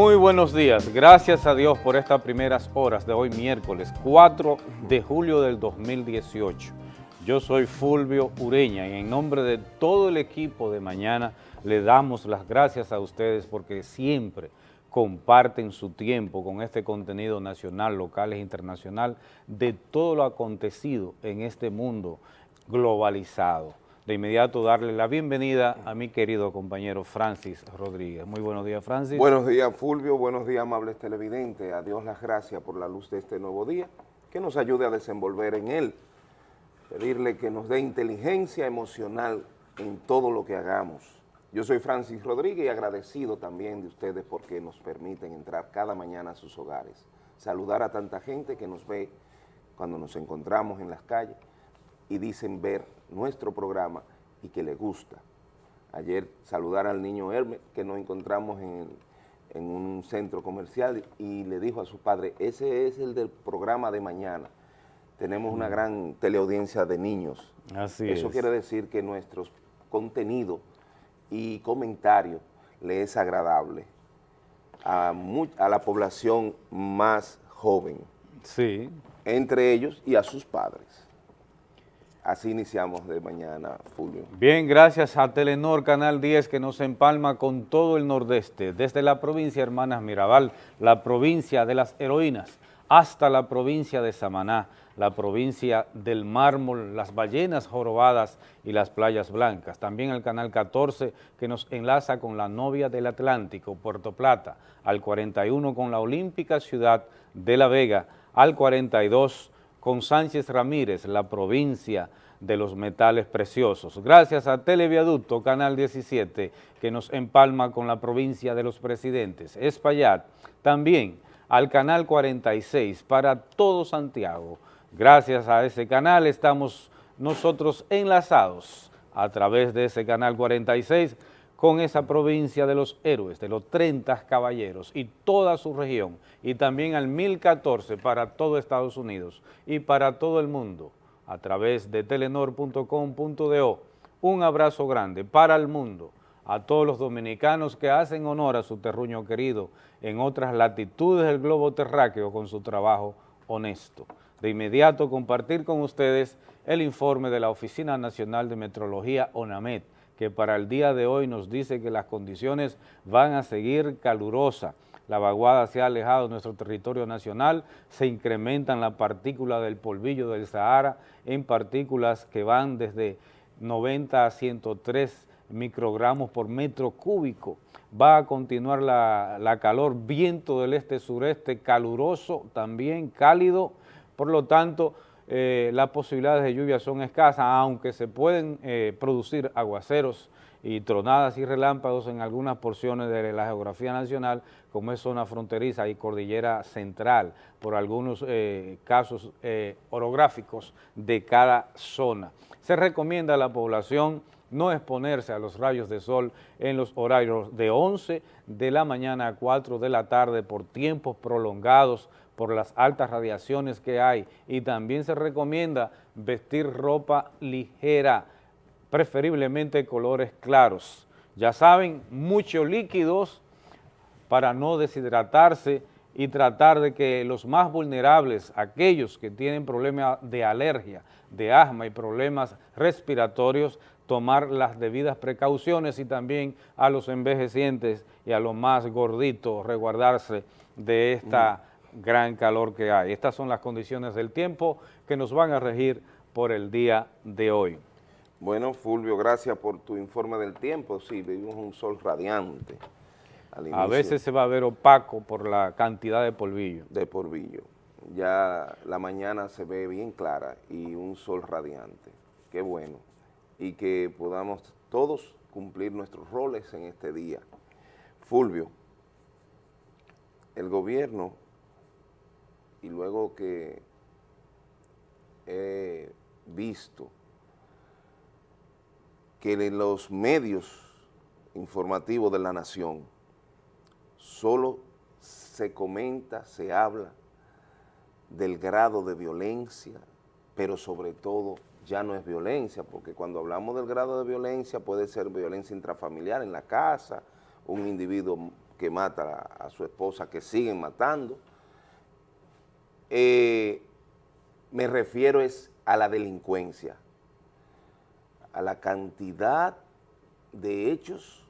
Muy buenos días, gracias a Dios por estas primeras horas de hoy miércoles 4 de julio del 2018. Yo soy Fulvio Ureña y en nombre de todo el equipo de mañana le damos las gracias a ustedes porque siempre comparten su tiempo con este contenido nacional, local e internacional de todo lo acontecido en este mundo globalizado de inmediato darle la bienvenida a mi querido compañero Francis Rodríguez. Muy buenos días, Francis. Buenos días, Fulvio. Buenos días, amables televidentes. A Dios las gracias por la luz de este nuevo día, que nos ayude a desenvolver en él. Pedirle que nos dé inteligencia emocional en todo lo que hagamos. Yo soy Francis Rodríguez y agradecido también de ustedes porque nos permiten entrar cada mañana a sus hogares. Saludar a tanta gente que nos ve cuando nos encontramos en las calles y dicen ver nuestro programa y que le gusta. Ayer saludar al niño Hermes, que nos encontramos en, un centro comercial y le dijo a su padre, ese es el del programa de mañana. Tenemos una mm. gran teleaudiencia de niños. Así Eso quiere decir que nuestro contenido y comentario le es agradable a, a la población más joven. Sí. Entre ellos y a sus padres. Así iniciamos de mañana, Julio. Bien, gracias a Telenor Canal 10 que nos empalma con todo el nordeste, desde la provincia Hermanas Mirabal, la provincia de las heroínas, hasta la provincia de Samaná, la provincia del mármol, las ballenas jorobadas y las playas blancas. También el Canal 14 que nos enlaza con la novia del Atlántico, Puerto Plata, al 41 con la olímpica ciudad de La Vega, al 42 con Sánchez Ramírez, la provincia de los metales preciosos. Gracias a Televiaducto, Canal 17, que nos empalma con la provincia de los presidentes. Espaillat, también al Canal 46 para todo Santiago. Gracias a ese canal estamos nosotros enlazados a través de ese Canal 46 con esa provincia de los héroes, de los 30 caballeros y toda su región, y también al 1014 para todo Estados Unidos y para todo el mundo, a través de telenor.com.do. Un abrazo grande para el mundo, a todos los dominicanos que hacen honor a su terruño querido en otras latitudes del globo terráqueo con su trabajo honesto. De inmediato compartir con ustedes el informe de la Oficina Nacional de Metrología, ONAMET, que para el día de hoy nos dice que las condiciones van a seguir calurosas. La vaguada se ha alejado de nuestro territorio nacional, se incrementan las partículas del polvillo del Sahara en partículas que van desde 90 a 103 microgramos por metro cúbico. Va a continuar la, la calor, viento del este-sureste caluroso, también cálido, por lo tanto, eh, las posibilidades de lluvia son escasas, aunque se pueden eh, producir aguaceros y tronadas y relámpagos en algunas porciones de la geografía nacional, como es zona fronteriza y cordillera central, por algunos eh, casos orográficos de cada zona. Se recomienda a la población no exponerse a los rayos de sol en los horarios de 11 de la mañana a 4 de la tarde por tiempos prolongados por las altas radiaciones que hay y también se recomienda vestir ropa ligera, preferiblemente colores claros. Ya saben, muchos líquidos para no deshidratarse y tratar de que los más vulnerables, aquellos que tienen problemas de alergia, de asma y problemas respiratorios, tomar las debidas precauciones y también a los envejecientes y a los más gorditos resguardarse de esta gran calor que hay. Estas son las condiciones del tiempo que nos van a regir por el día de hoy. Bueno, Fulvio, gracias por tu informe del tiempo. Sí, vivimos un sol radiante. a veces se va a ver opaco por la cantidad de polvillo. De polvillo. Ya la mañana se ve bien clara y un sol radiante. Qué bueno. Y que podamos todos cumplir nuestros roles en este día. Fulvio, el gobierno y luego que he visto que en los medios informativos de la nación solo se comenta, se habla del grado de violencia, pero sobre todo ya no es violencia, porque cuando hablamos del grado de violencia puede ser violencia intrafamiliar en la casa, un individuo que mata a, su esposa, que siguen matando. Eh, me refiero es a la delincuencia, a la cantidad de hechos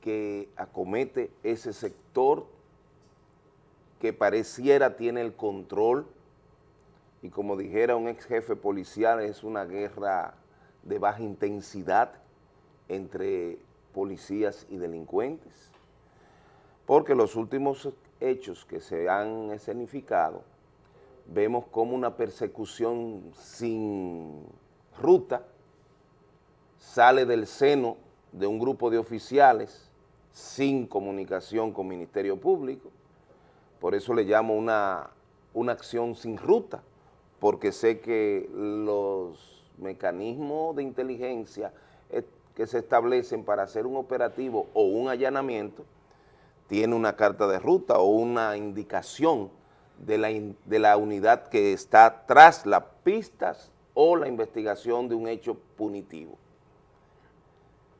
que acomete ese sector que pareciera tiene el control. Y como dijera un ex jefe policial es una guerra de baja intensidad entre policías y delincuentes, porque los últimos hechos que se han escenificado, vemos como una persecución sin ruta sale del seno de un grupo de oficiales sin comunicación con Ministerio Público, por eso le llamo una, una acción sin ruta, porque sé que los mecanismos de inteligencia que se establecen para hacer un operativo o un allanamiento, tiene una carta de ruta o una indicación de la, de la unidad que está tras las pistas o la investigación de un hecho punitivo.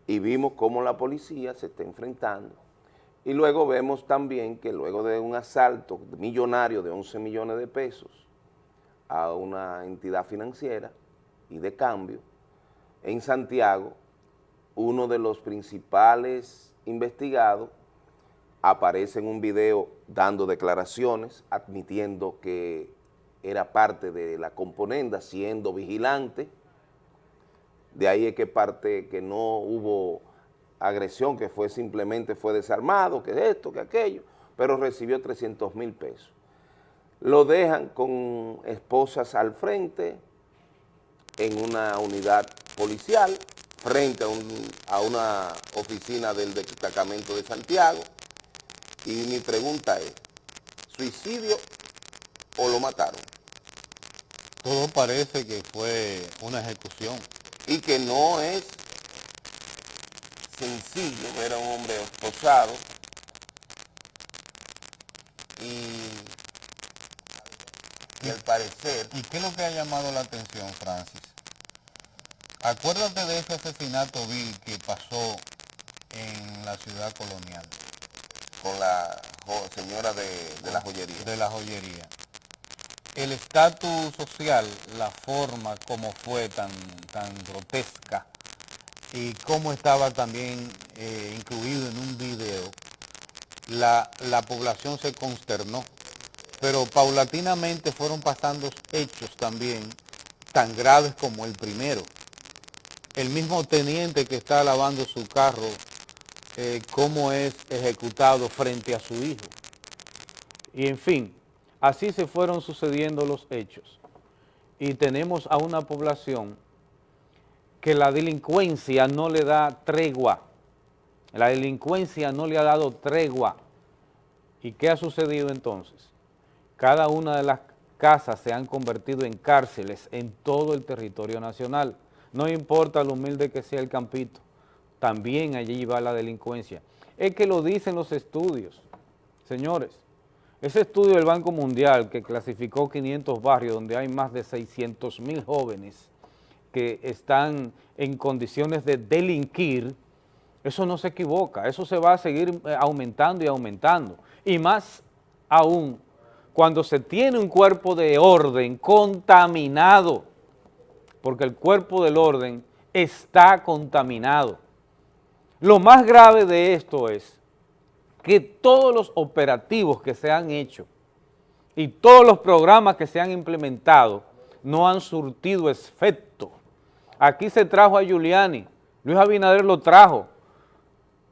Y vimos cómo la policía se está enfrentando. Y luego vemos también que luego de un asalto millonario de 11 millones de pesos a una entidad financiera y de cambio, en Santiago uno de los principales investigados aparece en un video dando declaraciones, admitiendo que era parte de la componenda, siendo vigilante, de ahí es que parte que no hubo agresión, que fue simplemente fue desarmado, que esto, que aquello, pero recibió 300 mil pesos. Lo dejan con esposas al frente en una unidad policial, frente a, una oficina del destacamento de Santiago y mi pregunta es, ¿suicidio o lo mataron? Todo parece que fue una ejecución. Y que no es sencillo ver a un hombre esposado y, y al parecer... ¿Y qué es lo que ha llamado la atención, Francis? Acuérdate de ese asesinato vil que pasó en la ciudad colonial. Con la señora de, la joyería. De la joyería. El estatus social, la forma como fue tan, tan grotesca y cómo estaba también eh, incluido en un video, la, la población se consternó. Pero paulatinamente fueron pasando hechos también tan graves como el primero el mismo teniente que está lavando su carro, eh, cómo es ejecutado frente a su hijo. Y en fin, así se fueron sucediendo los hechos. Y tenemos a una población que la delincuencia no le da tregua. La delincuencia no le ha dado tregua. ¿Y qué ha sucedido entonces? Cada una de las casas se han convertido en cárceles en todo el territorio nacional. No importa lo humilde que sea el campito, también allí va la delincuencia. Es que lo dicen los estudios, señores. Ese estudio del Banco Mundial que clasificó 500 barrios donde hay más de 600 mil jóvenes que están en condiciones de delinquir, eso no se equivoca, eso se va a seguir eh, aumentando y aumentando. Y más aún, cuando se tiene un cuerpo de orden contaminado, porque el cuerpo del orden está contaminado. Lo más grave de esto es que todos los operativos que se han hecho y todos los programas que se han implementado no han surtido efecto. Aquí se trajo a Giuliani, Luis Abinader lo trajo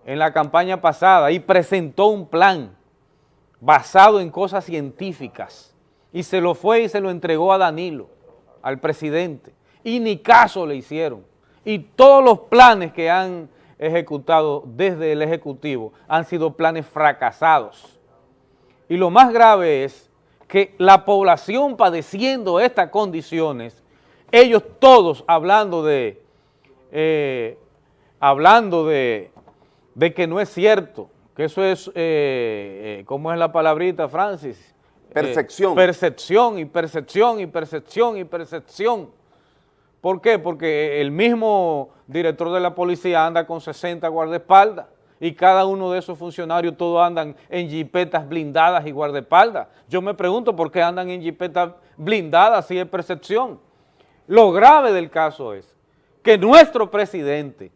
en la campaña pasada y presentó un plan basado en cosas científicas y se lo fue y se lo entregó a Danilo, al presidente y ni caso le hicieron. Y todos los planes que han ejecutado desde el Ejecutivo han sido planes fracasados. Y lo más grave es que la población padeciendo estas condiciones, ellos todos hablando de, eh, hablando de, de, que no es cierto, que eso es, eh, eh, ¿cómo es la palabrita, Francis? Percepción. percepción y percepción y percepción y percepción. ¿Por qué? Porque el mismo director de la policía anda con 60 guardaespaldas y cada uno de esos funcionarios todos andan en jipetas blindadas y guardaespaldas. Yo me pregunto por qué andan en jipetas blindadas si es percepción. Lo grave del caso es que nuestro presidente,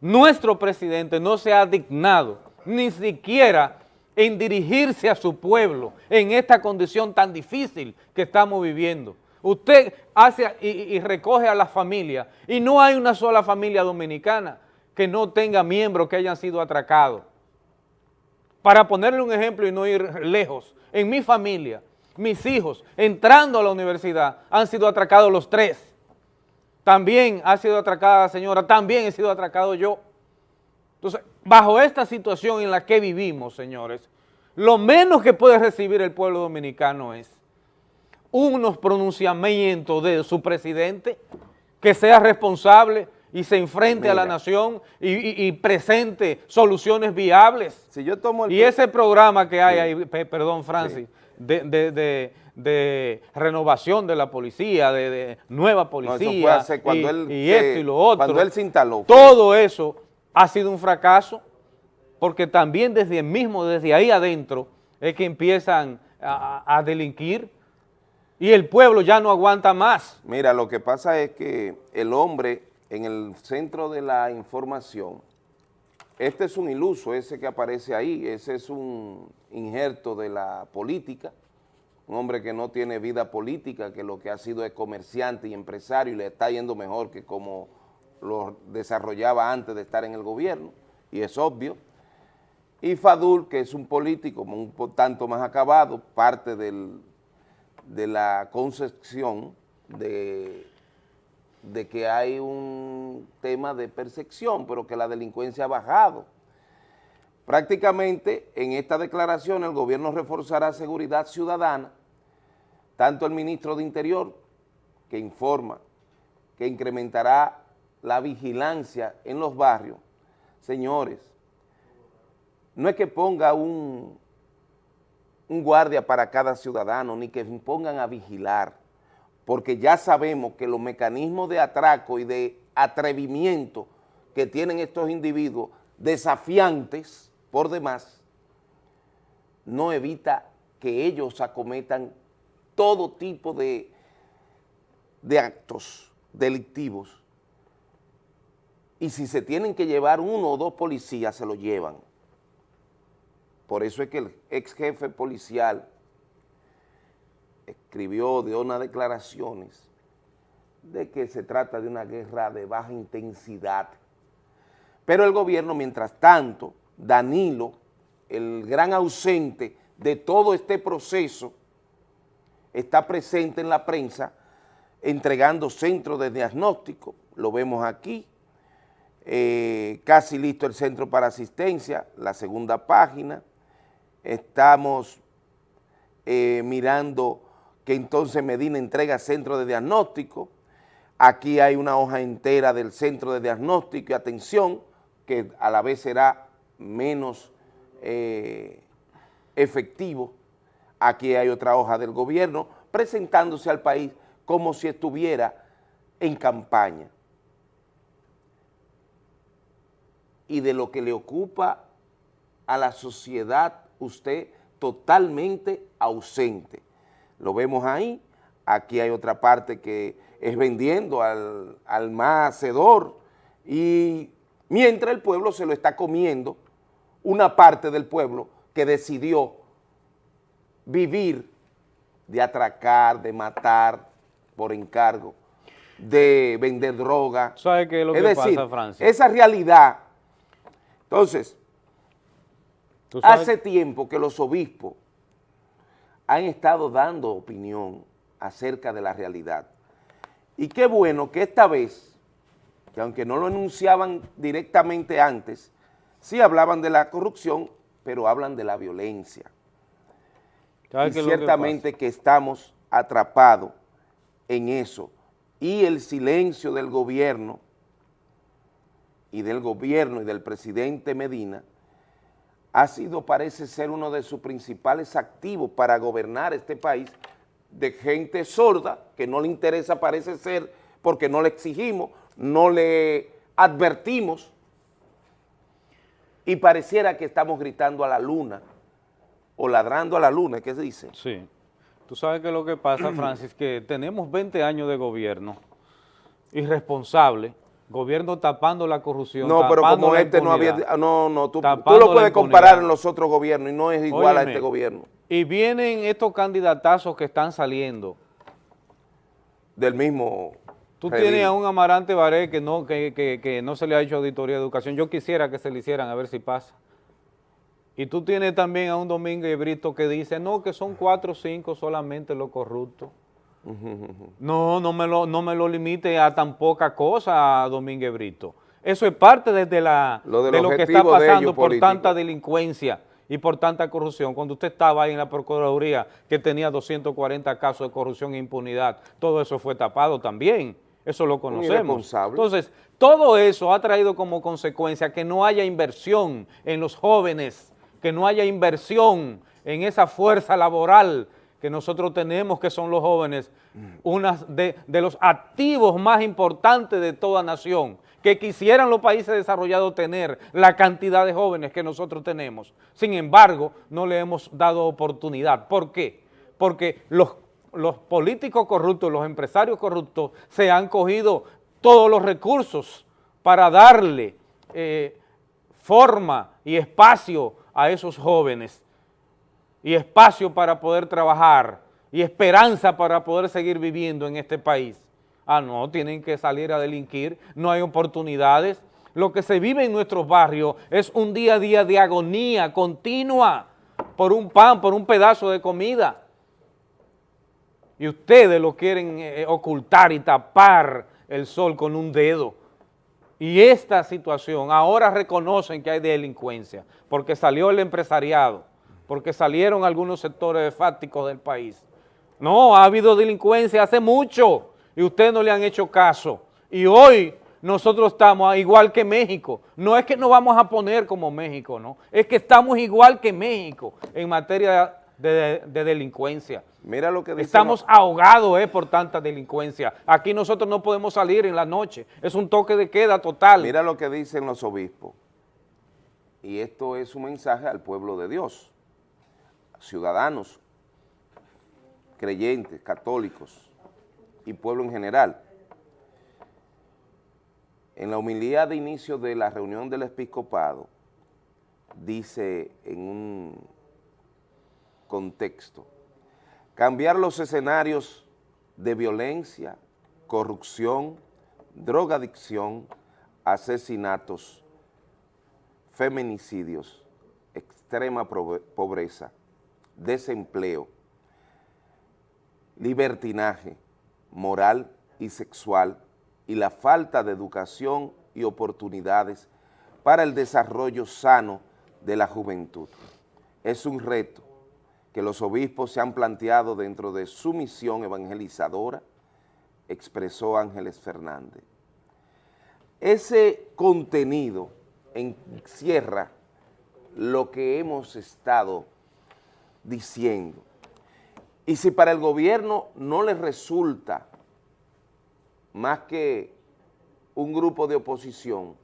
nuestro presidente no se ha dignado ni siquiera en dirigirse a su pueblo en esta condición tan difícil que estamos viviendo. Usted hace y, recoge a la familia y no hay una sola familia dominicana que no tenga miembros que hayan sido atracados. Para ponerle un ejemplo y no ir lejos, en mi familia, mis hijos entrando a la universidad han sido atracados los tres. También ha sido atracada la señora, también he sido atracado yo. Entonces, bajo esta situación en la que vivimos, señores, lo menos que puede recibir el pueblo dominicano es unos pronunciamientos de su presidente que sea responsable y se enfrente a la nación y, presente soluciones viables. Si yo tomo y ese programa que hay ahí, perdón Francis, de, renovación de la policía, de, nueva policía, y, esto y lo otro. Cuando él se instaló. Todo eso ha sido un fracaso, porque también desde el mismo, desde ahí adentro, es que empiezan a, delinquir y el pueblo ya no aguanta más. Mira, lo que pasa es que el hombre en el centro de la información, este es un iluso, ese que aparece ahí, ese es un injerto de la política, un hombre que no tiene vida política, que lo que ha sido es comerciante y empresario y le está yendo mejor que como lo desarrollaba antes de estar en el gobierno, y es obvio. Y Fadul, que es un político un tanto más acabado, parte del, de la concepción de, de que hay un tema de percepción, pero que la delincuencia ha bajado. Prácticamente en esta declaración el gobierno reforzará seguridad ciudadana, tanto el ministro de Interior, que informa que incrementará la vigilancia en los barrios, señores, no es que ponga un, un guardia para cada ciudadano, ni que pongan a vigilar, porque ya sabemos que los mecanismos de atraco y de atrevimiento que tienen estos individuos, desafiantes por demás, no evita que ellos acometan todo tipo de, de actos delictivos y si se tienen que llevar uno o dos policías, se lo llevan. Por eso es que el ex jefe policial escribió de unas declaraciones de que se trata de una guerra de baja intensidad. Pero el gobierno, mientras tanto, Danilo, el gran ausente de todo este proceso, está presente en la prensa entregando centros de diagnóstico, lo vemos aquí, eh, casi listo el centro para asistencia, la segunda página. Estamos eh, mirando que entonces Medina entrega centro de diagnóstico. Aquí hay una hoja entera del centro de diagnóstico y atención, que a la vez será menos eh, efectivo. Aquí hay otra hoja del gobierno presentándose al país como si estuviera en campaña. y de lo que le ocupa a la sociedad usted totalmente ausente. Lo vemos ahí, aquí hay otra parte que es vendiendo al, al más hacedor y mientras el pueblo se lo está comiendo, una parte del pueblo que decidió vivir de atracar, de matar por encargo, de vender droga. ¿Sabe qué es lo que decir, pasa, Francia? Esa realidad entonces, hace tiempo que los obispos han estado dando opinión acerca de la realidad. Y qué bueno que esta vez, que aunque no lo enunciaban directamente antes, sí hablaban de la corrupción, pero hablan de la violencia. Y ciertamente que, que estamos atrapados en eso. Y el silencio del gobierno y del gobierno y del presidente Medina ha sido, parece ser, uno de sus principales activos para gobernar este país de gente sorda, que no le interesa, parece ser, porque no le exigimos, no le advertimos. y pareciera que estamos gritando a la luna o ladrando a la luna, ¿qué se dice? Sí. Tú sabes que lo que pasa, Francis, que tenemos 20 años de gobierno irresponsable, gobierno tapando la corrupción, No, pero como este no había, no, no, tú, tú lo puedes comparar en los otros gobiernos y no es igual a este gobierno. Y vienen estos candidatazos que están saliendo. Del mismo Tú tienes a un Amarante Baré que no, que, que, no se le ha hecho auditoría de educación. Yo quisiera que se le hicieran, a ver si pasa. Y tú tienes también a un Domingo Brito que dice, no, que son cuatro o cinco solamente los corruptos. No, no me lo, no me lo limite a tan poca cosa, Domínguez Brito. Eso es parte desde la, de lo que está pasando por tanta delincuencia y por tanta corrupción. Cuando usted estaba ahí en la Procuraduría, que tenía 240 casos de corrupción e impunidad, todo eso fue tapado también. Eso lo conocemos. Entonces, todo eso ha traído como consecuencia que no haya inversión en los jóvenes, que no haya inversión en esa fuerza laboral que nosotros tenemos, que son los jóvenes, una de, los activos más importantes de toda nación, que quisieran los países desarrollados tener la cantidad de jóvenes que nosotros tenemos. Sin embargo, no le hemos dado oportunidad. ¿Por qué? Porque los, los políticos corruptos, los empresarios corruptos, se han cogido todos los recursos para darle eh, forma y espacio a esos jóvenes y espacio para poder trabajar y esperanza para poder seguir viviendo en este país. Ah, no, tienen que salir a delinquir, no hay oportunidades. Lo que se vive en nuestros barrios es un día a día de agonía continua por un pan, por un pedazo de comida. Y ustedes lo quieren eh, ocultar y tapar el sol con un dedo. Y esta situación, ahora reconocen que hay delincuencia, porque salió el empresariado, porque salieron algunos sectores fácticos del país. No, ha habido delincuencia hace mucho y ustedes no le han hecho caso. Y hoy nosotros estamos igual que México. No es que nos vamos a poner como México, no. Es que estamos igual que México en materia de, delincuencia. Mira lo que dice Estamos ahogados eh, por tanta delincuencia. Aquí nosotros no podemos salir en la noche. Es un toque de queda total. Mira lo que dicen los obispos. Y esto es un mensaje al pueblo de Dios ciudadanos, creyentes, católicos y pueblo en general. En la humildad de inicio de la reunión del episcopado, dice en un contexto, cambiar los escenarios de violencia, corrupción, drogadicción, asesinatos, feminicidios, extrema pobreza, desempleo, libertinaje moral y sexual y la falta de educación y oportunidades para el desarrollo sano de la juventud. Es un reto que los obispos se han planteado dentro de su misión evangelizadora, expresó Ángeles Fernández. Ese contenido encierra lo que hemos estado diciendo. Y si para el gobierno no le resulta más que un grupo de oposición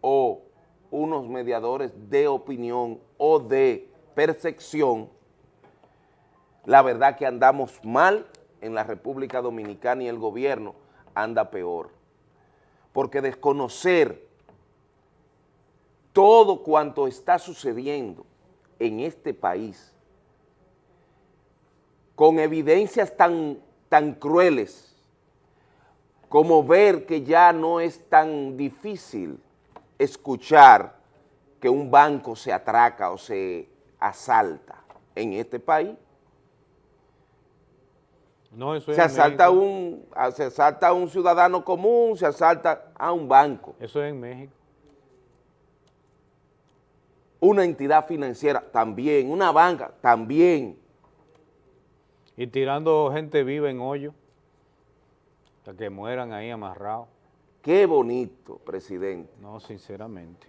o unos mediadores de opinión o de percepción, la verdad que andamos mal en la República Dominicana y el gobierno anda peor. Porque desconocer todo cuanto está sucediendo en este país con evidencias tan, tan crueles como ver que ya no es tan difícil escuchar que un banco se atraca o se asalta en este país. No, eso se, asalta un, se asalta a un ciudadano común, se asalta a un banco. Eso es en México una entidad financiera también, una banca también. Y tirando gente viva en hoyo, hasta que mueran ahí amarrados. Qué bonito, presidente. No, sinceramente.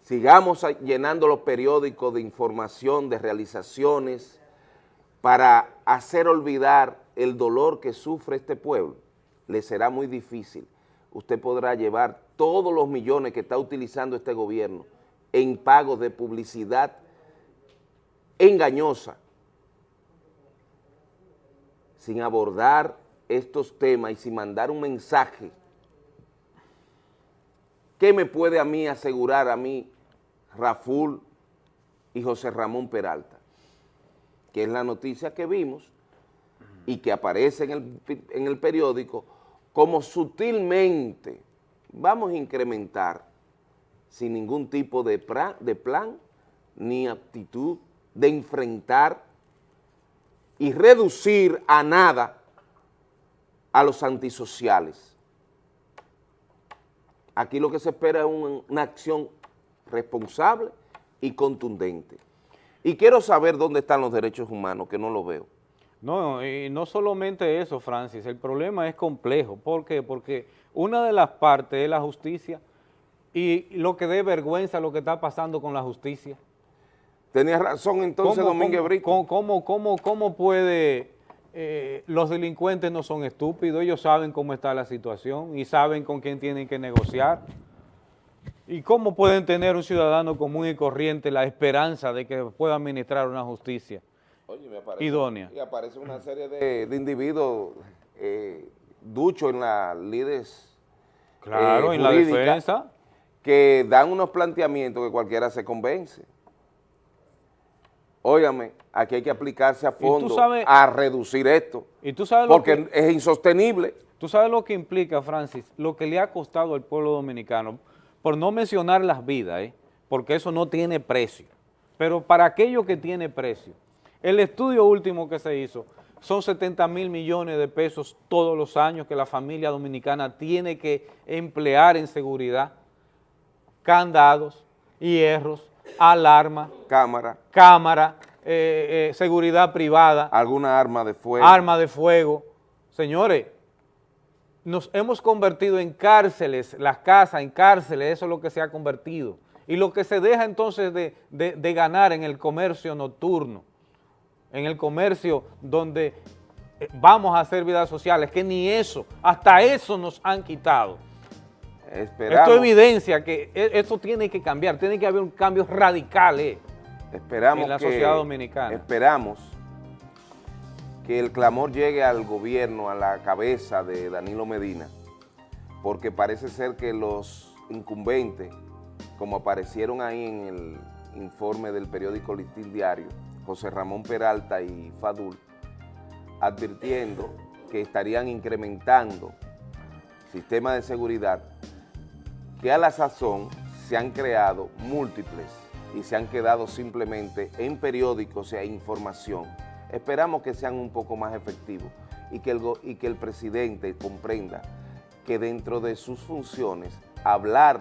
Sigamos llenando los periódicos de información, de realizaciones, para hacer olvidar el dolor que sufre este pueblo. Le será muy difícil, usted podrá llevar todos los millones que está utilizando este gobierno en pagos de publicidad engañosa, sin abordar estos temas y sin mandar un mensaje. ¿Qué me puede a mí asegurar a mí Raful y José Ramón Peralta? Que es la noticia que vimos y que aparece en el, en el periódico como sutilmente vamos a incrementar sin ningún tipo de, plan ni actitud de enfrentar y reducir a nada a los antisociales. Aquí lo que se espera es una acción responsable y contundente. Y quiero saber dónde están los derechos humanos, que no lo veo. No, y no solamente eso, Francis, el problema es complejo. ¿Por qué? Porque una de las partes es la justicia y lo que dé vergüenza lo que está pasando con la justicia. Tenía razón entonces Domínguez Brito. ¿cómo, cómo, cómo, puede, eh, los delincuentes no son estúpidos, ellos saben cómo está la situación y saben con quién tienen que negociar? ¿Y cómo pueden tener un ciudadano común y corriente la esperanza de que pueda administrar una justicia? idónea. Y aparece una serie de, individuos eh, duchos en las líderes Claro, eh, en la defensa. Que dan unos planteamientos que cualquiera se convence. Óigame, aquí hay que aplicarse a fondo a reducir esto. ¿Y tú sabes porque es insostenible. Tú sabes lo que implica, Francis, lo que le ha costado al pueblo dominicano, por no mencionar las vidas, ¿eh? porque eso no tiene precio. Pero para aquello que tiene precio, el estudio último que se hizo son 70 mil millones de pesos todos los años que la familia dominicana tiene que emplear en seguridad, candados, hierros, alarma, cámara, cámara eh, eh, seguridad privada. Alguna arma de fuego. Arma de fuego. Señores, nos hemos convertido en cárceles, las casas en cárceles, eso es lo que se ha convertido. Y lo que se deja entonces de ganar en el comercio nocturno, en el comercio donde eh, vamos a hacer vidas sociales, que ni eso, hasta eso nos han quitado. Esto evidencia que e, esto tiene que cambiar, tiene que haber un cambio radical eh, esperamos en la sociedad dominicana. Esperamos que el clamor llegue al gobierno, a la cabeza de Danilo Medina, porque parece ser que los incumbentes, como aparecieron ahí en el informe del periódico Listín Diario, José Ramón Peralta y Fadul, advirtiendo que estarían incrementando sistemas de seguridad que a la sazón se han creado múltiples y se han quedado simplemente en periódicos e información. Esperamos que sean un poco más efectivos y que el, y que el presidente comprenda que dentro de sus funciones hablar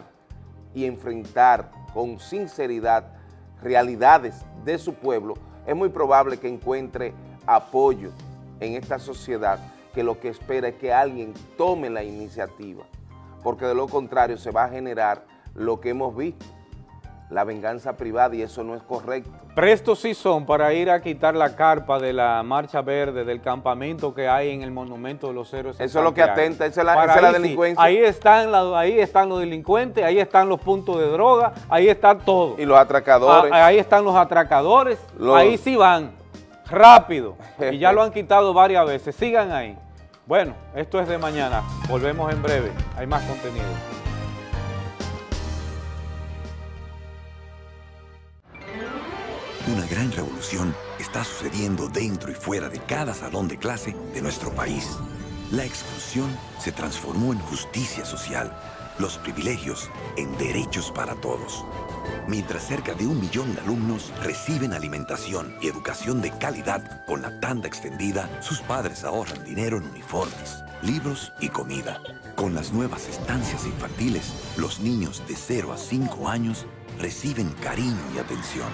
y enfrentar con sinceridad realidades de su pueblo es muy probable que encuentre apoyo en esta sociedad que lo que espera es que alguien tome la iniciativa, porque de lo contrario se va a generar lo que hemos visto, la venganza privada y eso no es correcto. Prestos sí son para ir a quitar la carpa de la Marcha Verde, del campamento que hay en el Monumento de los Héroes. Eso es lo que atenta, esa es la, delincuencia. ahí, están ahí están los delincuentes, ahí están los puntos de droga, ahí está todo. Y los atracadores. Ah, ahí están los atracadores, ahí sí van, rápido, y ya lo han quitado varias veces, sigan ahí. Bueno, esto es de mañana, volvemos en breve, hay más contenido. Una gran revolución está sucediendo dentro y fuera de cada salón de clase de nuestro país. La exclusión se transformó en justicia social, los privilegios en derechos para todos. Mientras cerca de un millón de alumnos reciben alimentación y educación de calidad con la tanda extendida, sus padres ahorran dinero en uniformes, libros y comida. Con las nuevas estancias infantiles, los niños de 0 a 5 años reciben cariño y atención.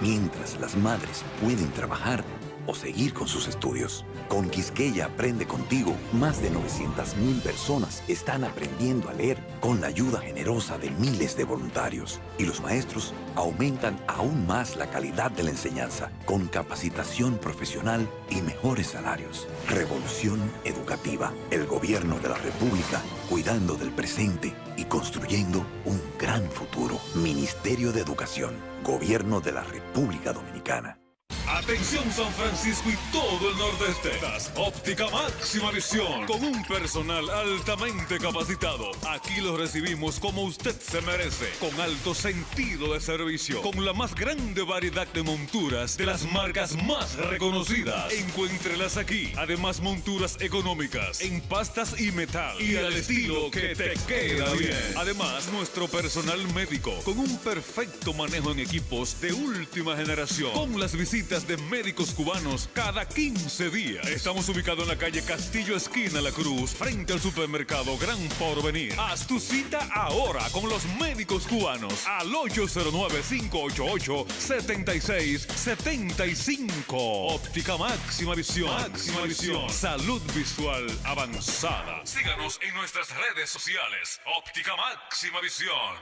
Mientras las madres pueden trabajar, o seguir con sus estudios. Con Quisqueya Aprende Contigo, más de 900.000 personas están aprendiendo a leer con la ayuda generosa de miles de voluntarios. Y los maestros aumentan aún más la calidad de la enseñanza con capacitación profesional y mejores salarios. Revolución educativa. El gobierno de la República cuidando del presente y construyendo un gran futuro. Ministerio de Educación. Gobierno de la República Dominicana. Atención San Francisco y todo el nordeste. Óptica Máxima Visión con un personal altamente capacitado. Aquí lo recibimos como usted se merece, con alto sentido de servicio, con la más grande variedad de monturas de las marcas más reconocidas. Encuéntrelas aquí. Además monturas económicas en pastas y metal y al estilo que te queda bien. Además nuestro personal médico con un perfecto manejo en equipos de última generación, con las visitas de médicos cubanos cada 15 días. Estamos ubicados en la calle Castillo Esquina La Cruz, frente al supermercado Gran Porvenir. Haz tu cita ahora con los médicos cubanos al 809-588-7675. Óptica Máxima Visión. Máxima Visión. Salud visual avanzada. Síganos en nuestras redes sociales. Óptica Máxima Visión.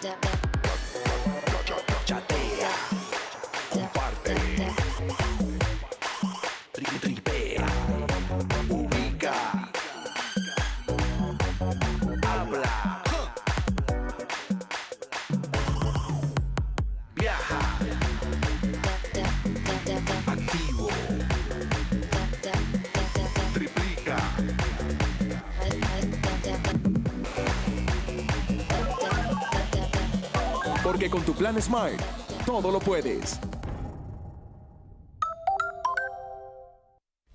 Chatea, Con tu plan Smart, todo lo puedes.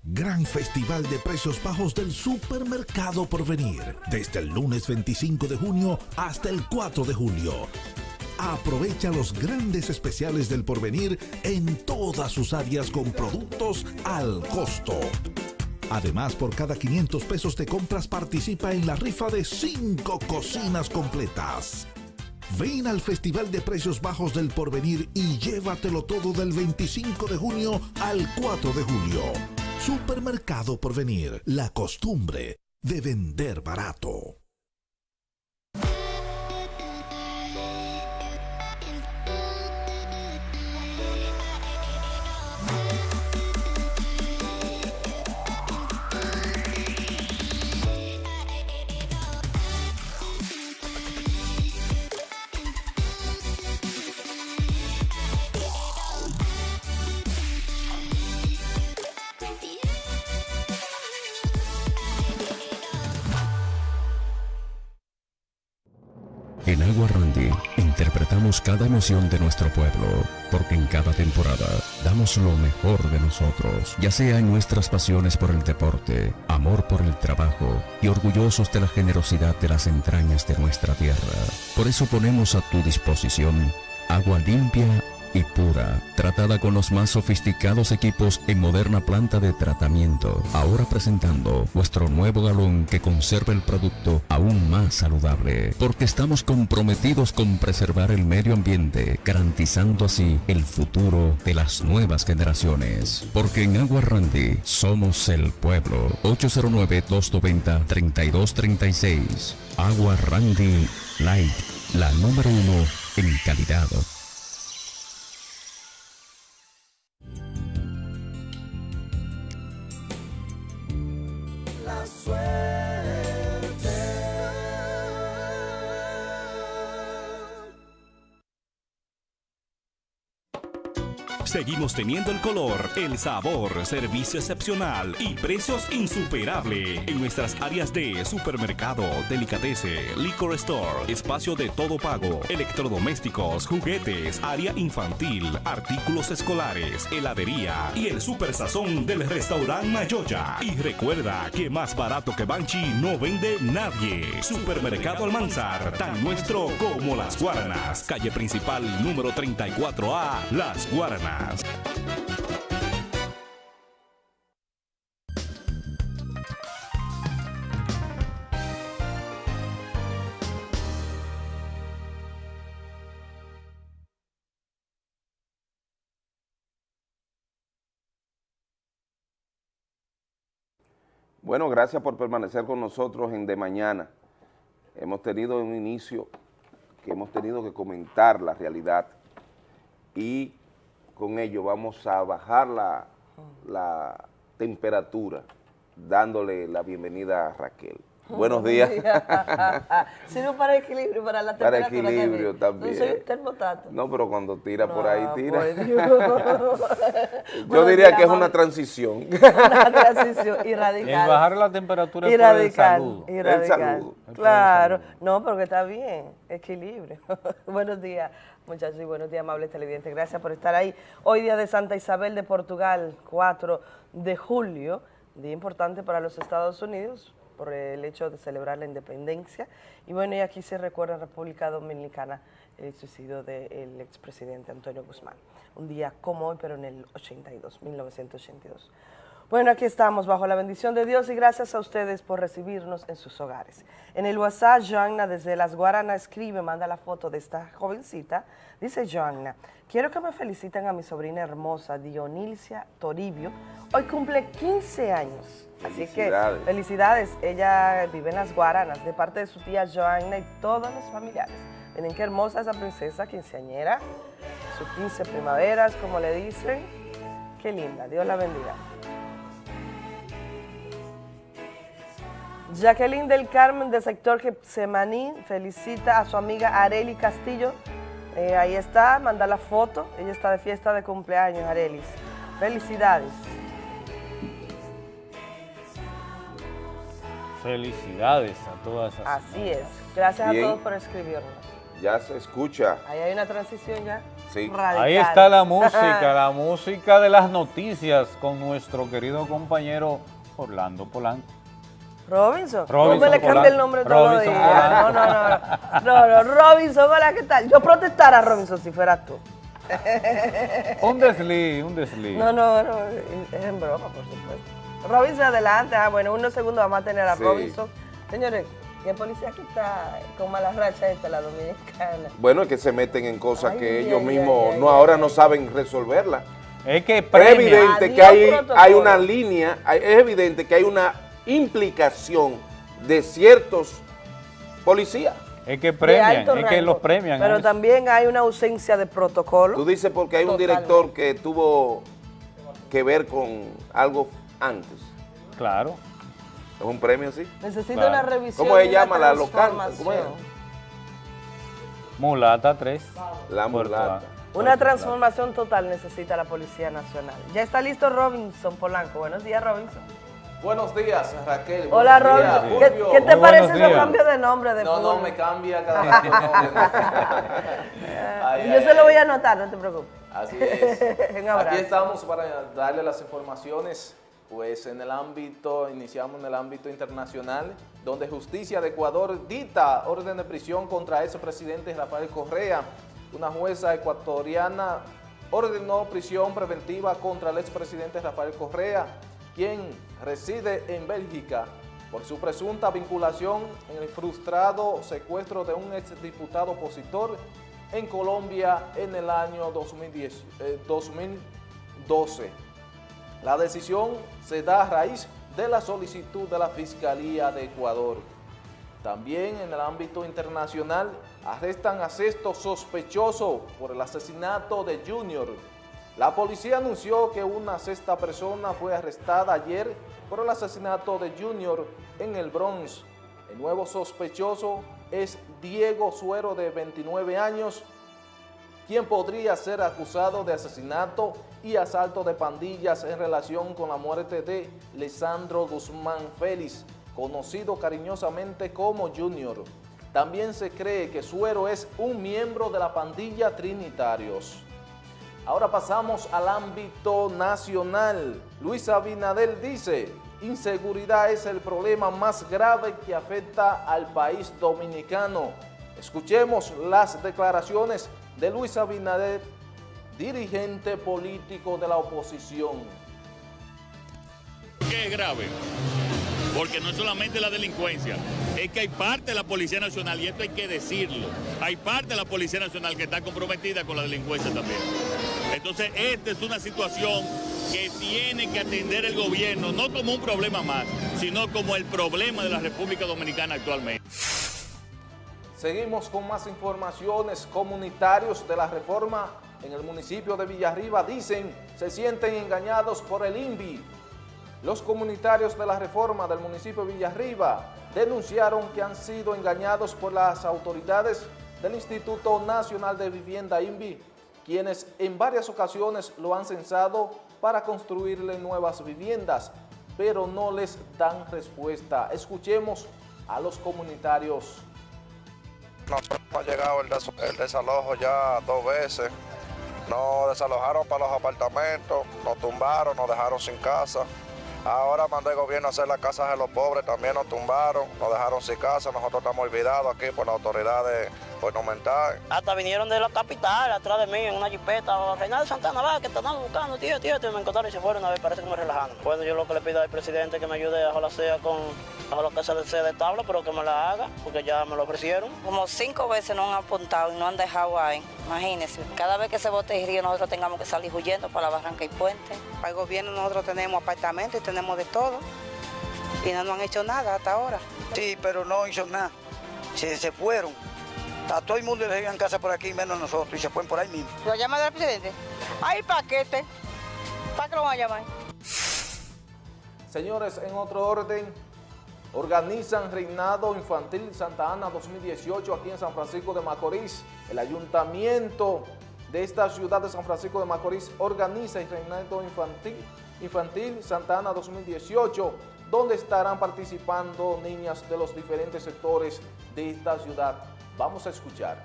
Gran Festival de Precios Bajos del Supermercado Porvenir, desde el lunes 25 de junio hasta el 4 de julio. Aprovecha los grandes especiales del Porvenir en todas sus áreas con productos al costo. Además, por cada 500 pesos de compras participa en la rifa de 5 cocinas completas. Ven al Festival de Precios Bajos del Porvenir y llévatelo todo del 25 de junio al 4 de julio. Supermercado Porvenir, la costumbre de vender barato. En Agua Randy interpretamos cada emoción de nuestro pueblo, porque en cada temporada damos lo mejor de nosotros, ya sea en nuestras pasiones por el deporte, amor por el trabajo y orgullosos de la generosidad de las entrañas de nuestra tierra. Por eso ponemos a tu disposición agua limpia y pura, tratada con los más sofisticados equipos en moderna planta de tratamiento. Ahora presentando nuestro nuevo galón que conserva el producto aún más saludable, porque estamos comprometidos con preservar el medio ambiente, garantizando así el futuro de las nuevas generaciones. Porque en Agua Randy somos el pueblo. 809-290-3236. Agua Randy Light, la número uno en calidad. sueño. Seguimos teniendo el color, el sabor, servicio excepcional y precios insuperables en nuestras áreas de supermercado, delicatese, liquor store, espacio de todo pago, electrodomésticos, juguetes, área infantil, artículos escolares, heladería y el super sazón del restaurante Mayoya. Y recuerda que más barato que Banchi no vende nadie. Supermercado Almanzar, tan nuestro como las Guaranas. Calle principal número 34A, Las Guaranas. Bueno, gracias por permanecer con nosotros en De Mañana. Hemos tenido un inicio que hemos tenido que comentar la realidad y con ello vamos a bajar la, la temperatura dándole la bienvenida a Raquel. Buenos días. Sirve para equilibrio, para la Para temperatura. equilibrio Kevin. también. No soy un termostato. No, pero cuando tira por ahí, Ah, tira. por Dios. Yo diría que es una transición. Una transición y El radical. bajar la temperatura y es por el radical. saludo. Y El radical. saludo. Claro. No, porque está bien. Equilibrio. buenos días, muchachos, y buenos días, amables televidentes. Gracias por estar ahí. Hoy día de Santa Isabel de Portugal, 4 de julio, día importante para los Estados Unidos por el hecho de celebrar la independencia. Y bueno, y aquí se recuerda en República Dominicana el suicidio del expresidente Antonio Guzmán. Un día como hoy, pero en el 82, 1982. Bueno, aquí estamos bajo la bendición de Dios y gracias a ustedes por recibirnos en sus hogares. En el WhatsApp, Joanna desde Las Guaranas escribe, manda la foto de esta jovencita. Dice Joanna, quiero que me feliciten a mi sobrina hermosa, Dionilcia Toribio. Hoy cumple 15 años. Así que Felicidades. Ella vive en Las Guaranas de parte de su tía Joanna y todos los familiares. Miren qué hermosa esa princesa quinceañera. Sus 15 primaveras, como le dicen. Qué linda, Dios la bendiga. Jacqueline del Carmen del sector Getsemaní felicita a su amiga Areli Castillo. Eh, ahí está, manda la foto. Ella está de fiesta de cumpleaños, Arelis. Felicidades. Felicidades a todas esas. Así es. Gracias Bien. a todos por escribirnos. Ya se escucha. Ahí hay una transición ya. Sí. Radical. Ahí está la música, la música de las noticias con nuestro querido compañero Orlando Polanco. Robinson. Robinson ¿Cómo le cambia Polanco. el nombre todos los Robinson días? No, no, no, no. No, no, Robinson, hola, ¿qué tal? Yo protestara a Robinson si fueras tú. Un desliz, un desliz. No, no, no, es en broma, por supuesto. Robinson, adelante. Ah, bueno, unos segundos vamos a tener a Sí. Robinson. Señores, ¿qué policía aquí está con mala racha esta, la dominicana? Bueno, es que se meten en cosas Ay, que ay, ellos ay, mismos ay, no ay. no saben resolverla. Es que Es premia. evidente que hay, hay una línea, hay- es evidente que hay una implicación de ciertos policías. Es que premian, es que los premian. Pero eso. también hay una ausencia de protocolo. Tú dices porque hay un director que tuvo que ver con algo antes. Claro. ¿Es un premio así? Necesita Claro. una revisión. ¿Cómo se llama la local? transformación. ¿Cómo es? Mulata 3. La mulata. Una transformación total necesita la Policía Nacional. Ya está listo Robinson Polanco. Buenos días, Robinson. Buenos días, Raquel. Hola, Robinson. ¿Qué, te Muy parece ese cambio de nombre de No, no, me cambia cada vez que no. Ay, Yo ay, se lo voy a anotar, no te preocupes. Así es. Un abrazo. Aquí estamos para darle las informaciones, pues en el ámbito, iniciamos en el ámbito internacional, donde Justicia de Ecuador dicta orden de prisión contra ese presidente Rafael Correa. Una jueza ecuatoriana ordenó prisión preventiva contra el expresidente Rafael Correa, quien reside en Bélgica por su presunta vinculación en el frustrado secuestro de un exdiputado opositor en Colombia en el año 2010, eh, 2012. La decisión se da a raíz de la solicitud de la Fiscalía de Ecuador. También en el ámbito internacional arrestan a sexto sospechoso por el asesinato de Junior. La policía anunció que una sexta persona fue arrestada ayer por el asesinato de Junior en el Bronx. El nuevo sospechoso es Diego Suero de 29 años, quien podría ser acusado de asesinato y asalto de pandillas en relación con la muerte de Lisandro Guzmán Félix, conocido cariñosamente como Junior. También se cree que Suero es un miembro de la pandilla Trinitarios. Ahora pasamos al ámbito nacional. Luis Abinadel dice, inseguridad es el problema más grave que afecta al país dominicano. Escuchemos las declaraciones de Luis Abinader, dirigente político de la oposición. qué es grave? Porque no es solamente la delincuencia, es que hay parte de la Policía Nacional, y esto hay que decirlo, hay parte de la Policía Nacional que está comprometida con la delincuencia también. Entonces, esta es una situación que tiene que atender el gobierno, no como un problema más, sino como el problema de la República Dominicana actualmente. Seguimos con más informaciones. Comunitarios de la reforma en el municipio de Villarriba dicen se sienten engañados por el INVI. Los comunitarios de la reforma del municipio de Villarriba denunciaron que han sido engañados por las autoridades del Instituto Nacional de Vivienda INVI, quienes en varias ocasiones lo han censado para construirle nuevas viviendas, pero no les dan respuesta. Escuchemos a los comunitarios. Nosotros hemos llegado el desalojo ya dos veces. Nos desalojaron para los apartamentos, nos tumbaron, nos dejaron sin casa. Ahora mandó el gobierno a hacer las casas de los pobres, también nos tumbaron, nos dejaron sin casa, nosotros estamos olvidados aquí por las autoridades gubernamentales. Hasta vinieron de la capital, atrás de mí, en una jipeta, Reinaldo Santana, va, que te están buscando, tío, tío, tío, me encontraron y se fueron a ver, parece que me relajaron. Bueno, yo lo que le pido al presidente que me ayude a la sea con a lo que se de tabla, pero que me la haga, porque ya me lo ofrecieron. Como cinco veces nos han apuntado y no han dejado ahí, imagínense. Cada vez que se bote el río, nosotros tengamos que salir huyendo para la barranca y puente. Para el gobierno nosotros tenemos apartamentos y tenemos de todo, y no nos han hecho nada hasta ahora. Sí, pero no hizo nada, se, se fueron. A todo el mundo le en casa por aquí, menos nosotros, y se fueron por ahí mismo. ¿Lo llama del presidente? Hay paquete. ¿Para qué lo van a llamar? Señores, en otro orden, organizan Reinado Infantil Santa Ana 2018 aquí en San Francisco de Macorís. El ayuntamiento de esta ciudad de San Francisco de Macorís organiza el Reinado Infantil, Infantil Santa Ana 2018, donde estarán participando niñas de los diferentes sectores de esta ciudad. Vamos a escuchar.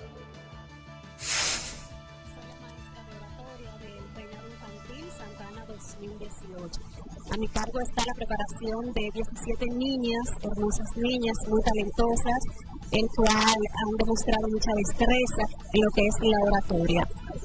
A mi cargo está la preparación de 17 niñas, hermosas niñas, muy talentosas, el cual han demostrado mucha destreza en lo que es la oratoria.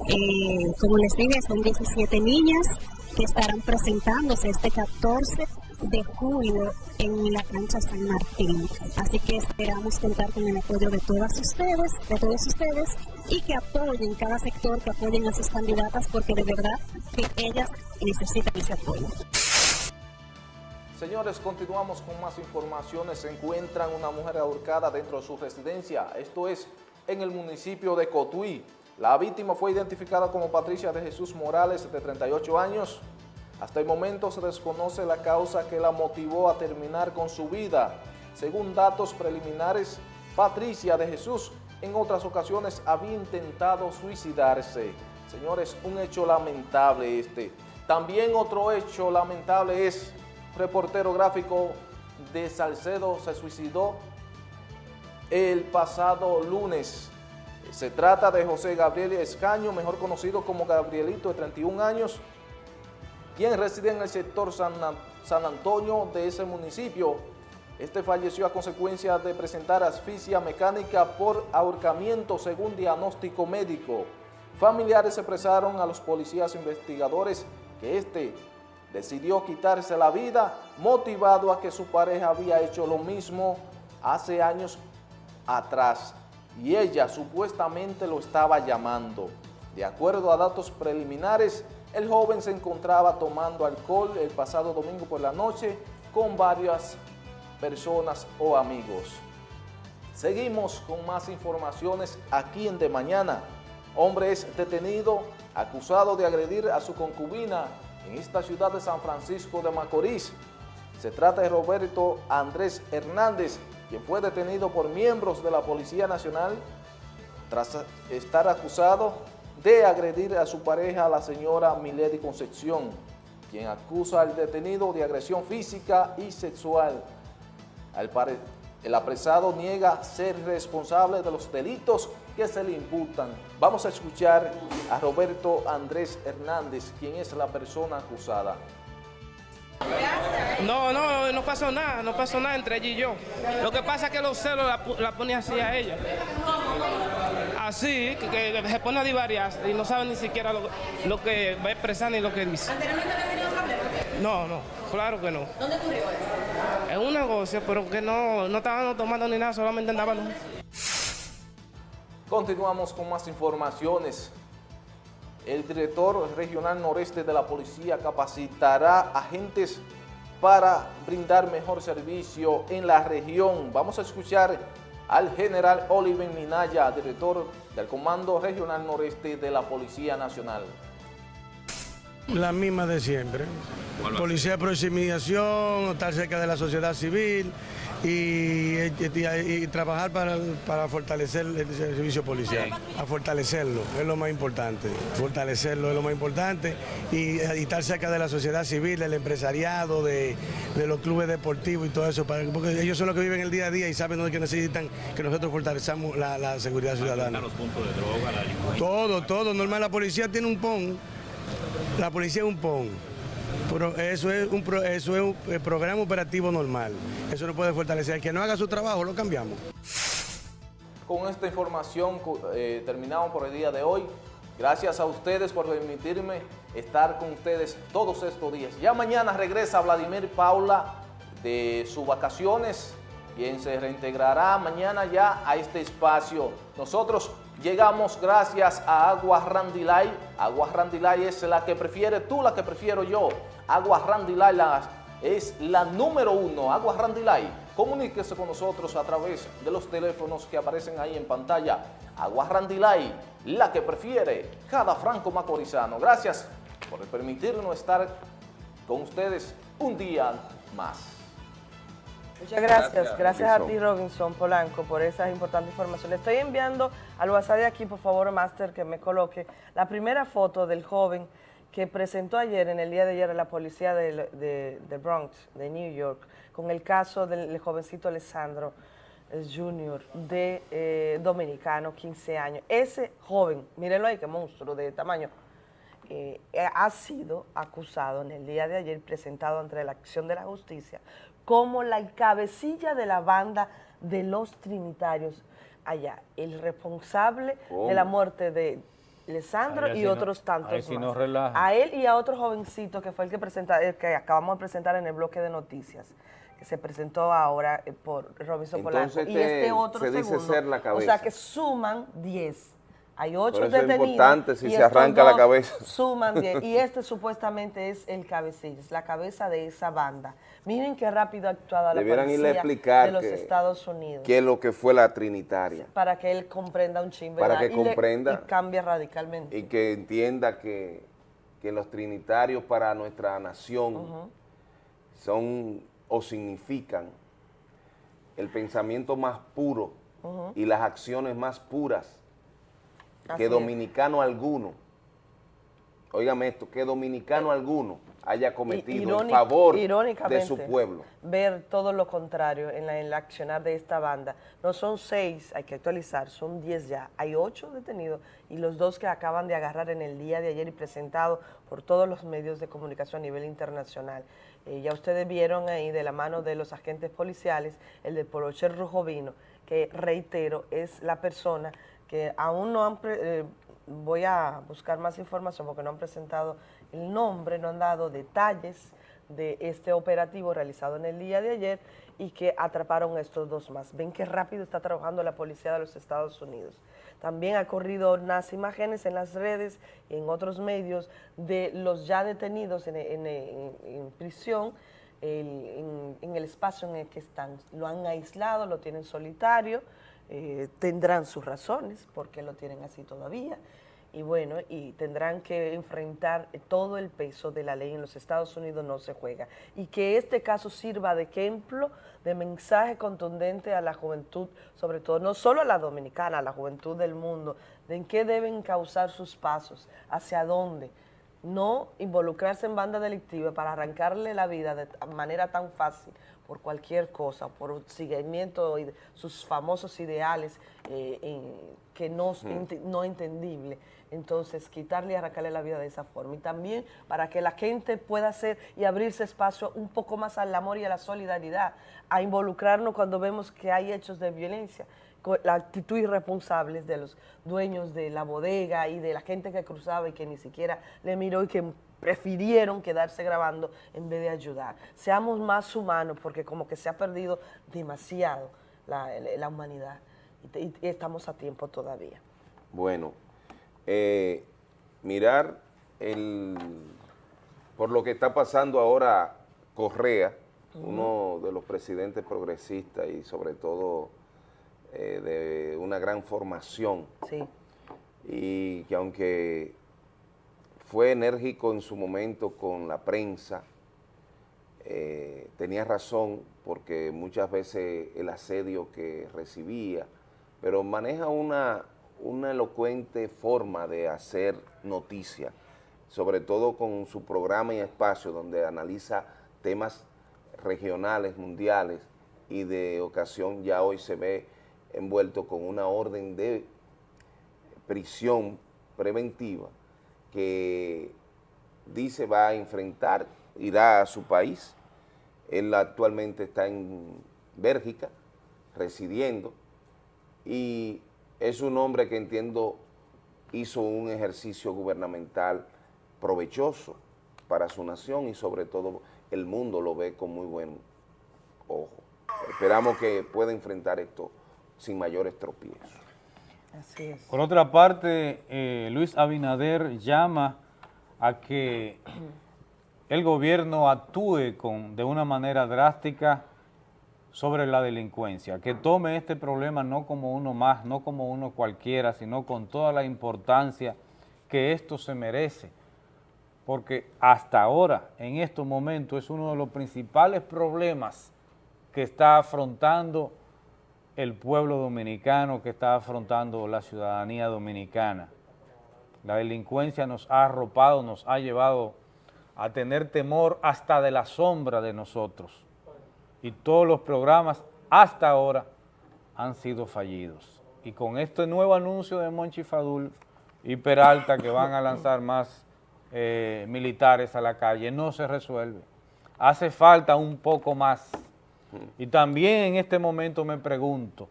Eh, como les dije, son 17 niñas que estarán presentándose este 14 de julio en la cancha San Martín. Así que esperamos contar con el apoyo de todas ustedes, de todos ustedes, y que apoyen cada sector, que apoyen a sus candidatas, porque de verdad que ellas necesitan ese apoyo. Señores, continuamos con más informaciones. Se encuentran una mujer ahorcada dentro de su residencia. Esto es en el municipio de Cotuí. La víctima fue identificada como Patricia de Jesús Morales, de 38 años. Hasta el momento se desconoce la causa que la motivó a terminar con su vida. Según datos preliminares, Patricia de Jesús en otras ocasiones había intentado suicidarse. Señores, un hecho lamentable este. También otro hecho lamentable es reportero gráfico de Salcedo se suicidó el pasado lunes. Se trata de José Gabriel Escaño, mejor conocido como Gabrielito, de 31 años, quien reside en el sector San, San Antonio de ese municipio. Este falleció a consecuencia de presentar asfixia mecánica por ahorcamiento según diagnóstico médico. Familiares expresaron a los policías investigadores que este decidió quitarse la vida motivado a que su pareja había hecho lo mismo hace años atrás y ella supuestamente lo estaba llamando. De acuerdo a datos preliminares, el joven se encontraba tomando alcohol el pasado domingo por la noche con varias personas o amigos. Seguimos con más informaciones aquí en De Mañana. Hombre es detenido acusado de agredir a su concubina en esta ciudad de San Francisco de Macorís. Se trata de Roberto Andrés Hernández, quien fue detenido por miembros de la Policía Nacional tras estar acusado de agredir a su pareja, la señora Milady Concepción, quien acusa al detenido de agresión física y sexual. el apresado niega ser responsable de los delitos que se le imputan. Vamos a escuchar a Roberto Andrés Hernández, quien es la persona acusada. No, no, no pasó nada, no pasó nada entre ella y yo. Lo que pasa es que los celos la, la pone así a ella. Así, que, se pone a divariar y no sabe ni siquiera lo, que va a expresar ni lo que dice. ¿Anteriormente había tenido problemas? No, no, claro que no. ¿Dónde ocurrió eso? En un negocio, pero que no, no estaban tomando ni nada, solamente andaban... Continuamos con más informaciones. El director regional noreste de la policía capacitará agentes para brindar mejor servicio en la región. Vamos a escuchar al general Oliver Minaya, director del Comando Regional Noreste de la Policía Nacional. La misma de siempre. Policía de proximización, estar cerca de la sociedad civil y, y- y trabajar para, para fortalecer el servicio policial. A fortalecerlo, es lo más importante. Fortalecerlo es lo más importante y, y estar cerca de la sociedad civil, del empresariado, de, de los clubes deportivos y todo eso, para- porque ellos son los que viven el día a día y saben dónde que necesitan que nosotros fortalezcamos la, la seguridad ciudadana. los puntos de droga, la delincuencia. Todo, todo, normal. La policía tiene un PON. La policía es un PON. Pero eso es un, eso es un eh, programa operativo normal. Eso no puede fortalecer. El que no haga su trabajo, lo cambiamos. Con esta información eh, terminamos por el día de hoy. Gracias a ustedes por permitirme estar con ustedes todos estos días. Ya mañana regresa Vladimir Paula de sus vacaciones, quien se reintegrará mañana ya a este espacio. Nosotros llegamos gracias a Agua Randilay. Agua Randilay es la que prefiere tú, la que prefiero yo. Agua Randilay la- es la número uno. Agua Randilay. Comuníquese con nosotros a través de los teléfonos que aparecen ahí en pantalla. Agua Randilay, la que prefiere cada franco macorizano. Gracias por permitirnos estar con ustedes un día más. Muchas gracias. Gracias, Gracias, a ti, Robinson Polanco, por esas importantes informaciones. Estoy enviando al WhatsApp de aquí, por favor, Master, que me coloque la primera foto del joven que presentó ayer, en el día de ayer, a la policía de, de- de Bronx, de New York, con el caso del jovencito Alessandro eh, Junior, de eh, dominicano, 15 años. Ese joven, mírenlo ahí, qué monstruo de tamaño, eh, ha sido acusado en el día de ayer, presentado ante la acción de la justicia, como la cabecilla de la banda de los trinitarios allá, el responsable de la muerte de Alessandro Ahí y no- otros tantos más. no relaja. A él y a otro jovencito que fue el que, presenta, el que acabamos de presentar en el bloque de noticias, que se presentó ahora eh, por Robinson Entonces Polanco. Y te- este otro se dice segundo. ser la O sea que suman 10. Hay ocho Por eso es detenidos. importante si se arranca la cabeza. Suman 10. Y este supuestamente es el cabecilla, es la cabeza de esa banda. Miren qué rápido ha actuado la Debieran irle a policía explicar de los que- Estados Unidos. ¿Qué es lo que fue la Trinitaria? para que él comprenda un chingo. Para que Y le- comprenda. y cambie radicalmente. Y que entienda que, que los trinitarios para nuestra nación son o significan el pensamiento más puro y las acciones más puras Así que es. dominicano alguno, óigame esto, que dominicano alguno haya cometido en Irónic- favor de su pueblo. Ver todo lo contrario en la, en la accionar de esta banda. No son seis, hay que actualizar, son diez ya. Hay ocho detenidos y los dos que acaban de agarrar en el día de ayer y presentado por todos los medios de comunicación a nivel internacional. Eh, ya ustedes vieron ahí de la mano de los agentes policiales el de Porocher Rujovino, que reitero, es la persona que aún no han... eh, voy a buscar más información porque no han presentado el nombre, no han dado detalles de este operativo realizado en el día de ayer y que atraparon a estos dos más. Ven qué rápido está trabajando la policía de los Estados Unidos. También ha corrido unas imágenes en las redes en otros medios de los ya detenidos en, prisión, en el espacio en el que están. Lo han aislado, lo tienen solitario, eh, tendrán sus razones porque lo tienen así todavía y bueno, y tendrán que enfrentar todo el peso de la ley en los Estados Unidos no se juega. Y que este caso sirva de ejemplo, de mensaje contundente a la juventud, sobre todo, no solo a la dominicana, a la juventud del mundo, de en qué deben causar sus pasos, hacia dónde. No involucrarse en banda delictiva para arrancarle la vida de manera tan fácil por cualquier cosa, por seguimiento de sus famosos ideales eh, en- que no, ente- no entendible. Entonces, quitarle y arrancarle la vida de esa forma. Y también para que la gente pueda hacer y abrirse espacio un poco más al amor y a la solidaridad, a involucrarnos cuando vemos que hay hechos de violencia, con la actitud irresponsable de los dueños de la bodega y de la gente que cruzaba y que ni siquiera le miró y que prefirieron quedarse grabando en vez de ayudar. Seamos más humanos porque como que se ha perdido demasiado la, la humanidad y, estamos a tiempo todavía. Bueno, eh, mirar el, por lo que está pasando ahora Correa, uno de los presidentes progresistas y sobre todo eh, de una gran formación. Y que aunque fue enérgico en su momento con la prensa, eh, tenía razón porque muchas veces el asedio que recibía, pero maneja una, una elocuente forma de hacer noticia, sobre todo con su programa y espacio donde analiza temas regionales, mundiales, y de ocasión ya hoy se ve envuelto con una orden de prisión preventiva que dice va a enfrentar, irá a su país. Él actualmente está en Bélgica, residiendo, y es un hombre que entiendo hizo un ejercicio gubernamental provechoso para su nación y sobre todo el mundo lo ve con muy buen ojo. Esperamos que pueda enfrentar esto sin mayores tropiezos. Por otra parte, eh, Luis Abinader llama a que el gobierno actúe con, de una manera drástica sobre la delincuencia, que tome este problema no como uno más, no como uno cualquiera, sino con toda la importancia que esto se merece, porque hasta ahora, en estos momentos, es uno de los principales problemas que está afrontando el pueblo dominicano, que está afrontando la ciudadanía dominicana. La delincuencia nos ha arropado, nos ha llevado a tener temor hasta de la sombra de nosotros. Y todos los programas hasta ahora han sido fallidos. Y con este nuevo anuncio de Monchi Fadul y Peralta que van a lanzar más eh, militares a la calle, no se resuelve. Hace falta un poco más y también en este momento me pregunto,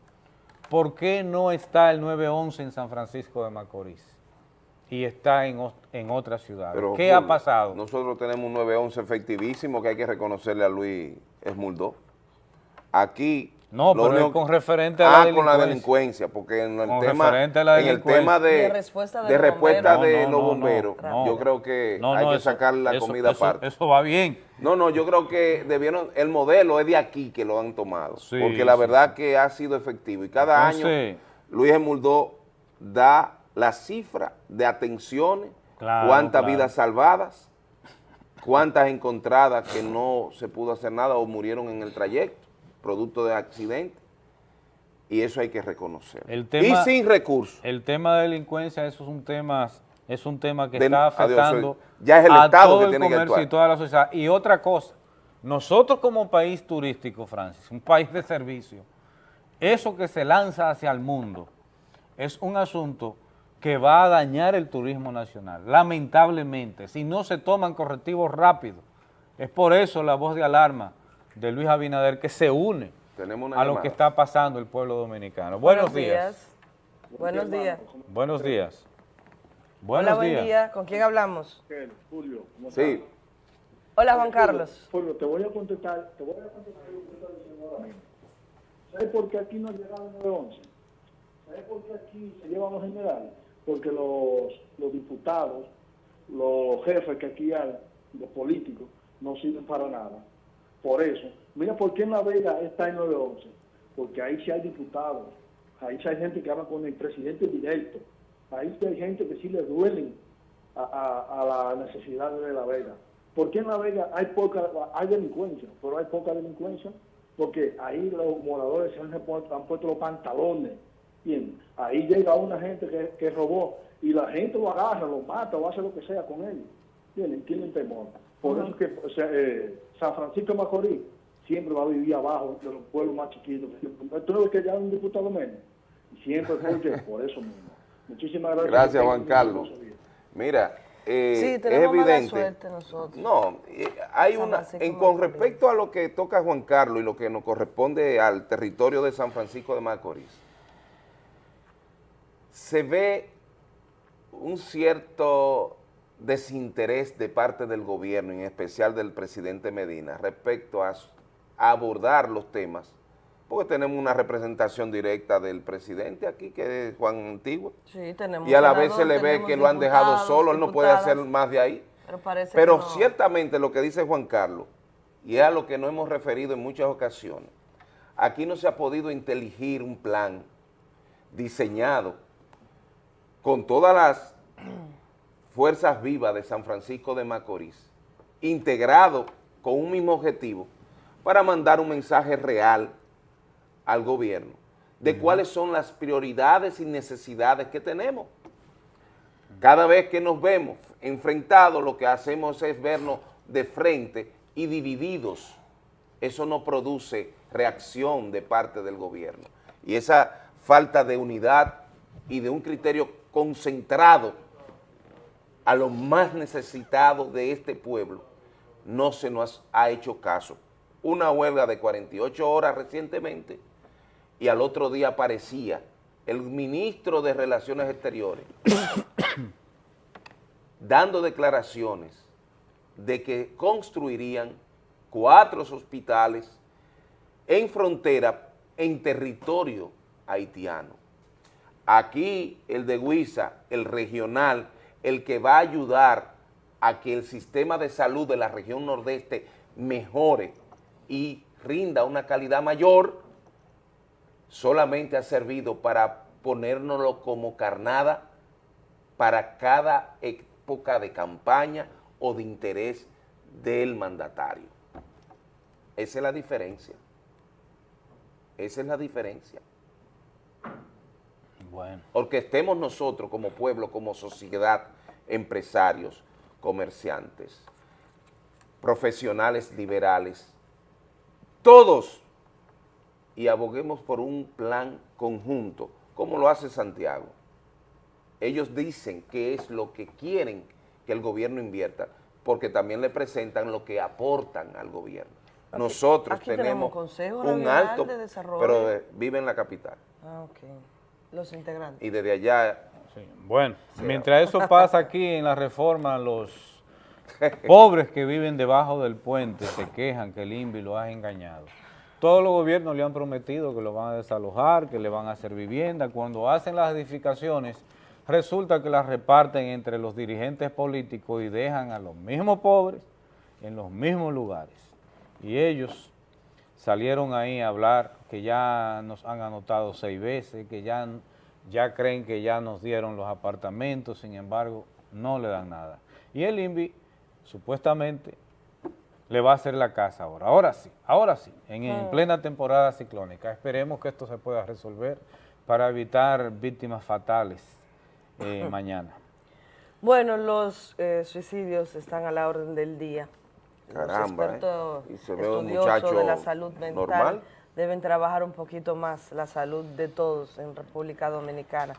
¿por qué no está el 911 en San Francisco de Macorís? Y está en, en otra ciudad. ¿Qué ha pasado? Nosotros tenemos un 911 efectivísimo que hay que reconocerle a Luis Esmuldó. Aquí no, pero con referente a la delincuencia. Ah, con la delincuencia, porque en el, tema, en el tema de, de respuesta de, respuesta de los bomberos, yo creo que hay que sacar la comida aparte. Eso va bien. No, no, yo creo que debieron, el modelo es de aquí que lo han tomado, porque la verdad que ha sido efectivo y cada año Luis Emuldó da la cifra de atenciones, cuántas vidas salvadas, cuántas encontradas que no se pudo hacer nada o murieron en el trayecto producto de accidente, y eso hay que reconocer. y sin recursos. El tema de delincuencia, eso es un tema, es un tema que está afectando ya es el a Estado todo que el tiene comercio y toda la sociedad. Y otra cosa, nosotros como país turístico, Francis, un país de servicio, eso que se lanza hacia el mundo es un asunto que va a dañar el turismo nacional, lamentablemente, si no se toman correctivos rápidos. Es por eso la voz de alarma de Luis Abinader que se une a lo que está pasando el pueblo dominicano. Buenos, días. Buenos días. Buenos días. Buenos Hola, buen día. ¿Con quién hablamos? Julio, ¿cómo Sí. Hola, Juan Carlos. Julio, te voy a contestar, te voy a contestar lo que está diciendo ahora mismo. ¿Sabes por qué aquí no llegaron 911? ¿Sabes por qué aquí se llevan los generales? Porque los, los diputados, los jefes que aquí hay, los políticos, no sirven para nada. Por eso, mira por qué en La Vega está en 911, porque ahí sí hay diputados, ahí sí hay gente que habla con el presidente directo, ahí sí hay gente que sí le duelen a, la necesidad de La Vega. ¿Por qué en La Vega hay poca, hay delincuencia, pero hay poca delincuencia? Porque ahí los moradores se han, puesto los pantalones. Bien, ahí llega una gente que, robó y la gente lo agarra, lo mata o hace lo que sea con él. Bien, tienen temor. Por eso que eh, San Francisco de Macorís siempre va a vivir abajo de los pueblos más chiquitos. Tú no ves que ya un diputado menos. Siempre porque por eso mismo. Muchísimas gracias. Gracias, Juan Carlos. Mira, eh, es evidente. No, eh, hay una. En, con respecto a lo que toca Juan Carlos y lo que nos corresponde al territorio de San Francisco de Macorís, se ve un cierto desinterés de parte del gobierno, en especial del presidente Medina, respecto a, abordar los temas porque tenemos una representación directa del presidente aquí, que es Juan Antigua. Sí, tenemos Y a la vez se le ve que lo han dejado solo, él no puede hacer más de ahí. Pero, no. ciertamente lo que dice Juan Carlos, y es a lo que nos hemos referido en muchas ocasiones, aquí no se ha podido inteligir un plan diseñado con todas las fuerzas vivas de San Francisco de Macorís, integrado con un mismo objetivo, para mandar un mensaje real al gobierno de cuáles son las prioridades y necesidades que tenemos. Cada vez que nos vemos enfrentados, lo que hacemos es vernos de frente y divididos. Eso no produce reacción de parte del gobierno. Y esa falta de unidad y de un criterio concentrado a los más necesitados de este pueblo, no se nos ha hecho caso. Una huelga de 48 horas recientemente y al otro día aparecía el ministro de Relaciones Exteriores dando declaraciones de que construirían cuatro hospitales en frontera, en territorio haitiano. Aquí el de Huiza, el regional, el que va a ayudar a que el sistema de salud de la región nordeste mejore y rinda una calidad mayor, solamente ha servido para ponérnoslo como carnada para cada época de campaña o de interés del mandatario. Esa es la diferencia. Esa es la diferencia. Bueno. Porque estemos nosotros como pueblo, como sociedad, empresarios, comerciantes, profesionales liberales, todos, y aboguemos por un plan conjunto, como lo hace Santiago. Ellos dicen qué es lo que quieren que el gobierno invierta, porque también le presentan lo que aportan al gobierno. Aquí- Nosotros aquí tenemos un alto, de Desarrollo. pero eh, vive en la capital. Ah, ok. Los integrantes. Y desde allá... Bueno, Sí. mientras eso pasa aquí en la reforma, los pobres que viven debajo del puente se quejan que el INVI lo ha engañado. Todos los gobiernos le han prometido que lo van a desalojar, que le van a hacer vivienda. Cuando hacen las edificaciones, resulta que las reparten entre los dirigentes políticos y dejan a los mismos pobres en los mismos lugares. Y ellos salieron ahí a hablar que ya nos han anotado seis veces, que ya, ya creen que ya nos dieron los apartamentos, sin embargo, no le dan nada. Y el INVI, supuestamente, le va a hacer la casa ahora. Ahora sí, ahora sí, en, en plena temporada ciclónica. Esperemos que esto se pueda resolver para evitar víctimas fatales eh, mañana. Bueno, los eh, suicidios están a la orden del día. Caramba, los expertos ¿eh? Y se ve un muchacho de la salud mental normal. Deben trabajar un poquito más la salud de todos en República Dominicana.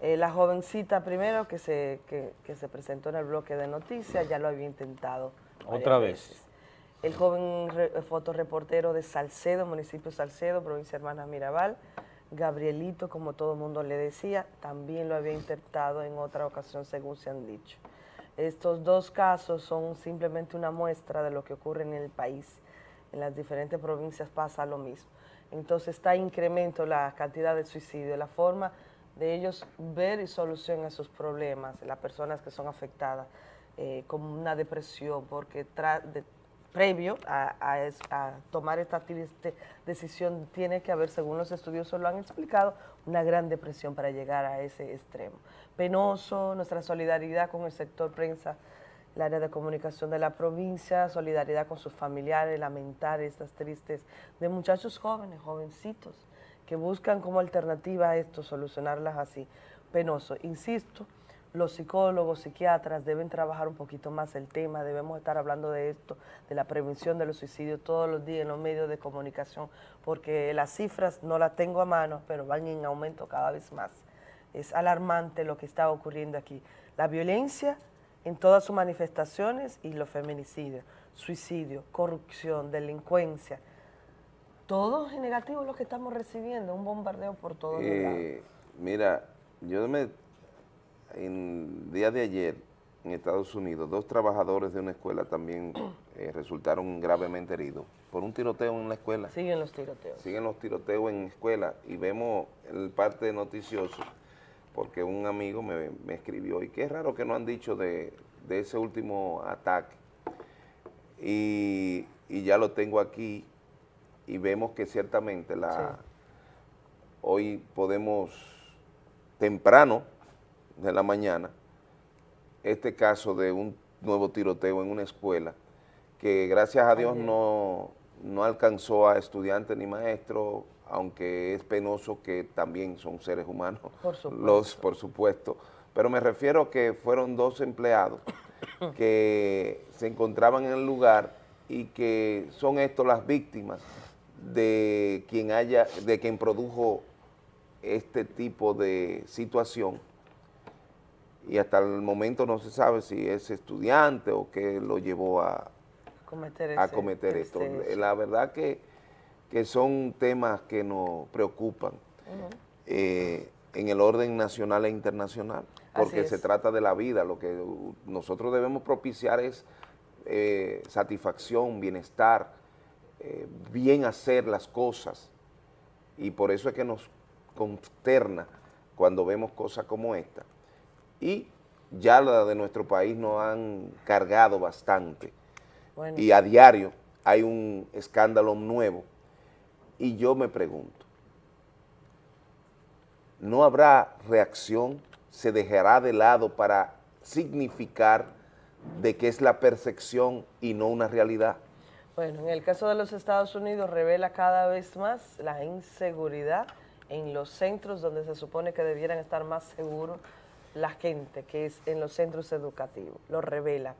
Eh, la jovencita primero que se, que, que se presentó en el bloque de noticias ya lo había intentado. Otra vez. veces. El joven re- fotoreportero de Salcedo, municipio Salcedo, provincia Hermanas Mirabal, Gabrielito, como todo el mundo le decía, también lo había intentado en otra ocasión, según se han dicho. Estos dos casos son simplemente una muestra de lo que ocurre en el país. En las diferentes provincias pasa lo mismo. Entonces está incremento la cantidad de suicidios, la forma de ellos ver y solucionar sus problemas, las personas que son afectadas eh, con una depresión, porque previo a, tomar esta triste decisión tiene que haber, según los estudiosos lo han explicado, una gran depresión para llegar a ese extremo. Penoso, nuestra solidaridad con el sector prensa, el área de comunicación de la provincia, solidaridad con sus familiares, lamentar estas tristes de muchachos jóvenes, jovencitos, que buscan como alternativa a esto, solucionarlas así. Penoso, insisto, los psicólogos, psiquiatras deben trabajar un poquito más el tema, debemos estar hablando de esto, de la prevención de los suicidios todos los días en los medios de comunicación, porque las cifras no las tengo a mano, pero van en aumento cada vez más. Es alarmante lo que está ocurriendo aquí. La violencia en todas sus manifestaciones y los feminicidios, suicidio, corrupción, delincuencia, todo es negativo lo que estamos recibiendo, un bombardeo por todos lados. Eh, mira, yo me, en día de ayer en Estados Unidos, dos trabajadores de una escuela también eh, resultaron gravemente heridos por un tiroteo en la escuela. Siguen los tiroteos. Siguen los tiroteos en escuela y vemos el parte noticioso porque un amigo me, me escribió y qué raro que no han dicho de, de ese último ataque. Y, y ya lo tengo aquí y vemos que ciertamente la hoy podemos temprano de la mañana este caso de un nuevo tiroteo en una escuela que gracias a Dios no, no alcanzó a estudiantes ni maestros, aunque es penoso que también son seres humanos, Por supuesto. los por supuesto, pero me refiero a que fueron dos empleados que se encontraban en el lugar y que son estos las víctimas de quien haya, de quien produjo este tipo de situación y hasta el momento no se sabe si es estudiante o qué lo llevó a cometer, a ese- cometer esto. este- La verdad que, que son temas que nos preocupan eh, en el orden nacional e internacional, porque se trata de la vida, lo que nosotros debemos propiciar es eh, satisfacción, bienestar, eh, bien hacer las cosas, y por eso es que nos consterna cuando vemos cosas como esta. Y ya la de nuestro país nos han cargado bastante, Bueno. y a diario hay un escándalo nuevo, y yo me pregunto, no habrá reacción, se dejará de lado para significar de que es la percepción y no una realidad. Bueno, en el caso de los Estados Unidos revela cada vez más la inseguridad en los centros donde se supone que debieran estar más seguros la gente, que es en los centros educativos. Lo revela.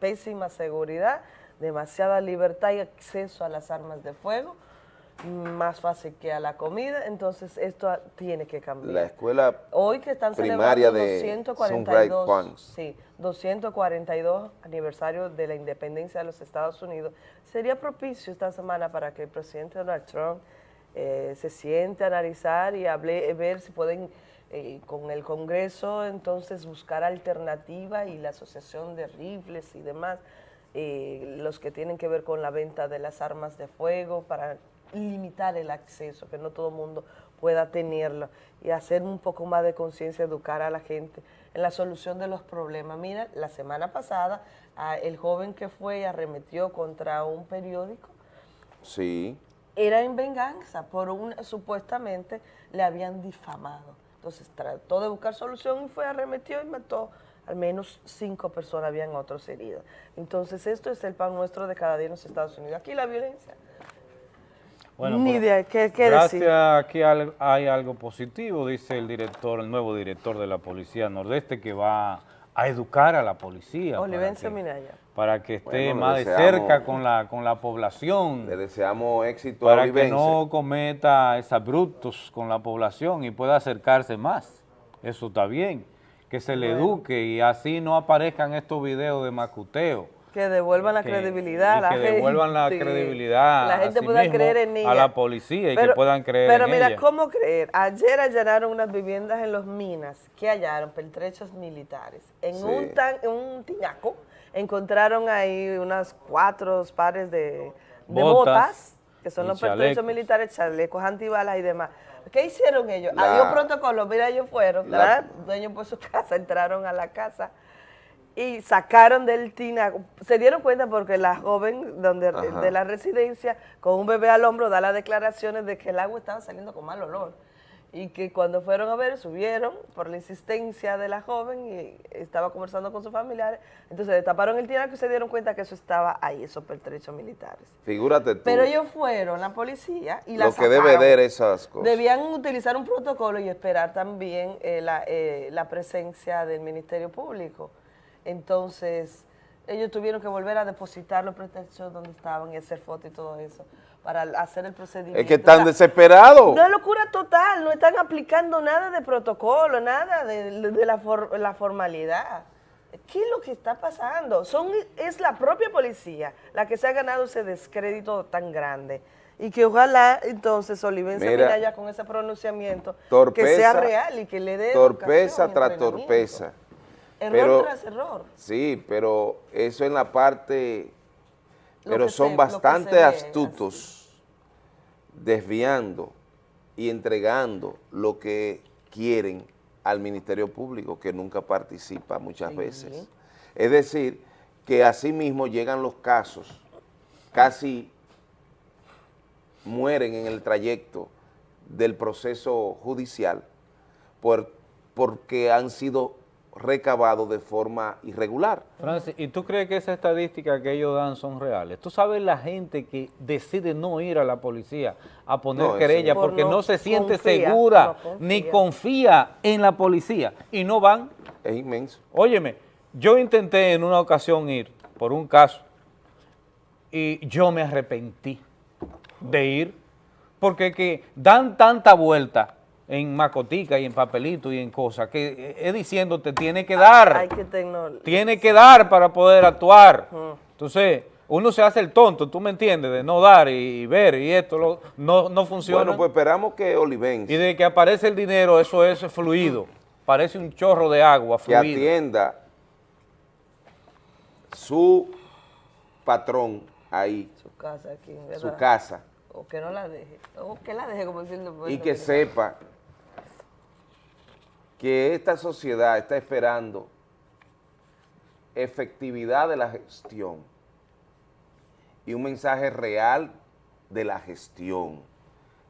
Pésima seguridad, demasiada libertad y acceso a las armas de fuego, más fácil que a la comida, entonces esto tiene que cambiar. La escuela Hoy que están primaria celebrando de 242, Sunrise Point. sí, 242 aniversario de la independencia de los Estados Unidos, sería propicio esta semana para que el presidente Donald Trump eh, se siente a analizar y hable, ver si pueden eh, con el Congreso entonces buscar alternativa y la asociación de rifles y demás, eh, los que tienen que ver con la venta de las armas de fuego para limitar el acceso, que no todo el mundo pueda tenerlo y hacer un poco más de conciencia, educar a la gente en la solución de los problemas. Mira, la semana pasada el joven que fue y arremetió contra un periódico Sí, era en venganza, por un supuestamente le habían difamado. Entonces trató de buscar solución y fue, arremetió y mató al menos cinco personas, habían otros heridos. Entonces esto es el pan nuestro de cada día en los Estados Unidos. Aquí la violencia. Bueno, Ni idea, ¿qué, qué Gracias, decir? aquí hay algo positivo, dice el director, el nuevo director de la Policía Nordeste, que va a educar a la policía. para Olivense que- Minaya. para que esté Bueno, más de cerca con la, con la población. le deseamos éxito a para que no cometa exabruptos con la población y pueda acercarse más. Eso está bien, que se le Bueno. eduque y así no aparezcan estos videos de macuteo. Que devuelvan la que- credibilidad a la que devuelvan la gente. credibilidad La a gente sí pueda mismo, creer en ella. a la policía y que puedan creer Pero en mira, ella. ¿cómo creer? Ayer allanaron unas viviendas en los minas que hallaron pertrechos militares. En Sí. un, tan, en un tinaco encontraron ahí unas cuatro pares de, de Botas botas, que son los pertrechos militares, chalecos antibalas y demás. ¿Qué hicieron ellos? La- un protocolo, mira, ellos fueron, La- ¿verdad? dueños por su casa, entraron a la casa y sacaron del tinaco. Se dieron cuenta porque la joven donde, de la residencia, con un bebé al hombro, da las declaraciones de que el agua estaba saliendo con mal olor. Y que cuando fueron a ver, subieron por la insistencia de la joven y estaba conversando con sus familiares. Entonces destaparon el tinaco y se dieron cuenta que eso estaba ahí, esos pertrechos militares. Figúrate tú, Pero ellos fueron, la policía, y la lo que debe ver esas cosas. Debían utilizar un protocolo y esperar también eh, la, eh, la presencia del Ministerio Público. Entonces, ellos tuvieron que volver a depositar los pretextos donde estaban y hacer fotos y todo eso para hacer el procedimiento. Es que están desesperados. Una locura total, no están aplicando nada de protocolo, nada de, de la, for- la formalidad. ¿Qué es lo que está pasando? Son, es la propia policía la que se ha ganado ese descrédito tan grande. Y que ojalá entonces Olivense Mira, Minaya con ese pronunciamiento que torpeza, sea real y que le dé Torpeza tras torpeza. Error pero, tras error. Sí, pero eso en la parte, Lo pero son se- bastante astutos desviando y entregando lo que quieren al Ministerio Público, que nunca participa muchas veces. Es decir, que así mismo llegan los casos, casi mueren en el trayecto del proceso judicial por, porque han sido recabados de forma irregular. Francis, ¿y tú crees que esa estadística que ellos dan son reales? ¿Tú sabes la gente que decide no ir a la policía a poner No, querella porque Por no, no se siente confía, segura no confía. ni confía en la policía y no van? Es inmenso. Óyeme, yo intenté en una ocasión ir por un caso y yo me arrepentí de ir porque que dan tanta vuelta en macotica y en papelito y en cosas que es diciéndote tiene que dar. Hay que Tiene que dar para poder actuar. Entonces, uno se hace el tonto, tú me entiendes, de no dar y, ver y esto lo- no, no funciona. Bueno, pues esperamos que Olivense y de que aparece el dinero, eso es fluido. Parece un chorro de agua que fluido. atienda su patrón ahí, Su casa aquí, su casa, O que no la deje. O que la deje, como diciendo. y que sepa que esta sociedad está esperando efectividad de la gestión y un mensaje real de la gestión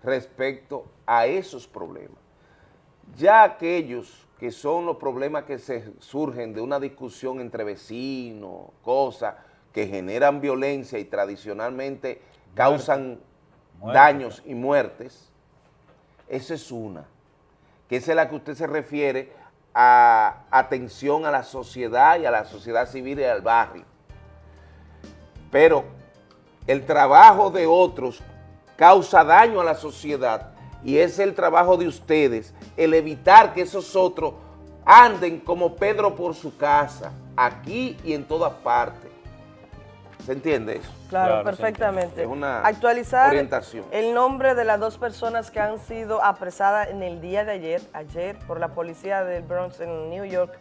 respecto a esos problemas. Ya aquellos que son los problemas que se surgen de una discusión entre vecinos, cosas que generan violencia y tradicionalmente causan Muerte. daños y muertes, esa es una, que es la que usted se refiere a atención a la sociedad y a la sociedad civil y al barrio. Pero el trabajo de otros causa daño a la sociedad y es el trabajo de ustedes el evitar que esos otros anden como Pedro por su casa, aquí y en todas partes. ¿Se entiende eso? Claro, perfectamente. Es una Actualizar orientación. el nombre de las dos personas que han sido apresadas en el día de ayer, ayer, por la policía del Bronx en New York.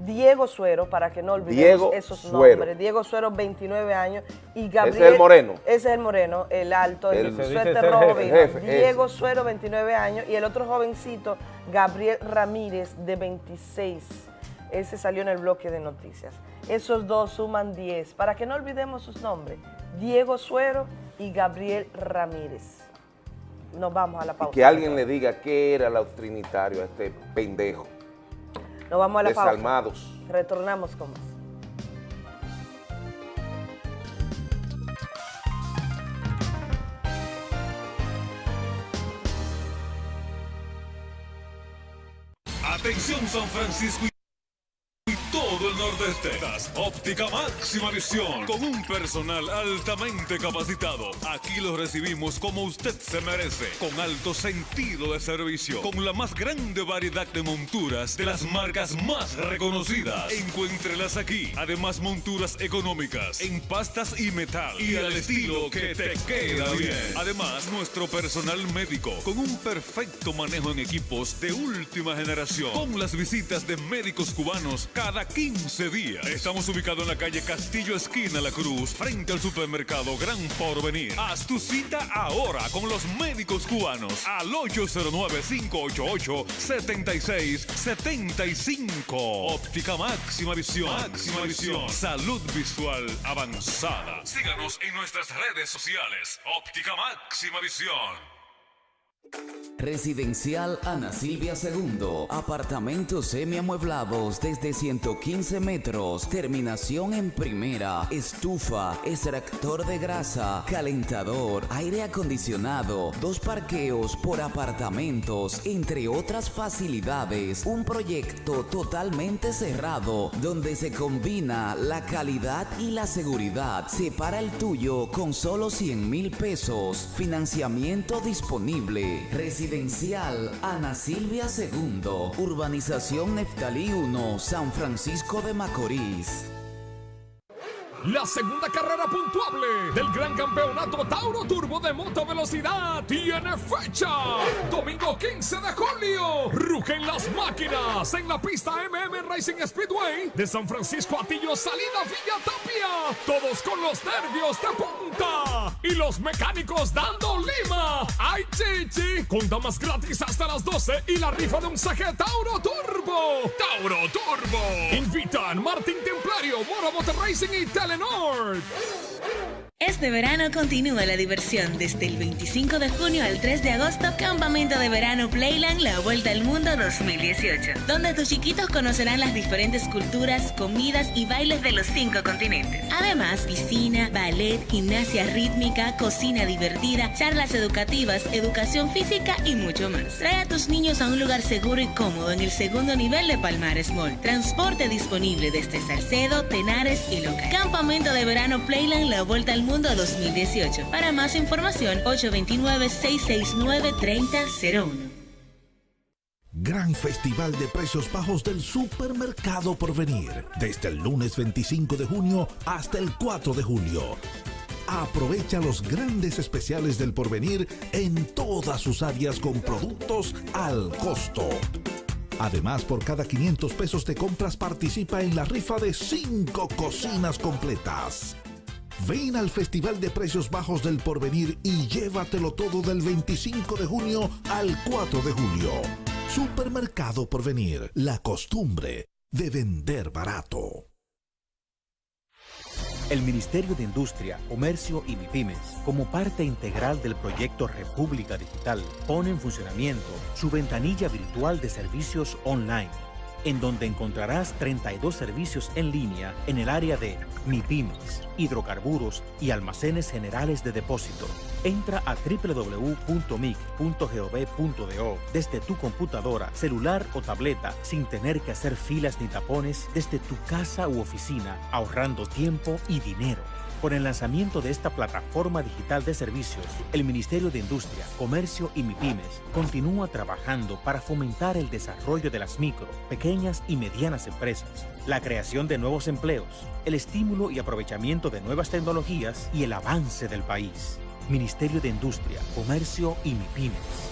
Diego Suero, para que no olvidemos Diego esos Suero. nombres. Diego Suero, 29 años. Y Gabriel, Ese es el moreno. Ese es el moreno, el alto, el, El- suéter rojo jefe, vino. jefe, Diego Suero, 29 años. Y el otro jovencito, Gabriel Ramírez, de 26. Ese salió en el bloque de noticias. Esos dos suman 10. Para que no olvidemos sus nombres. Diego Suero y Gabriel Ramírez. Nos vamos a la pausa. Que alguien le diga qué era el trinitario a este pendejo. Nos vamos a la pausa. Desalmados. Retornamos con más. Atención San Francisco y todo el nordeste. Óptica máxima visión con un personal altamente capacitado. Aquí lo recibimos como usted se merece, con alto sentido de servicio, con la más grande variedad de monturas de las marcas más reconocidas. Encuéntrelas aquí. Además monturas económicas en pastas y metal y al estilo que te queda bien. Además nuestro personal médico con un perfecto manejo en equipos de última generación, con las visitas de médicos cubanos cada 15 días. Estamos ubicados en la calle Castillo Esquina La Cruz, frente al supermercado Gran Porvenir. Haz tu cita ahora con los médicos cubanos al 809-588-7675. Óptica Máxima Visión. Máxima Visión. Salud visual avanzada. Síganos en nuestras redes sociales. Óptica Máxima Visión. Residencial Ana Silvia II. Apartamentos semiamueblados desde 115 metros. Terminación en primera. Estufa, extractor de grasa, calentador, aire acondicionado, dos parqueos por apartamentos, entre otras facilidades. Un proyecto totalmente cerrado donde se combina la calidad y la seguridad. Separa el tuyo con solo 100 mil pesos. Financiamiento disponible. Residencial Ana Silvia II. Urbanización Neftalí 1, San Francisco de Macorís. La segunda carrera puntuable del gran campeonato Tauro Turbo de moto velocidad tiene fecha. Domingo 15 de julio. Rugen las máquinas en la pista MM Racing Speedway de San Francisco Atillo, salida Villa Tapia. Todos con los nervios de punta. Y los mecánicos dando lima. ¡Ay, chichi! Con damas gratis hasta las 12 y la rifa de un saque Tauro Turbo. Tauro Turbo. Invitan Martín Templario, Moro Motor Racing y Telenor. Este verano continúa la diversión desde el 25 de junio al 3 de agosto, Campamento de Verano Playland La Vuelta al Mundo 2018, donde tus chiquitos conocerán las diferentes culturas, comidas y bailes de los cinco continentes. Además, piscina, ballet, gimnasia rítmica, cocina divertida, charlas educativas, educación física y mucho más. Trae a tus niños a un lugar seguro y cómodo en el segundo nivel de Palmares Mall. Transporte disponible desde Salcedo, Tenares y Loca. Campamento de Verano Playland La Vuelta al Mundo 2018. Para más información, 829-669-3001. Gran Festival de Precios Bajos del Supermercado Porvenir. Desde el lunes 25 de junio hasta el 4 de julio. Aprovecha los grandes especiales del porvenir en todas sus áreas con productos al costo. Además, por cada 500 pesos de compras participa en la rifa de 5 cocinas completas. Ven al Festival de Precios Bajos del Porvenir y llévatelo todo del 25 de junio al 4 de julio. Supermercado Porvenir, la costumbre de vender barato. El Ministerio de Industria, Comercio y MIPIMES, como parte integral del proyecto República Digital, pone en funcionamiento su ventanilla virtual de servicios online en donde encontrarás 32 servicios en línea en el área de MIPIMES, hidrocarburos y almacenes generales de depósito. Entra a www.mic.gov.do desde tu computadora, celular o tableta sin tener que hacer filas ni tapones desde tu casa u oficina, ahorrando tiempo y dinero. Con el lanzamiento de esta plataforma digital de servicios, el Ministerio de Industria, Comercio y MIPIMES continúa trabajando para fomentar el desarrollo de las micro, pequeñas y medianas empresas, la creación de nuevos empleos, el estímulo y aprovechamiento de nuevas tecnologías y el avance del país. Ministerio de Industria, Comercio y MIPIMES.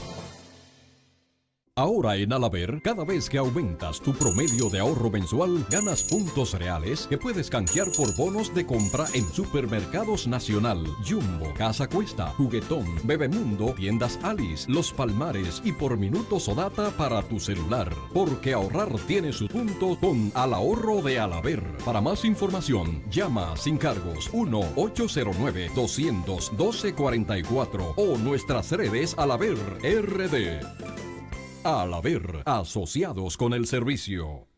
Ahora en Alaber, cada vez que aumentas tu promedio de ahorro mensual, ganas puntos reales que puedes canjear por bonos de compra en Supermercados Nacional, Jumbo, Casa Cuesta, Juguetón, Bebemundo, Tiendas Alice, Los Palmares y por minutos o data para tu celular. Porque ahorrar tiene su punto con Al Ahorro de Alaber. Para más información, llama sin cargos 1-809-212-44 o nuestras redes Alaber RD. Al haber asociados con el servicio.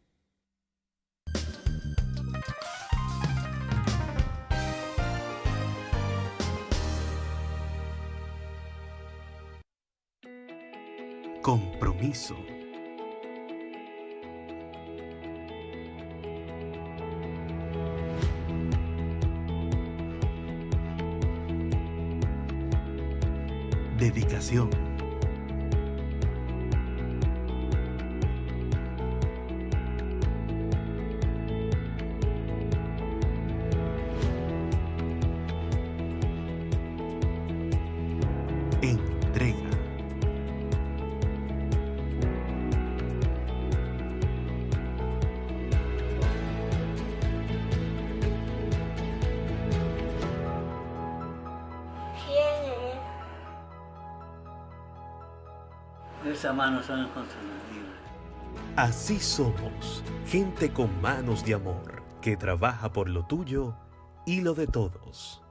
Compromiso. Dedicación. Manos son inconfundibles. Así somos, gente con manos de amor, que trabaja por lo tuyo y lo de todos.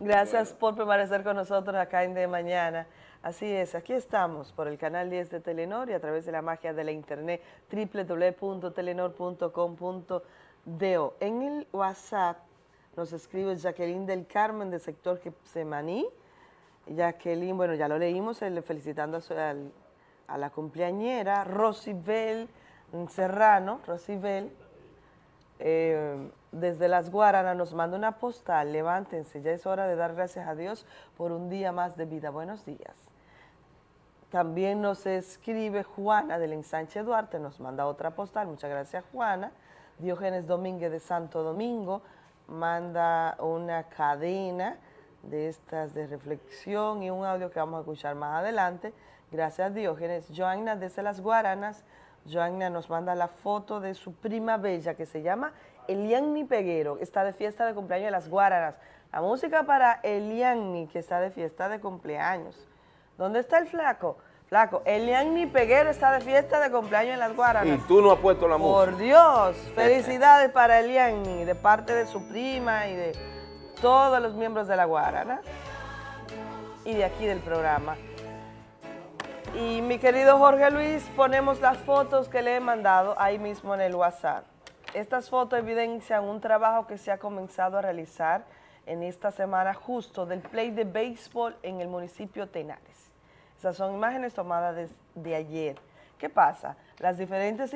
Gracias por permanecer con nosotros acá en De Mañana. Así es, aquí estamos por el canal 10 de Telenor y a través de la magia de la internet www.telenor.com.do. En el WhatsApp nos escribe Jacqueline del Carmen del sector Semaní. Jacqueline, bueno, ya lo leímos, felicitando a, su- a la cumpleañera Rosibel Serrano, Rosibel, eh, desde Las Guaranas nos manda una postal, levántense, ya es hora de dar gracias a Dios por un día más de vida. Buenos días. También nos escribe Juana del Ensanche Duarte, nos manda otra postal, muchas gracias Juana. Diógenes Domínguez de Santo Domingo manda una cadena de estas de reflexión y un audio que vamos a escuchar más adelante. Gracias Diógenes. Joanna desde Las Guaranas, Joanna nos manda la foto de su prima bella que se llama Elianni Peguero, está de fiesta de cumpleaños de Las Guaranas. La música para Elianni, que está de fiesta de cumpleaños. ¿Dónde está el flaco? Flaco, Elianni Peguero está de fiesta de cumpleaños en Las Guaranas. Y tú no has puesto la música. Por Dios, felicidades para Elianni, de parte de su prima y de todos los miembros de La Guarana y de aquí del programa. Y mi querido Jorge Luis, ponemos las fotos que le he mandado ahí mismo en el WhatsApp. Estas fotos evidencian un trabajo que se ha comenzado a realizar en esta semana justo del play de béisbol en el municipio Tenares. Esas son imágenes tomadas de, ayer. ¿Qué pasa? Las diferentes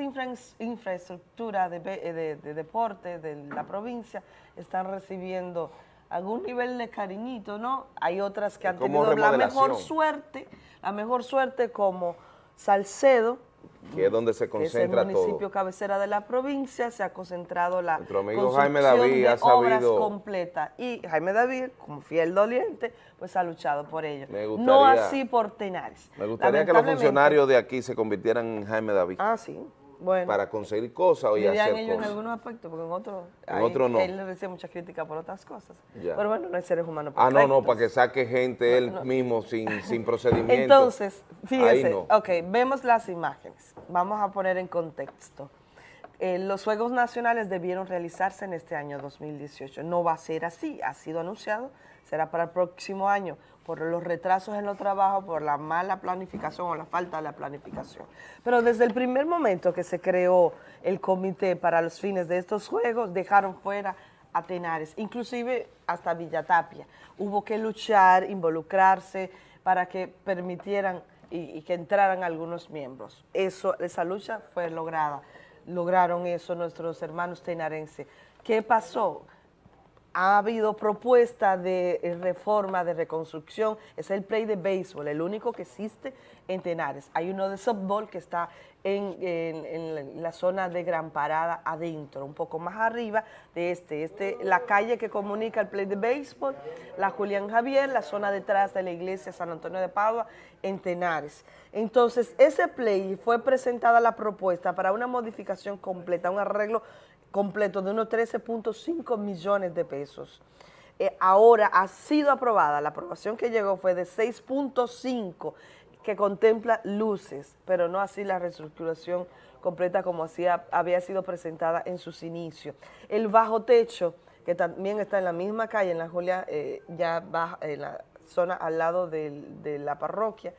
infraestructuras de, de, deporte de la provincia están recibiendo algún nivel de cariñito, ¿no? Hay otras que han tenido la mejor suerte, la mejor suerte como Salcedo, que es donde se concentra todo. es el municipio cabecera de la provincia, se ha concentrado la Nuestro amigo Jaime David ha sabido... completa. Y Jaime David, como fiel doliente, pues ha luchado por ello. no así por Tenares. Me gustaría que los funcionarios de aquí se convirtieran en Jaime David. Ah, sí para conseguir cosas y hacer ellos cosas. en algunos aspectos, porque en otros en otro no. él le recibe mucha crítica por otras cosas. Pero bueno, no hay seres humanos Ah, no, no, para que saque gente él mismo sin, sin procedimiento. Entonces, fíjese, ok, vemos las imágenes. Vamos a poner en contexto. Eh, los Juegos Nacionales debieron realizarse en este año 2018. No va a ser así, ha sido anunciado, será para el próximo año por los retrasos en los trabajos, por la mala planificación o la falta de la planificación. Pero desde el primer momento que se creó el comité para los fines de estos juegos, dejaron fuera a Tenares, inclusive hasta Villatapia. Hubo que luchar, involucrarse para que permitieran y, que entraran algunos miembros. Esa lucha fue lograda, lograron eso nuestros hermanos tenarenses. ¿Qué pasó? Ha habido propuestas de eh, reforma, de reconstrucción, es el play de béisbol, el único que existe en Tenares. Hay uno de softball que está en, la zona de Gran Parada adentro, un poco más arriba de este. este. La calle que comunica el play de béisbol, la Julián Javier, la zona detrás de la iglesia San Antonio de Padua, en Tenares. Entonces, ese play fue presentada la propuesta para una modificación completa, un arreglo completo de unos 13.5 millones de pesos. Eh, ahora ha sido aprobada, la aprobación que llegó fue de 6.5 que contempla luces, pero no así la reestructuración completa como había sido presentada en sus inicios. El bajo techo, que también está en la misma calle, en la Julia, eh, ya baja, en la zona al lado de la parroquia,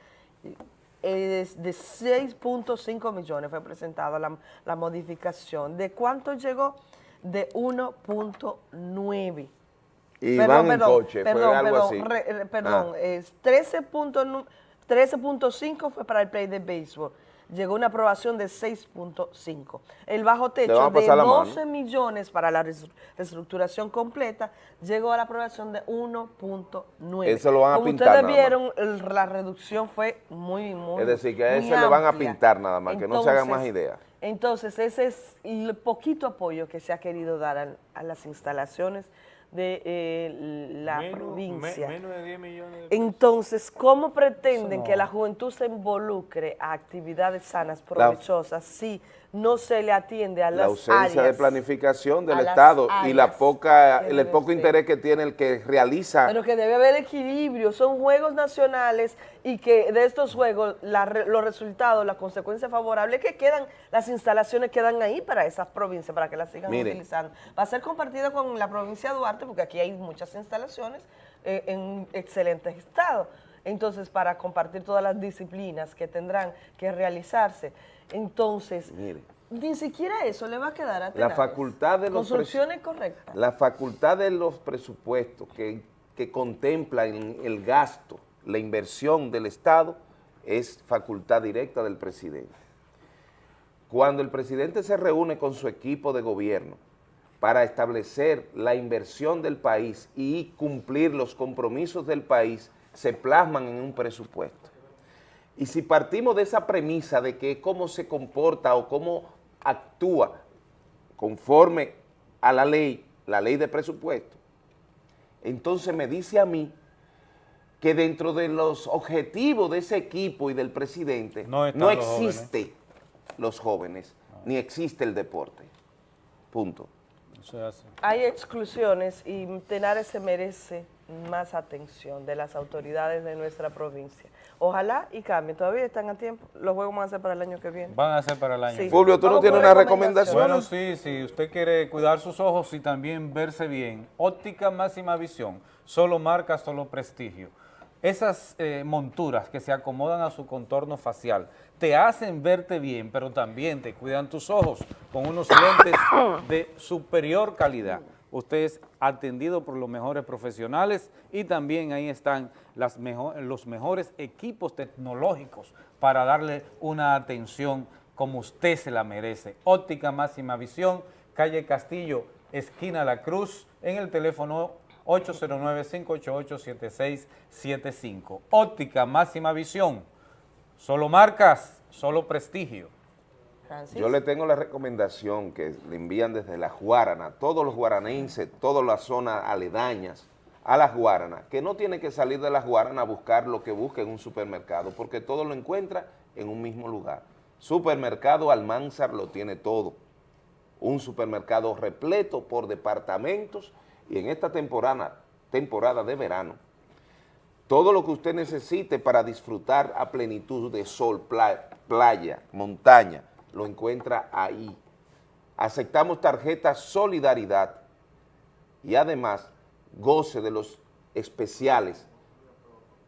es de 6.5 millones fue presentada la, modificación. ¿De cuánto llegó? De 1.9. Y van en coche, perdón, fue algo perdón, así. perdón, ah. es 13.5 fue para el play de béisbol llegó una aprobación de 6.5. El bajo techo de 12 millones para la reestructuración completa llegó a la aprobación de 1.9. Eso lo van a Como pintar ustedes vieron, la reducción fue muy, muy Es decir, que a ese le van a pintar nada más, que no se hagan más ideas. Entonces, ese es el poquito apoyo que se ha querido dar a las instalaciones de eh, la provincia. menos de 10 millones Entonces, ¿cómo pretenden que la juventud se involucre a actividades sanas, provechosas, si no se le atiende a las La ausencia de planificación del Estado y la poca el poco interés que tiene el que realiza. Pero que debe haber equilibrio, son juegos nacionales y que de estos juegos los resultados, la consecuencia favorable que quedan, las instalaciones quedan ahí para esas provincias, para que las sigan utilizando. Va a ser compartido con la provincia de Duarte porque aquí hay muchas instalaciones eh, en excelentes estado. Entonces, para compartir todas las disciplinas que tendrán que realizarse. Entonces, ni siquiera eso le va a quedar a La facultad de los Construcciones correctas. La facultad de los presupuestos que, que contemplan el gasto, la inversión del Estado, es facultad directa del presidente. Cuando el presidente se reúne con su equipo de gobierno para establecer la inversión del país y cumplir los compromisos del país se plasman en un presupuesto. Y si partimos de esa premisa de que cómo se comporta o cómo actúa conforme a la ley, la ley de presupuesto, entonces me dice a mí que dentro de los objetivos de ese equipo y del presidente no, existe los jóvenes, ni existe el deporte. Punto. Hay exclusiones y Tenares se merece más atención de las autoridades de nuestra provincia. Ojalá y cambien. Todavía están a tiempo. Los juegos van a ser para el año que viene. Van a ser para el año que viene. Fulvio, ¿tú no tienes una recomendación? Bueno, sí, si usted quiere cuidar sus ojos y también verse bien. Óptica máxima visión. Solo marca, solo prestigio. Esas eh, monturas que se acomodan a su contorno facial te hacen verte bien, pero también te cuidan tus ojos con unos lentes de superior calidad. Usted es atendido por los mejores profesionales y también ahí están los mejores equipos tecnológicos para darle una atención como usted se la merece. Óptica Máxima Visión, calle Castillo, esquina La Cruz, en el teléfono 809-588-7675. Óptica Máxima Visión, solo marcas, solo prestigio. Yo le tengo la recomendación que le envían desde la Guarana, todos los guaranenses, todas las zonas aledañas a las Guaranas, que no tiene que salir de las Guaranas a buscar lo que busque en un supermercado, porque todo lo encuentra en un mismo lugar. Supermercado Almanzar lo tiene todo. Un supermercado repleto por departamentos y en esta temporada de verano, todo lo que usted necesite para disfrutar a plenitud de sol, playa, montaña, lo encuentra ahí. Aceptamos tarjeta Solidaridad y además goce de los especiales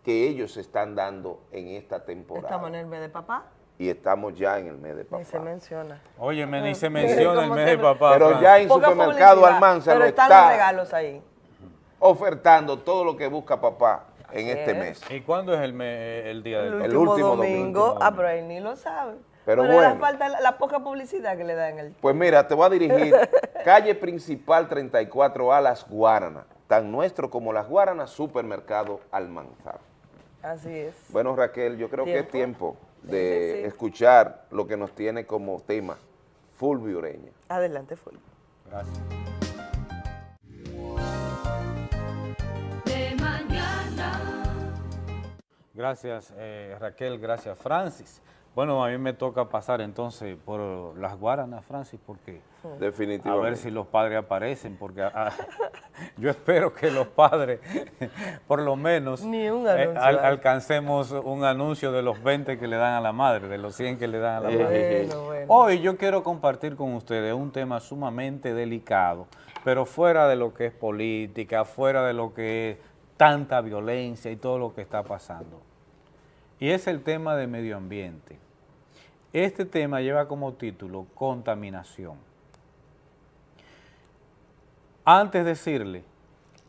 que ellos están dando en esta temporada. ¿Estamos en el mes de papá? Y estamos ya en el mes de papá. Ni se menciona. Oye, ni se menciona el mes de papá. Pero ya en supermercado Almanza lo están los regalos ahí. ofertando todo lo que busca papá en este mes. ¿Y cuándo es el, el día del el, último domingo? Ah, pero él ni lo sabe. Pero, bueno. falta la, poca publicidad que le dan el... Pues mira, te voy a dirigir. calle principal 34A Las Guaranas. Tan nuestro como Las Guaranas, supermercado Almanzar. Así es. Bueno, Raquel, yo creo que es tiempo de escuchar lo que nos tiene como tema Fulvio Ureña. Adelante, Fulvio. Gracias. De mañana. Gracias, eh, Raquel. Gracias, Francis. Bueno, a mí me toca pasar entonces por las Guaranas, Francis, porque Definitivamente. a ver si los padres aparecen, porque ah, yo espero que los padres, por lo menos, eh, alcancemos un anuncio de los 20 que le dan a la madre, de los 100 que le dan a la madre. Hoy yo quiero compartir con ustedes un tema sumamente delicado, pero fuera de lo que es política, fuera de lo que es tanta violencia y todo lo que está pasando. Y es el tema de medio ambiente. Este tema lleva como título contaminación. Antes de decirle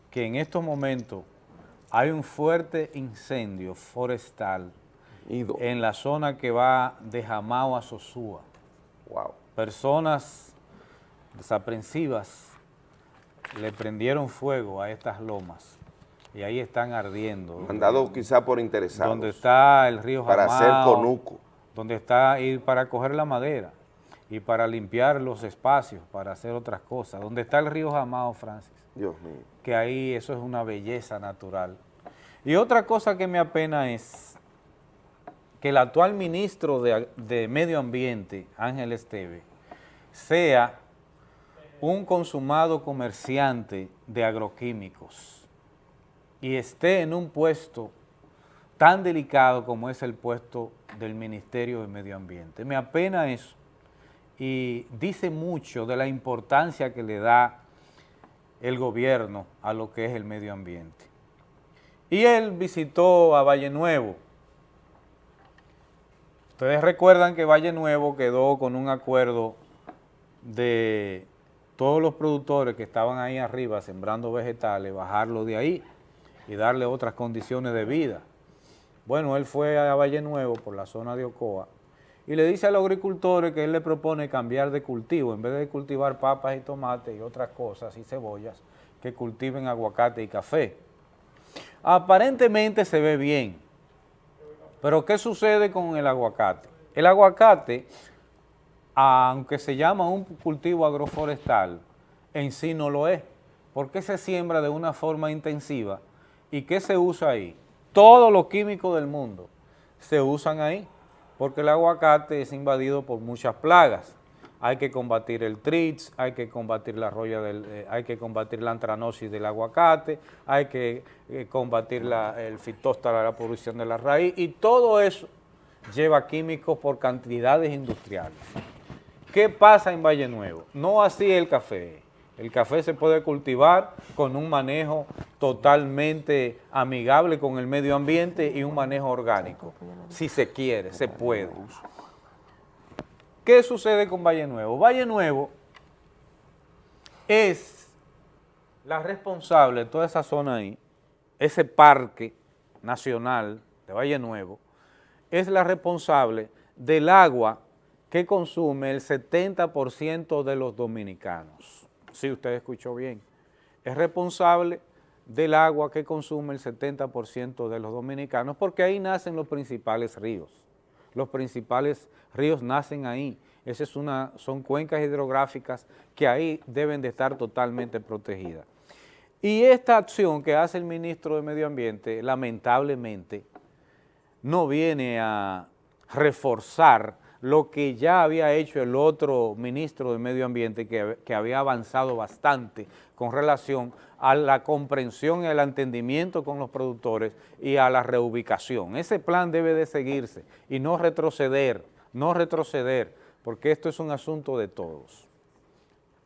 que en estos momentos hay un fuerte incendio forestal en la zona que va de Jamao a Sosúa. Wow. Personas desaprensivas le prendieron fuego a estas lomas y ahí están ardiendo. Mandado quizá por interesados. Donde está el río Jamao. Para hacer conuco donde está ir para coger la madera y para limpiar los espacios, para hacer otras cosas, donde está el río Jamao, Francis. Dios mío. Que ahí eso es una belleza natural. Y otra cosa que me apena es que el actual ministro de, de Medio Ambiente, Ángel Esteve, sea un consumado comerciante de agroquímicos y esté en un puesto tan delicado como es el puesto del Ministerio de Medio Ambiente. Me apena eso y dice mucho de la importancia que le da el gobierno a lo que es el medio ambiente. Y él visitó a Valle Nuevo. Ustedes recuerdan que Valle Nuevo quedó con un acuerdo de todos los productores que estaban ahí arriba sembrando vegetales, bajarlo de ahí y darle otras condiciones de vida. Bueno, él fue a Valle Nuevo por la zona de Ocoa y le dice a los agricultores que él le propone cambiar de cultivo, en vez de cultivar papas y tomates y otras cosas y cebollas, que cultiven aguacate y café. Aparentemente se ve bien, pero ¿qué sucede con el aguacate? El aguacate, aunque se llama un cultivo agroforestal, en sí no lo es, porque se siembra de una forma intensiva. ¿Y qué se usa ahí? Todos los químicos del mundo se usan ahí, porque el aguacate es invadido por muchas plagas. Hay que combatir el trits, hay que combatir la roya del, eh, hay que combatir la antranosis del aguacate, hay que eh, combatir el fitóstara, la producción de la raíz, y todo eso lleva químicos por cantidades industriales. ¿Qué pasa en Valle Nuevo? No así el café. El café se puede cultivar con un manejo totalmente amigable con el medio ambiente y un manejo orgánico. Si se quiere, se puede. ¿Qué sucede con Valle Nuevo? Valle Nuevo es la responsable de toda esa zona ahí, ese parque nacional de Valle Nuevo, es la responsable del agua que consume el 70% de los dominicanos. Si usted escuchó bien. Es responsable del agua que consume el 70% de los dominicanos porque ahí nacen los principales ríos. Los principales ríos nacen ahí. Esas son cuencas hidrográficas que ahí deben de estar totalmente protegidas. Y esta acción que hace el ministro de Medio Ambiente, lamentablemente, no viene a reforzar lo que ya había hecho el otro ministro de Medio Ambiente que, había avanzado bastante con relación a la comprensión y al entendimiento con los productores y a la reubicación. Ese plan debe de seguirse y no retroceder, no retroceder, porque esto es un asunto de todos.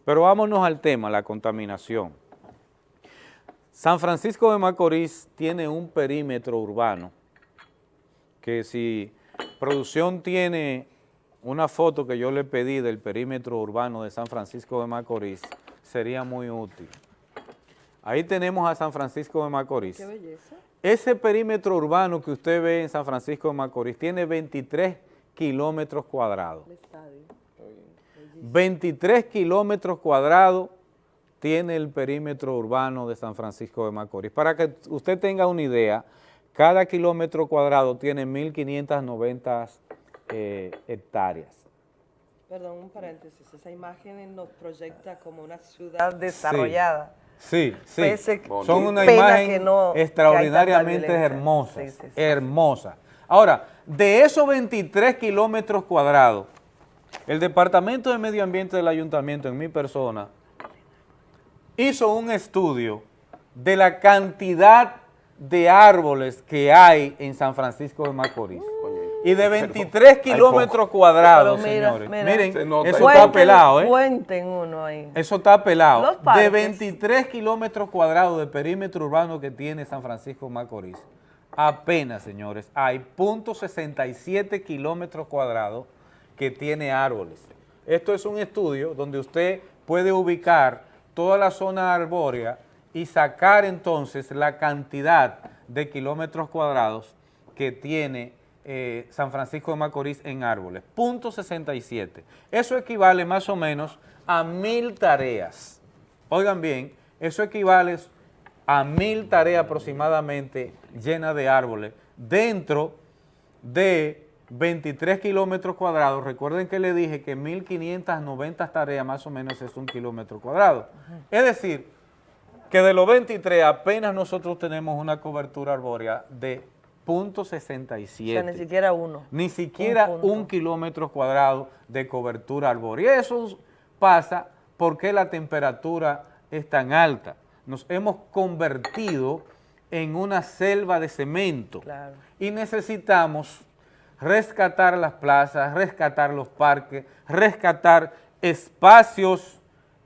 Pero vámonos al tema, la contaminación. San Francisco de Macorís tiene un perímetro urbano que si producción tiene una foto que yo le pedí del perímetro urbano de San Francisco de Macorís, sería muy útil. Ahí tenemos a San Francisco de Macorís. Qué belleza. Ese perímetro urbano que usted ve en San Francisco de Macorís tiene 23 kilómetros cuadrados. 23 kilómetros cuadrados tiene el perímetro urbano de San Francisco de Macorís. Para que usted tenga una idea, cada kilómetro cuadrado tiene 1.590 eh, hectáreas. Perdón, un paréntesis, esa imagen nos proyecta como una ciudad desarrollada. Sí, sí, sí. son una imagen no, extraordinariamente hermosa, sí, sí, hermosa. Ahora, de esos 23 kilómetros cuadrados, el Departamento de Medio Ambiente del Ayuntamiento, en mi persona, hizo un estudio de la cantidad de árboles que hay en San Francisco de Macorís. Y de 23 kilómetros cuadrados, mira, señores. Mira, Miren, eso cuenten, está pelado, ¿eh? Cuenten uno ahí. Eso está pelado. De 23 kilómetros cuadrados de perímetro urbano que tiene San Francisco Macorís, apenas, señores, hay .67 kilómetros cuadrados que tiene árboles. Esto es un estudio donde usted puede ubicar toda la zona arbórea y sacar entonces la cantidad de kilómetros cuadrados que tiene eh, San Francisco de Macorís en árboles. Punto 67. Eso equivale más o menos a mil tareas. Oigan bien, eso equivale a mil tareas aproximadamente llenas de árboles dentro de 23 kilómetros cuadrados. Recuerden que le dije que 1.590 tareas más o menos es un kilómetro cuadrado. Es decir, que de los 23 apenas nosotros tenemos una cobertura arbórea de punto 67. O sea, ni siquiera uno. Ni siquiera un, un kilómetro cuadrado de cobertura arbórea. Y eso pasa porque la temperatura es tan alta. Nos hemos convertido en una selva de cemento claro. y necesitamos rescatar las plazas, rescatar los parques, rescatar espacios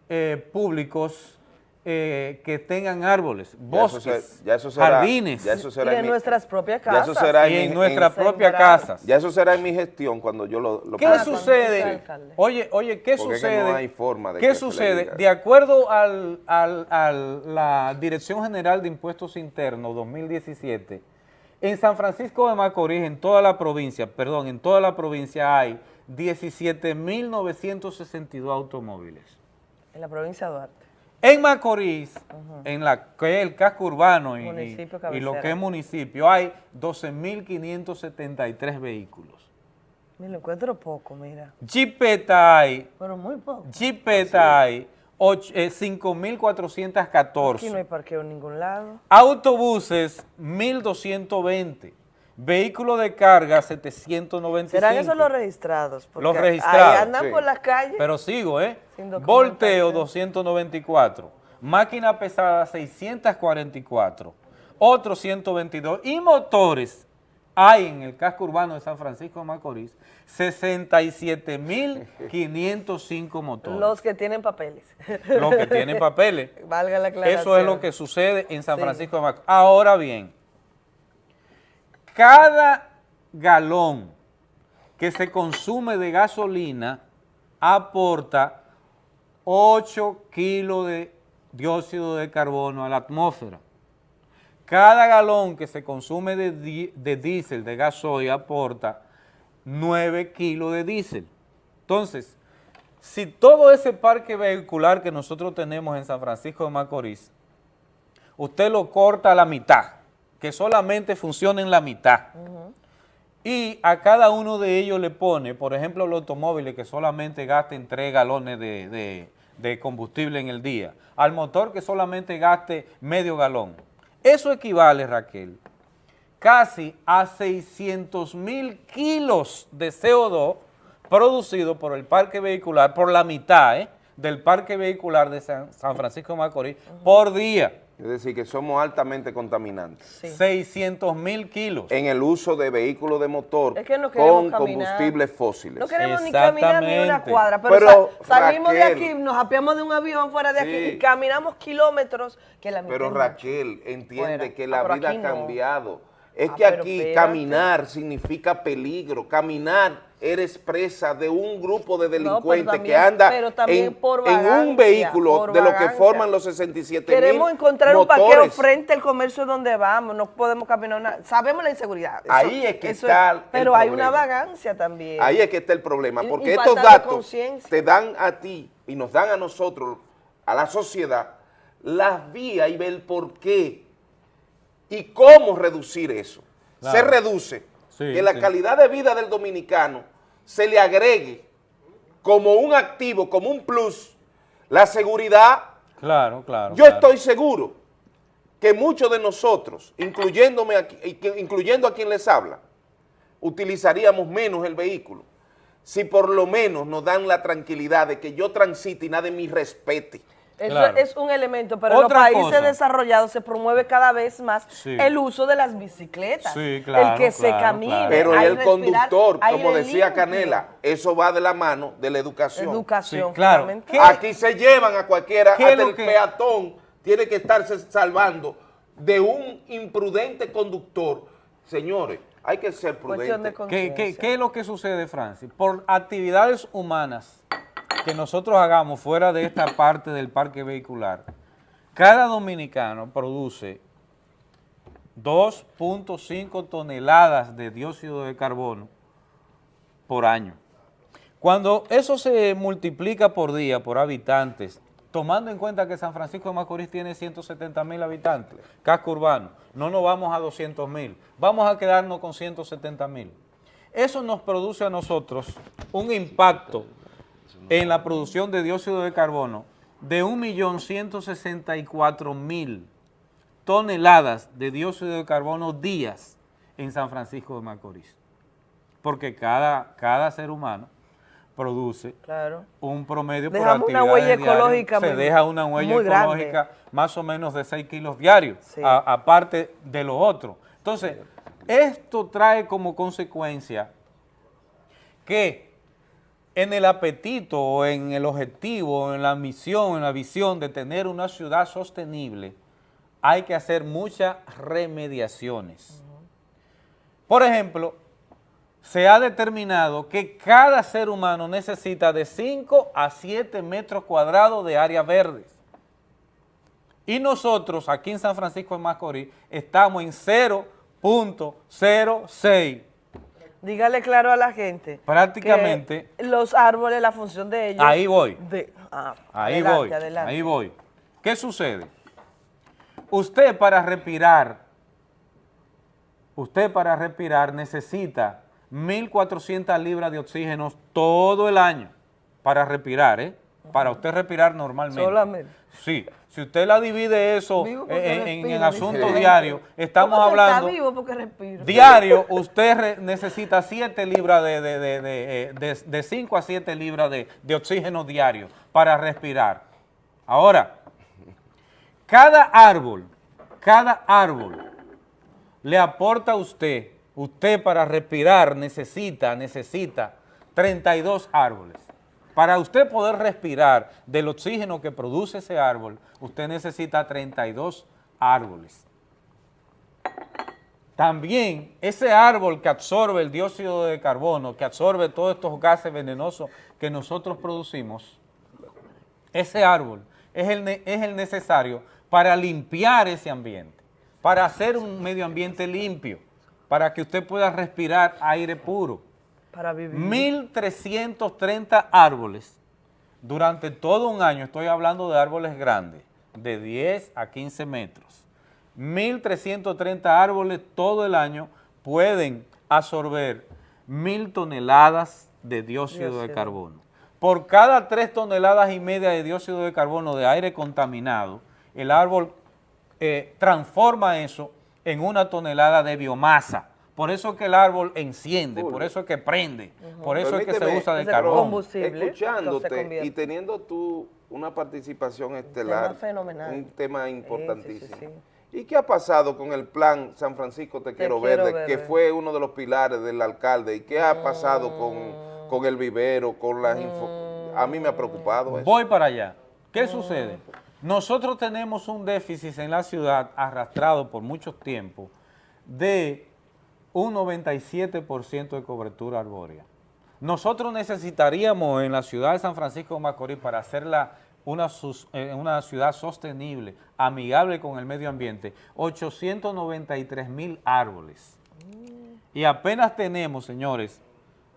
eh, públicos eh, que tengan árboles, bosques, ya eso será, ya eso será, jardines. Ya eso será y en, mi, nuestras propias casas. Ya eso será y en, en nuestras propias casas. Ya eso será en mi gestión cuando yo lo, lo ¿Qué pueda. sucede? Oye, oye, ¿qué Porque sucede? Es que no hay forma de ¿Qué que sucede? De acuerdo al, al, a la Dirección General de Impuestos Internos 2017, En San Francisco de Macorís, en toda la provincia, perdón, en toda la provincia hay 17.962 automóviles. En la provincia de Duarte. En Macorís, en la que el casco urbano y, y- y lo que es municipio, hay 12.573 vehículos. Me lo encuentro poco, mira. Jipeta hay, Pero muy poco. Jipeta hay och- eh, 5.414. Aquí no hay parqueo en ningún lado. Autobuses, 1.220. Vehículos de carga, 795. ¿Serán esos los registrados? Porque Los ahí registrados. andan sí. por las calles. Pero sigo, ¿eh? Volteo, 294. Máquina pesada, 644. Otros 122. Y motores, hay en el casco urbano de San Francisco de Macorís, 67.505 motores. Los que tienen papeles. Los que tienen papeles. Valga la aclaración. Eso es lo que sucede en San Sí. Francisco de Macorís. Ahora bien, cada galón que se consume de gasolina aporta 8 kilos de dióxido de carbono a la atmósfera. Cada galón que se consume de, de diésel, de gasoil, aporta 9 kilos de diésel. Entonces, si todo ese parque vehicular que nosotros tenemos en San Francisco de Macorís, usted lo corta a la mitad, que solamente funcione en la mitad, y a cada uno de ellos le pone, por ejemplo, los automóviles que solamente gasten 3 galones de, de- de combustible en el día, al motor que solamente gaste medio galón. Eso equivale, Raquel, casi a 600 mil kilos de CO2 producido por el parque vehicular, por la mitad ¿eh? del parque vehicular de San, San Francisco de Macorís, por día. Es decir, que somos altamente contaminantes. 600 mil kilos. En el uso de vehículos de motor Es que no queremos con caminar. combustibles fósiles. No queremos ni caminar ni una Exactamente. cuadra, pero, Pero, sa- salimos de aquí, nos apiamos de un avión fuera de aquí Sí. y caminamos kilómetros que la Pero. Raquel, entiende Fuera. que Ah, la vida ha no. Es Ah, que aquí espérate. caminar significa peligro. Caminar eres presa de un grupo de pero delincuentes que también- anda en, por en vagancia, un vehículo de lo que forman los 67 Queremos mil encontrar un parqueo frente al comercio donde vamos, no podemos caminar una... Sabemos la inseguridad. eso- Ahí es que está el Pero hay una vagancia también. Ahí es que está el problema, porque y estos datos te dan a ti y nos dan a nosotros, a la sociedad, las vías y ver el por qué y cómo reducir eso. Claro. Se reduce Sí, que la sí. calidad de vida del dominicano se le agregue como un activo, como un plus, la seguridad. Claro, claro. Yo claro. estoy seguro que muchos de nosotros, incluyéndome aquí- incluyendo a quien les habla, utilizaríamos menos el vehículo si por lo menos nos dan la tranquilidad de que yo transite y nadie me respete. Eso Claro. es un elemento, pero en los países cosa. desarrollados se promueve cada vez más Sí. el uso de las bicicletas. Sí, claro, el que se claro, camine. claro. Pero el respirar conductor, como decía limpio. Canela, eso va de la mano de la educación. Educación, Sí, claro. Aquí se llevan a cualquiera, ¿Qué es hasta el que- peatón tiene que estarse salvando de un imprudente conductor. Señores, hay que ser prudentes. ¿Qué, qué, qué es lo que sucede, Francis? Por actividades humanas que nosotros hagamos fuera de esta parte del parque vehicular, cada dominicano produce 2.5 toneladas de dióxido de carbono por año. Cuando eso se multiplica por día, por habitantes, tomando en cuenta que San Francisco de Macorís tiene 170 mil habitantes, casco urbano, no nos vamos a 200 mil, vamos a quedarnos con 170 mil. Eso nos produce a nosotros un impacto en la producción de dióxido de carbono de 1.164.000 toneladas de dióxido de carbono días en San Francisco de Macorís. Porque cada, cada ser humano produce Claro. un promedio por Dejamos una actividades huella diarias, ecológica se muy- deja una huella muy grande. ecológica más o menos de 6 kilos diarios, Sí. aparte de lo otro. Entonces, esto trae como consecuencia que en el apetito en el objetivo, en la misión, en la visión de tener una ciudad sostenible, hay que hacer muchas remediaciones. Por ejemplo, se ha determinado que cada ser humano necesita de 5 a 7 metros cuadrados de áreas verdes. Y nosotros aquí en San Francisco de Macorís estamos en 0.06. Dígale claro a la gente. Prácticamente. los árboles, la función de ellos. Ahí voy. de- ah, Ahí adelante, voy, adelante. ahí voy. ¿Qué sucede? Usted para respirar, usted para respirar necesita 1.400 libras de oxígeno todo el año para respirar, ¿eh? Para usted respirar normalmente. Solamente. Sí, si usted la divide eso porque en, en- en respiro, asuntos diarios, estamos ¿Cómo usted hablando... Está vivo porque respiro. Diario, usted re- necesita 7 libras de, de, de, de, eh, de- de 5 a 7 libras de, de oxígeno diario para respirar. Ahora, cada árbol, cada árbol le aporta a usted, usted para respirar necesita, necesita 32 árboles. Para usted poder respirar del oxígeno que produce ese árbol, usted necesita 32 árboles. También ese árbol que absorbe el dióxido de carbono, que absorbe todos estos gases venenosos que nosotros producimos, ese árbol es el, ne- es el necesario para limpiar ese ambiente, para hacer un medio ambiente limpio, para que usted pueda respirar aire puro. Para vivir. 1.330 árboles durante todo un año, estoy hablando de árboles grandes, de 10 a 15 metros. 1.330 árboles todo el año pueden absorber mil toneladas de dióxido de carbono. Por cada 3 toneladas y media de dióxido de carbono de aire contaminado, el árbol eh, transforma eso en una tonelada de biomasa. Por eso es que el árbol enciende, por eso es que prende, por eso es que se usa de pero carbón. Escuchándote y teniendo tú una participación estelar, fenomenal. un tema Sí, sí, importantísimo. sí, sí. ¿Y qué ha pasado con el plan San Francisco Te, Quiero, Quiero Verde, que fue uno de los pilares del alcalde? ¿Y qué ha pasado Mm. con, con el vivero, con las info- A mí me ha preocupado eso. Voy para allá. ¿Qué sucede? Nosotros tenemos un déficit en la ciudad arrastrado por mucho tiempo de un 97% de cobertura arbórea. Nosotros necesitaríamos en la ciudad de San Francisco de Macorís para hacerla una, eh, una ciudad sostenible, amigable con el medio ambiente, 893 mil árboles. Y apenas tenemos, señores,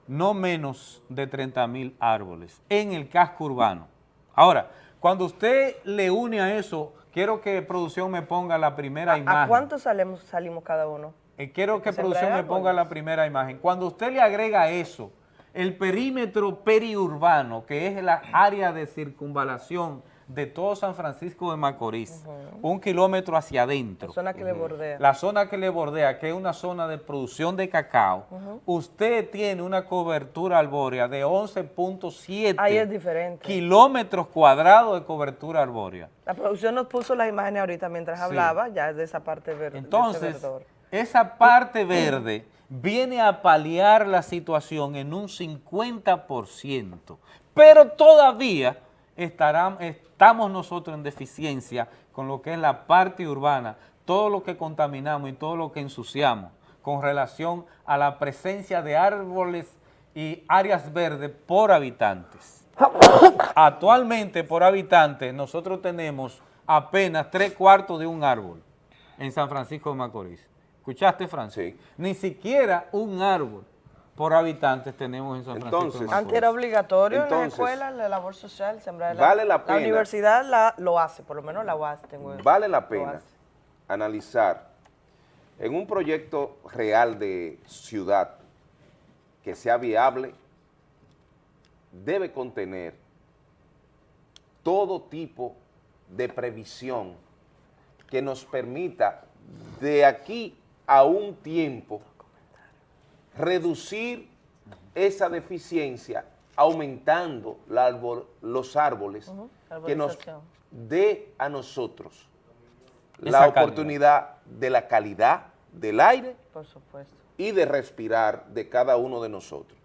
no menos de 30 mil árboles en el casco urbano. Ahora, cuando usted le une a eso, quiero que producción me ponga la primera imagen. ¿A salimos, salimos cada uno? Eh, quiero que Sembrar producción me árboles. ponga la primera imagen. Cuando usted le agrega eso, el perímetro periurbano, que es la área de circunvalación de todo San Francisco de Macorís, un kilómetro hacia adentro. La zona que le bordea. La zona que le bordea, que es una zona de producción de cacao, usted tiene una cobertura arbórea de 11.7 Ahí es diferente. kilómetros cuadrados de cobertura arbórea. La producción nos puso las imágenes ahorita mientras Sí. hablaba, ya es de esa parte verde. Entonces. Esa parte verde viene a paliar la situación en un 50%, pero todavía estarán, estamos nosotros en deficiencia con lo que es la parte urbana, todo lo que contaminamos y todo lo que ensuciamos con relación a la presencia de árboles y áreas verdes por habitantes. Actualmente por habitante nosotros tenemos apenas tres cuartos de un árbol en San Francisco de Macorís. ¿Escuchaste, Francis? Ni siquiera un árbol por habitantes tenemos en San Francisco Entonces. Antes era obligatorio en la Entonces, escuela, la labor social, sembrar vale la pena. universidad la, lo hace, por lo menos la UAS tengo Vale la pena analizar en un proyecto real de ciudad que sea viable, debe contener todo tipo de previsión que nos permita de aquí a un tiempo reducir esa deficiencia aumentando la árbol- los árboles que nos dé a nosotros Esa la calidad. oportunidad de la calidad del aire Por supuesto. y de respirar de cada uno de nosotros.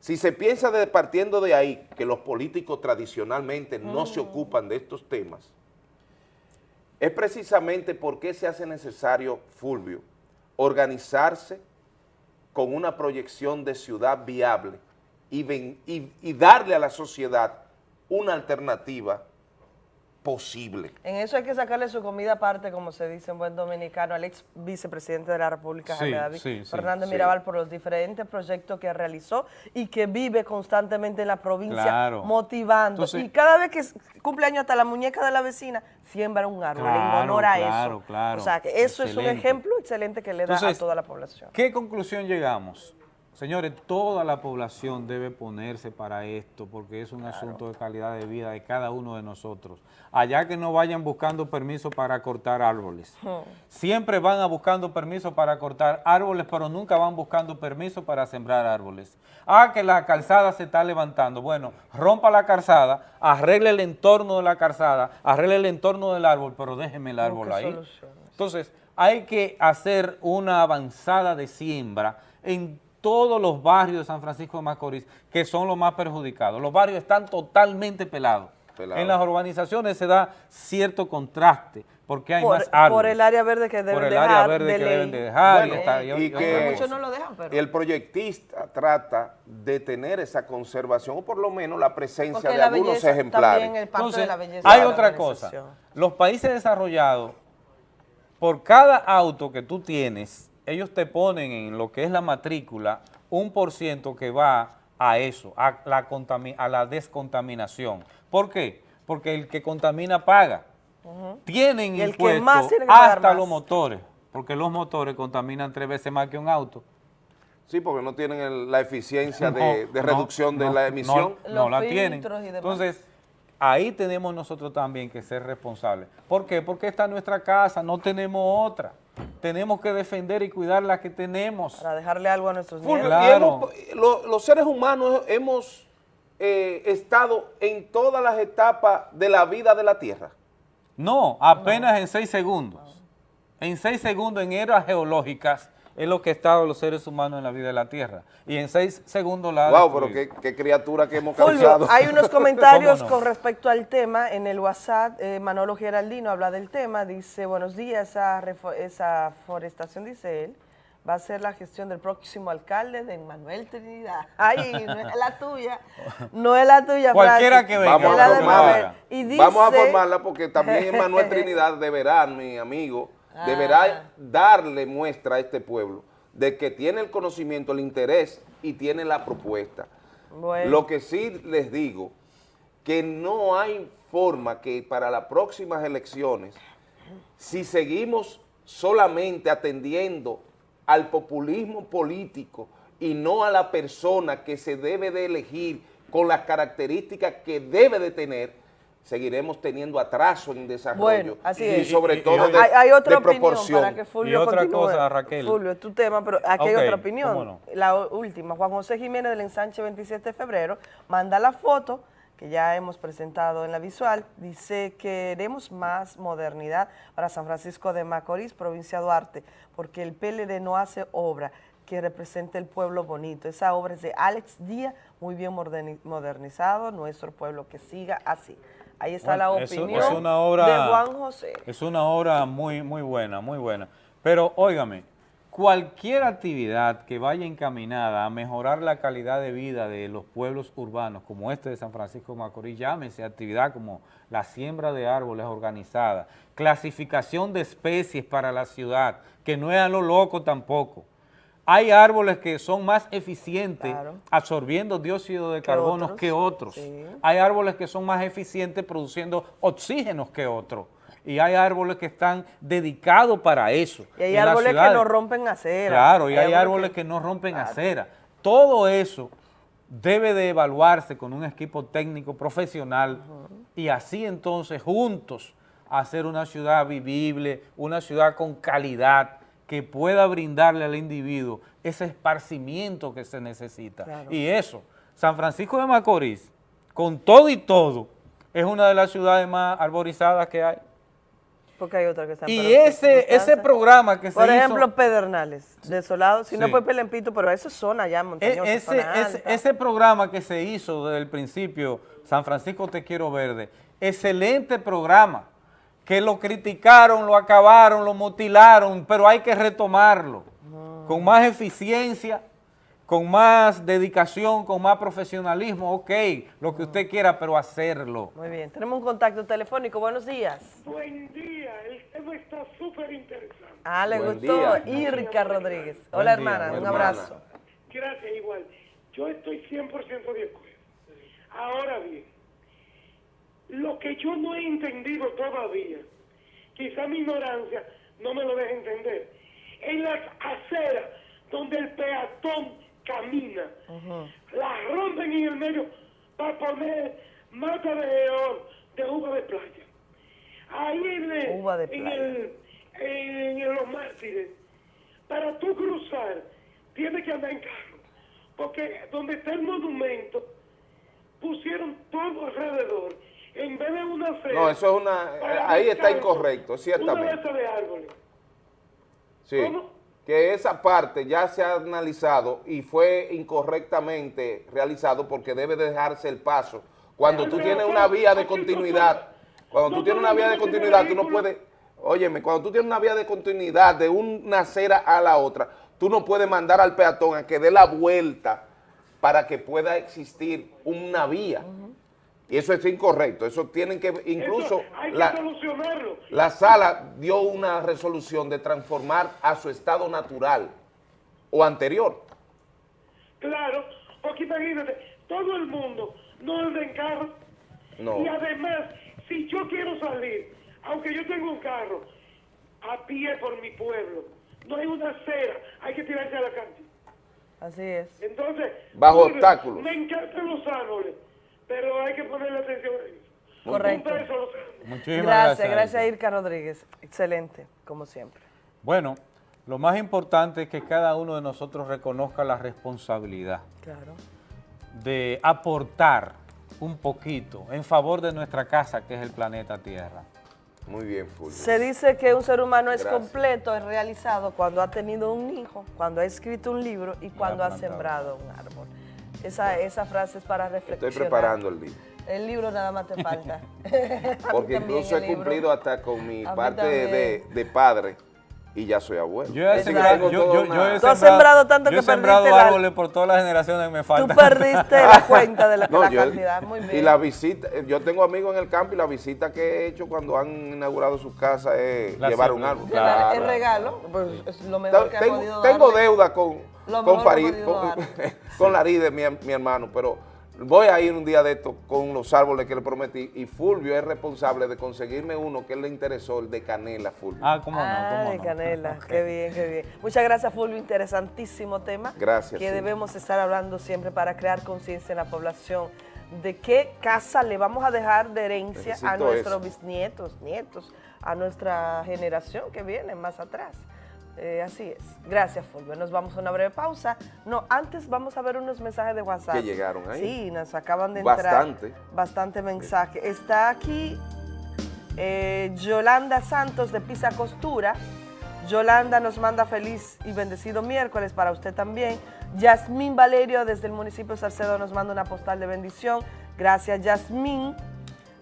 Si se piensa de, partiendo de ahí que los políticos tradicionalmente no se ocupan de estos temas, es precisamente porque se hace necesario, Fulvio, organizarse con una proyección de ciudad viable y, darle a la sociedad una alternativa posible. En eso hay que sacarle su comida aparte, como se dice en buen dominicano, al ex vicepresidente de la República, Sí, David sí, sí, Fernández sí. Mirabal, por los diferentes proyectos que realizó y que vive constantemente en la provincia, Claro. motivando. Entonces- y cada vez que es cumpleaños hasta la muñeca de la vecina, siembra un árbol en honor a claro, eso. O sea, que eso es un ejemplo excelente que le da a toda la población. ¿Qué conclusión llegamos? Señores, toda la población debe ponerse para esto porque es un asunto de calidad de vida de cada uno de nosotros. Allá que no vayan buscando permiso para cortar árboles. Siempre van a buscando permiso para cortar árboles, pero nunca van buscando permiso para sembrar árboles. Ah, que la calzada se está levantando. Bueno, rompa la calzada, arregle el entorno de la calzada, arregle el entorno del árbol, pero déjeme el árbol ahí. soluciones. Entonces, hay que hacer una avanzada de siembra en todos los barrios de San Francisco de Macorís, que son los más perjudicados. Los barrios están totalmente pelados. En las urbanizaciones se da cierto contraste, porque hay Por, más árboles. por el área verde que deben Por el dejar, área verde de que ley. deben de dejar. y Bueno, está- y- y y- que Muchos no lo dejan, pero... el proyectista trata de tener esa conservación o por lo menos la presencia Porque de la algunos belleza ejemplares. también es parte Entonces, de la belleza hay de la otra cosa. Los países desarrollados, por cada auto que tú tienes, ellos te ponen en lo que es la matrícula un por ciento que va a eso, a la, contami- a la descontaminación. ¿Por qué? Porque el que contamina paga. Tienen Y el que impuestos más tiene que pagar hasta más. los motores, porque los motores contaminan tres veces más que un auto. Sí, porque no tienen el- la eficiencia No, de, de no, reducción de la no, emisión. No, la tienen. Entonces, ahí tenemos nosotros también que ser responsables. ¿Por qué? Porque esta es nuestra casa, no tenemos otra. Tenemos que defender y cuidar la que tenemos. Para dejarle algo a nuestros nietos. y Claro. hemos- lo- los seres humanos hemos eh, estado en todas las etapas de la vida de la Tierra. No, apenas en seis segundos. En seis segundos en eras geológicas es lo que ha estado los seres humanos en la vida de la Tierra. Y en seis segundos la Wow, pero qué, qué criatura que hemos Fulvio, causado. hay unos comentarios con respecto al tema en el WhatsApp. eh, Manolo Geraldino habla del tema, dice, buenos días, esa, esa forestación, dice él, va a ser la gestión del próximo alcalde de Manuel Trinidad. Ay, no es la tuya, no es la tuya, Cualquiera que venga, Vamos a formarla. Y dice, Vamos a formarla porque también Manuel Trinidad deberá, mi amigo, deberá darle muestra a este pueblo de que tiene el conocimiento, el interés y tiene la propuesta. Bueno. Lo que sí les digo, que no hay forma que para las próximas elecciones, si seguimos solamente atendiendo al populismo político y no a la persona que se debe de elegir con las características que debe de tener, seguiremos teniendo atraso en desarrollo Bueno, así y es. sobre Y- y- todo y- de, hay, hay otra de opinión proporción. para que Fulvio Y otra continúe. cosa, Raquel. Fulvio, es tu tema, pero aquí hay otra opinión. La última, Juan José Jiménez del ensanche 27 de febrero manda la foto que ya hemos presentado en la visual, dice queremos más modernidad para San Francisco de Macorís, provincia de Duarte, porque el PLD no hace obra que represente el pueblo bonito. Esa obra es de Alex Díaz, muy bien moderni- modernizado, nuestro pueblo que siga así. Ahí está Bueno, la opinión es una obra- de Juan José. Es una obra muy, muy buena, muy buena. Pero, óigame, cualquier actividad que vaya encaminada a mejorar la calidad de vida de los pueblos urbanos, como este de San Francisco de Macorís, llámese actividad como la siembra de árboles organizada, clasificación de especies para la ciudad, que no es a lo loco tampoco. Hay árboles que son más eficientes Claro. absorbiendo dióxido de carbono otros, que otros. sí. Hay árboles que son más eficientes produciendo oxígenos que otros. Y hay árboles que están dedicados para eso. Y hay En árboles que no rompen acera. Claro, y hay árboles que no rompen acera. Todo eso debe de evaluarse con un equipo técnico profesional y así entonces juntos hacer una ciudad vivible, una ciudad con calidad que pueda brindarle al individuo ese esparcimiento que se necesita. Claro. Y eso, San Francisco de Macorís, con todo y todo, es una de las ciudades más arborizadas que hay. Porque hay otra que está en Y ese, ese programa que se Por hizo... ejemplo, Pedernales, desolados, si no fue Pelempito, pero eso es zona ya E- montañosa, ese, zona ese, alta. ese programa que se hizo desde el principio, San Francisco Te Quiero Verde, excelente programa, que lo criticaron, lo acabaron, lo mutilaron, pero hay que retomarlo con más eficiencia, con más dedicación, con más profesionalismo, ok, lo que usted quiera, pero hacerlo. Muy bien, tenemos un contacto telefónico. Buenos días. Buen día, el tema está súper interesante. Ah, le Buen gustó. día. Irka Rodríguez. Buen Hola, día, hermana, un hermana. abrazo. Gracias, igual. Yo estoy 100% de acuerdo. Ahora bien, lo que yo no he entendido todavía, quizá mi ignorancia no me lo deje entender, en las aceras donde el peatón camina, las rompen en el medio para poner mata de león de uva de playa. Ahí en, el- Uva de en playa. el, en, en los mártires, para tú cruzar, tienes que andar en carro. Porque donde está el monumento, pusieron todo alrededor. En vez de una acera. No, eso es una... para Ahí está incorrecto, ciertamente. de árboles. Sí, que esa parte ya se ha analizado y fue incorrectamente realizado porque debe dejarse el paso. Cuando tú tienes una vía de continuidad, cuando tú tienes una vía de continuidad, tú no puedes, óyeme, cuando tú tienes una vía de continuidad de una acera a la otra, tú no puedes mandar al peatón a que dé la vuelta para que pueda existir una vía. Y eso es incorrecto, eso tienen que, incluso Eso hay que la, solucionarlo. la sala dio una resolución de transformar a su estado natural o anterior. Claro, porque imagínate, todo el mundo no anda en carro. No. Y además, si yo quiero salir, aunque yo tengo un carro, a pie por mi pueblo, no hay una acera, hay que tirarse a la calle. Así es. Entonces, Bajo obstáculos. Me encantan los árboles, pero hay que ponerle atención a eso. Correcto. A. Muchísimas Gracias, gracias. gracias, Irka Rodríguez. Excelente, como siempre. Bueno, lo más importante es que cada uno de nosotros reconozca la responsabilidad Claro. de aportar un poquito en favor de nuestra casa, que es el planeta Tierra. Muy bien, Fulvio. Se dice que un ser humano es completo, es realizado cuando ha tenido un hijo, cuando ha escrito un libro y cuando ha sembrado un árbol. Esa, esa frase es para reflexionar. Estoy preparando el libro. El libro nada más te falta. Porque incluso he libro. cumplido hasta con mi parte de, de padre y ya soy abuelo. Yo he sembrado, yo- yo- yo he Tú has sembrado tanto yo que he sembrado perdiste la- árboles por todas las generaciones que me Tú faltan. perdiste la cuenta de la, No, la yo- cantidad. Muy bien. Y la visita, eh, yo tengo amigos en el campo y la visita que he hecho cuando han inaugurado sus casas es La llevar un árbol. Claro. el regalo, pues es lo mejor que ha tengo, podido tengo darle. deuda con, Lo con Farid, con, con Laride, mi, mi hermano, pero voy a ir un día de esto con los árboles que le prometí y Fulvio es responsable de conseguirme uno que le interesó, el de canela, Fulvio. Ah, cómo no, Ah, cómo de no. canela, qué bien, qué bien. Muchas gracias, Fulvio, interesantísimo tema. Gracias, Que sí. debemos estar hablando siempre para crear conciencia en la población de qué casa le vamos a dejar de herencia a nuestros eso. bisnietos, nietos, a nuestra generación que viene más atrás. Eh, así es. Gracias, Fulvio. Nos vamos a una breve pausa. No, antes vamos a ver unos mensajes de WhatsApp. Que llegaron ahí. Sí, nos acaban de entrar. Bastante. Bastante mensaje. Está aquí eh, Yolanda Santos de Pisa Costura. Yolanda nos manda feliz y bendecido miércoles para usted también. Yasmín Valerio desde el municipio de Salcedo nos manda una postal de bendición. Gracias, Yasmín.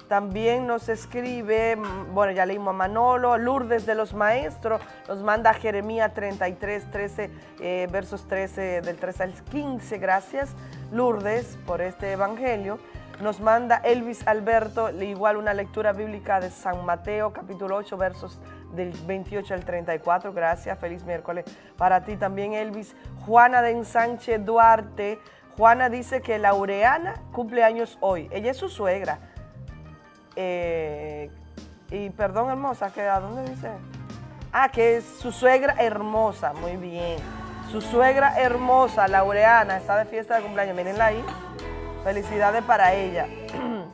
También nos escribe, mm, bueno, ya leímos a Manolo, Lourdes de los Maestros, nos manda Jeremías 33, 13, eh, versos 13, del 13 al 15. Gracias, Lourdes, por este evangelio. Nos manda Elvis Alberto, igual una lectura bíblica de San Mateo, capítulo 8, versos del 28 al 34. Gracias, feliz miércoles para ti también, Elvis. Juana de Ensanche Duarte. Juana dice que Laureana cumple años hoy. Ella es su suegra. Eh, y perdón, hermosa, que ¿a dónde dice? Ah, que es su suegra hermosa, muy bien. Su suegra hermosa, Laureana, está de fiesta de cumpleaños, mírenla ahí. Felicidades para ella.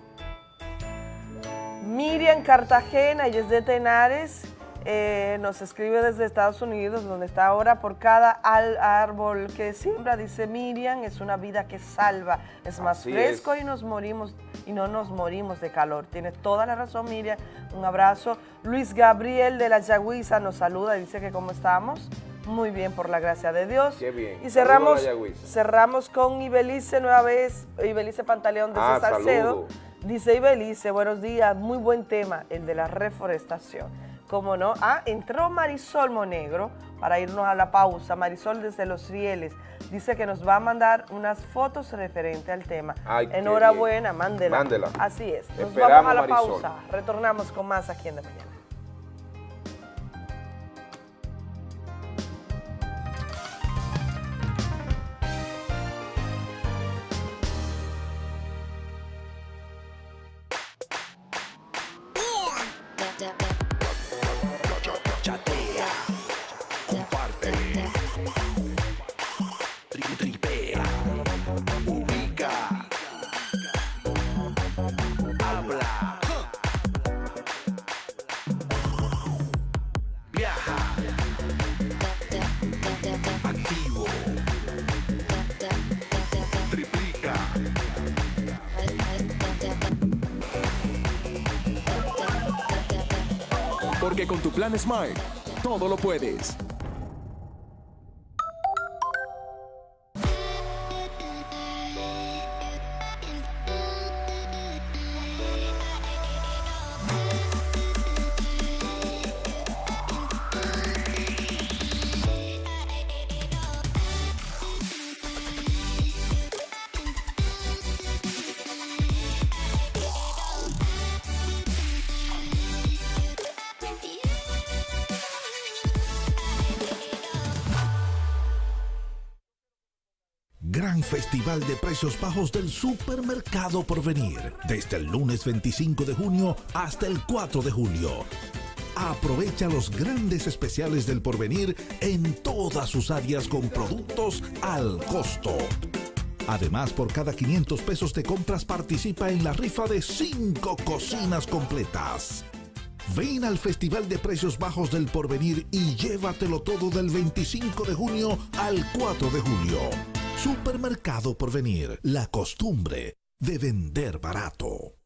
Miriam Cartagena, ella es de Tenares, eh, nos escribe desde Estados Unidos, donde está ahora, por cada al- árbol que siembra, dice Miriam, es una vida que salva, es más Así fresco es. y nos morimos y no nos morimos de calor. Tiene toda la razón, Miriam, un abrazo. Luis Gabriel de la Yagüiza nos saluda, dice que cómo estamos. Muy bien, por la gracia de Dios. Qué bien. Y cerramos, cerramos con Ibelice nueva vez, Ibelice Pantaleón desde Ah, Salcedo. Dice Ibelice, buenos días, muy buen tema, el de la reforestación. Cómo no. Ah, entró Marisol Monegro para irnos a la pausa. Marisol desde Los Rieles dice que nos va a mandar unas fotos referente al tema. Ay, Enhorabuena, mándela. Mándela. Así es. Nos Esperamos, vamos a la Marisol. pausa. Retornamos con más aquí en De Mañana. Con tu plan Smart, todo lo puedes. Festival de Precios Bajos del Supermercado Porvenir. Desde el lunes 25 de junio hasta el 4 de julio. Aprovecha los grandes especiales del Porvenir en todas sus áreas con productos al costo. Además, por cada 500 pesos de compras participa en la rifa de 5 cocinas completas. Ven al Festival de Precios Bajos del Porvenir y llévatelo todo del 25 de junio al 4 de julio. Supermercado Porvenir, la costumbre de vender barato.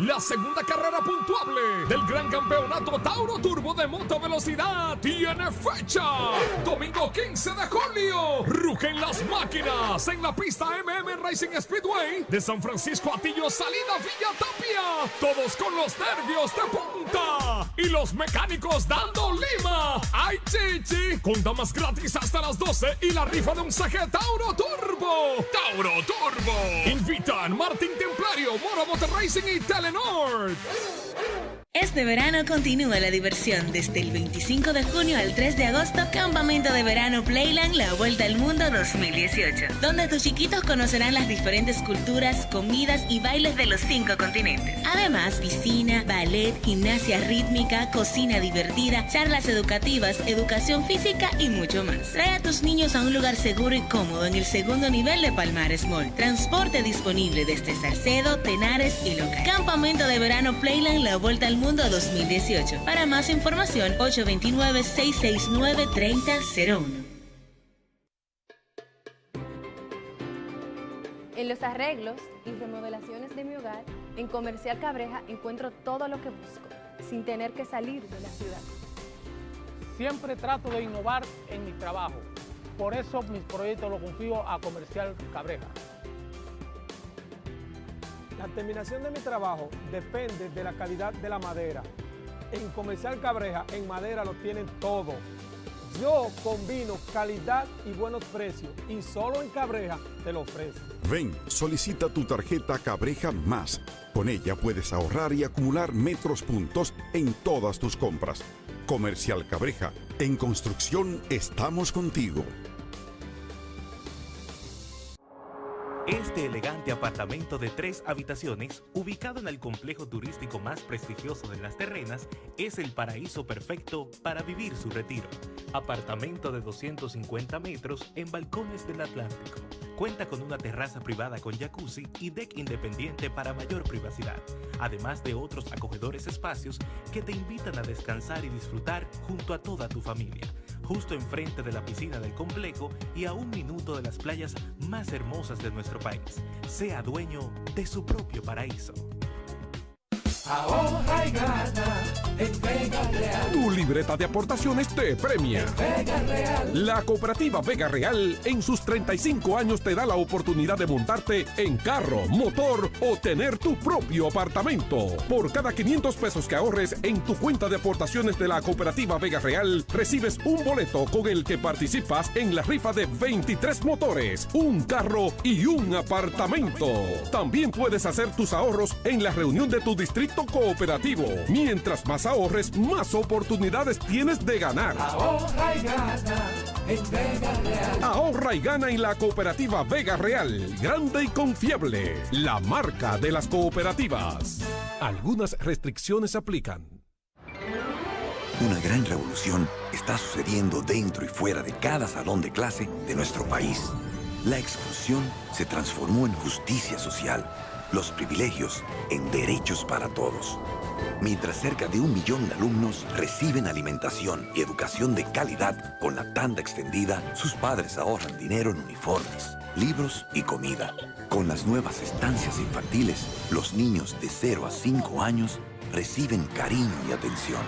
La segunda carrera puntuable del Gran Campeonato Tauro Turbo de Moto Velocidad tiene fecha. Domingo 15 de julio. Rugen las máquinas en la pista MM Racing Speedway de San Francisco Atillo, salida Villa Tapia. Todos con los nervios de punta. Y los mecánicos dando lima. ¡Ay, chichi! Con damas gratis hasta las 12 y la rifa de un saque Tauro Turbo. Tauro Turbo. Invitan Martín Templario, Moro Motor Racing y Telenor. Este verano continúa la diversión desde el 25 de junio al 3 de agosto, Campamento de Verano Playland La Vuelta al Mundo 2018, donde tus chiquitos conocerán las diferentes culturas, comidas y bailes de los cinco continentes. Además, piscina, ballet, gimnasia rítmica, cocina divertida, charlas educativas, educación física y mucho más. Trae a tus niños a un lugar seguro y cómodo en el segundo nivel de Palmares Mall. Transporte disponible desde Salcedo, Tenares y Local. Campamento de Verano Playland La Vuelta al Mundo 2018. Para más información, 829-669-3001. En los arreglos y remodelaciones de mi hogar, en Comercial Cabreja encuentro todo lo que busco, sin tener que salir de la ciudad. Siempre trato de innovar en mi trabajo. Por eso mis proyectos los confío a Comercial Cabreja. La terminación de mi trabajo depende de la calidad de la madera. En Comercial Cabreja, en madera lo tienen todo. Yo combino calidad y buenos precios y solo en Cabreja te lo ofrezco. Ven, solicita tu tarjeta Cabreja Más. Con ella puedes ahorrar y acumular metros puntos en todas tus compras. Comercial Cabreja, en construcción estamos contigo. Este elegante apartamento de tres habitaciones, ubicado en el complejo turístico más prestigioso de las terrenas, es el paraíso perfecto para vivir su retiro. Apartamento de 250 metros en balcones del Atlántico. Cuenta con una terraza privada con jacuzzi y deck independiente para mayor privacidad, además de otros acogedores espacios que te invitan a descansar y disfrutar junto a toda tu familia justo enfrente de la piscina del complejo y a un minuto de las playas más hermosas de nuestro país. Sea dueño de su propio paraíso. Ahorra y gana en Vega Real. Tu libreta de aportaciones te premia. Vega Real. La cooperativa Vega Real en sus 35 años te da la oportunidad de montarte en carro, motor o tener tu propio apartamento. Por cada 500 pesos que ahorres en tu cuenta de aportaciones de la cooperativa Vega Real, recibes un boleto con el que participas en la rifa de 23 motores, un carro y un apartamento. También puedes hacer tus ahorros en la reunión de tu distrito cooperativo. Mientras más ahorres, más oportunidades tienes de ganar. Ahorra y gana en Vega Real. Ahorra y gana en la cooperativa Vega Real, grande y confiable, la marca de las cooperativas. Algunas restricciones aplican. Una gran revolución está sucediendo dentro y fuera de cada salón de clase de nuestro país. La exclusión se transformó en justicia social, los privilegios en derechos para todos. Mientras cerca de un millón de alumnos reciben alimentación y educación de calidad con la tanda extendida, sus padres ahorran dinero en uniformes, libros y comida. Con las nuevas estancias infantiles, los niños de 0 a 5 años reciben cariño y atención,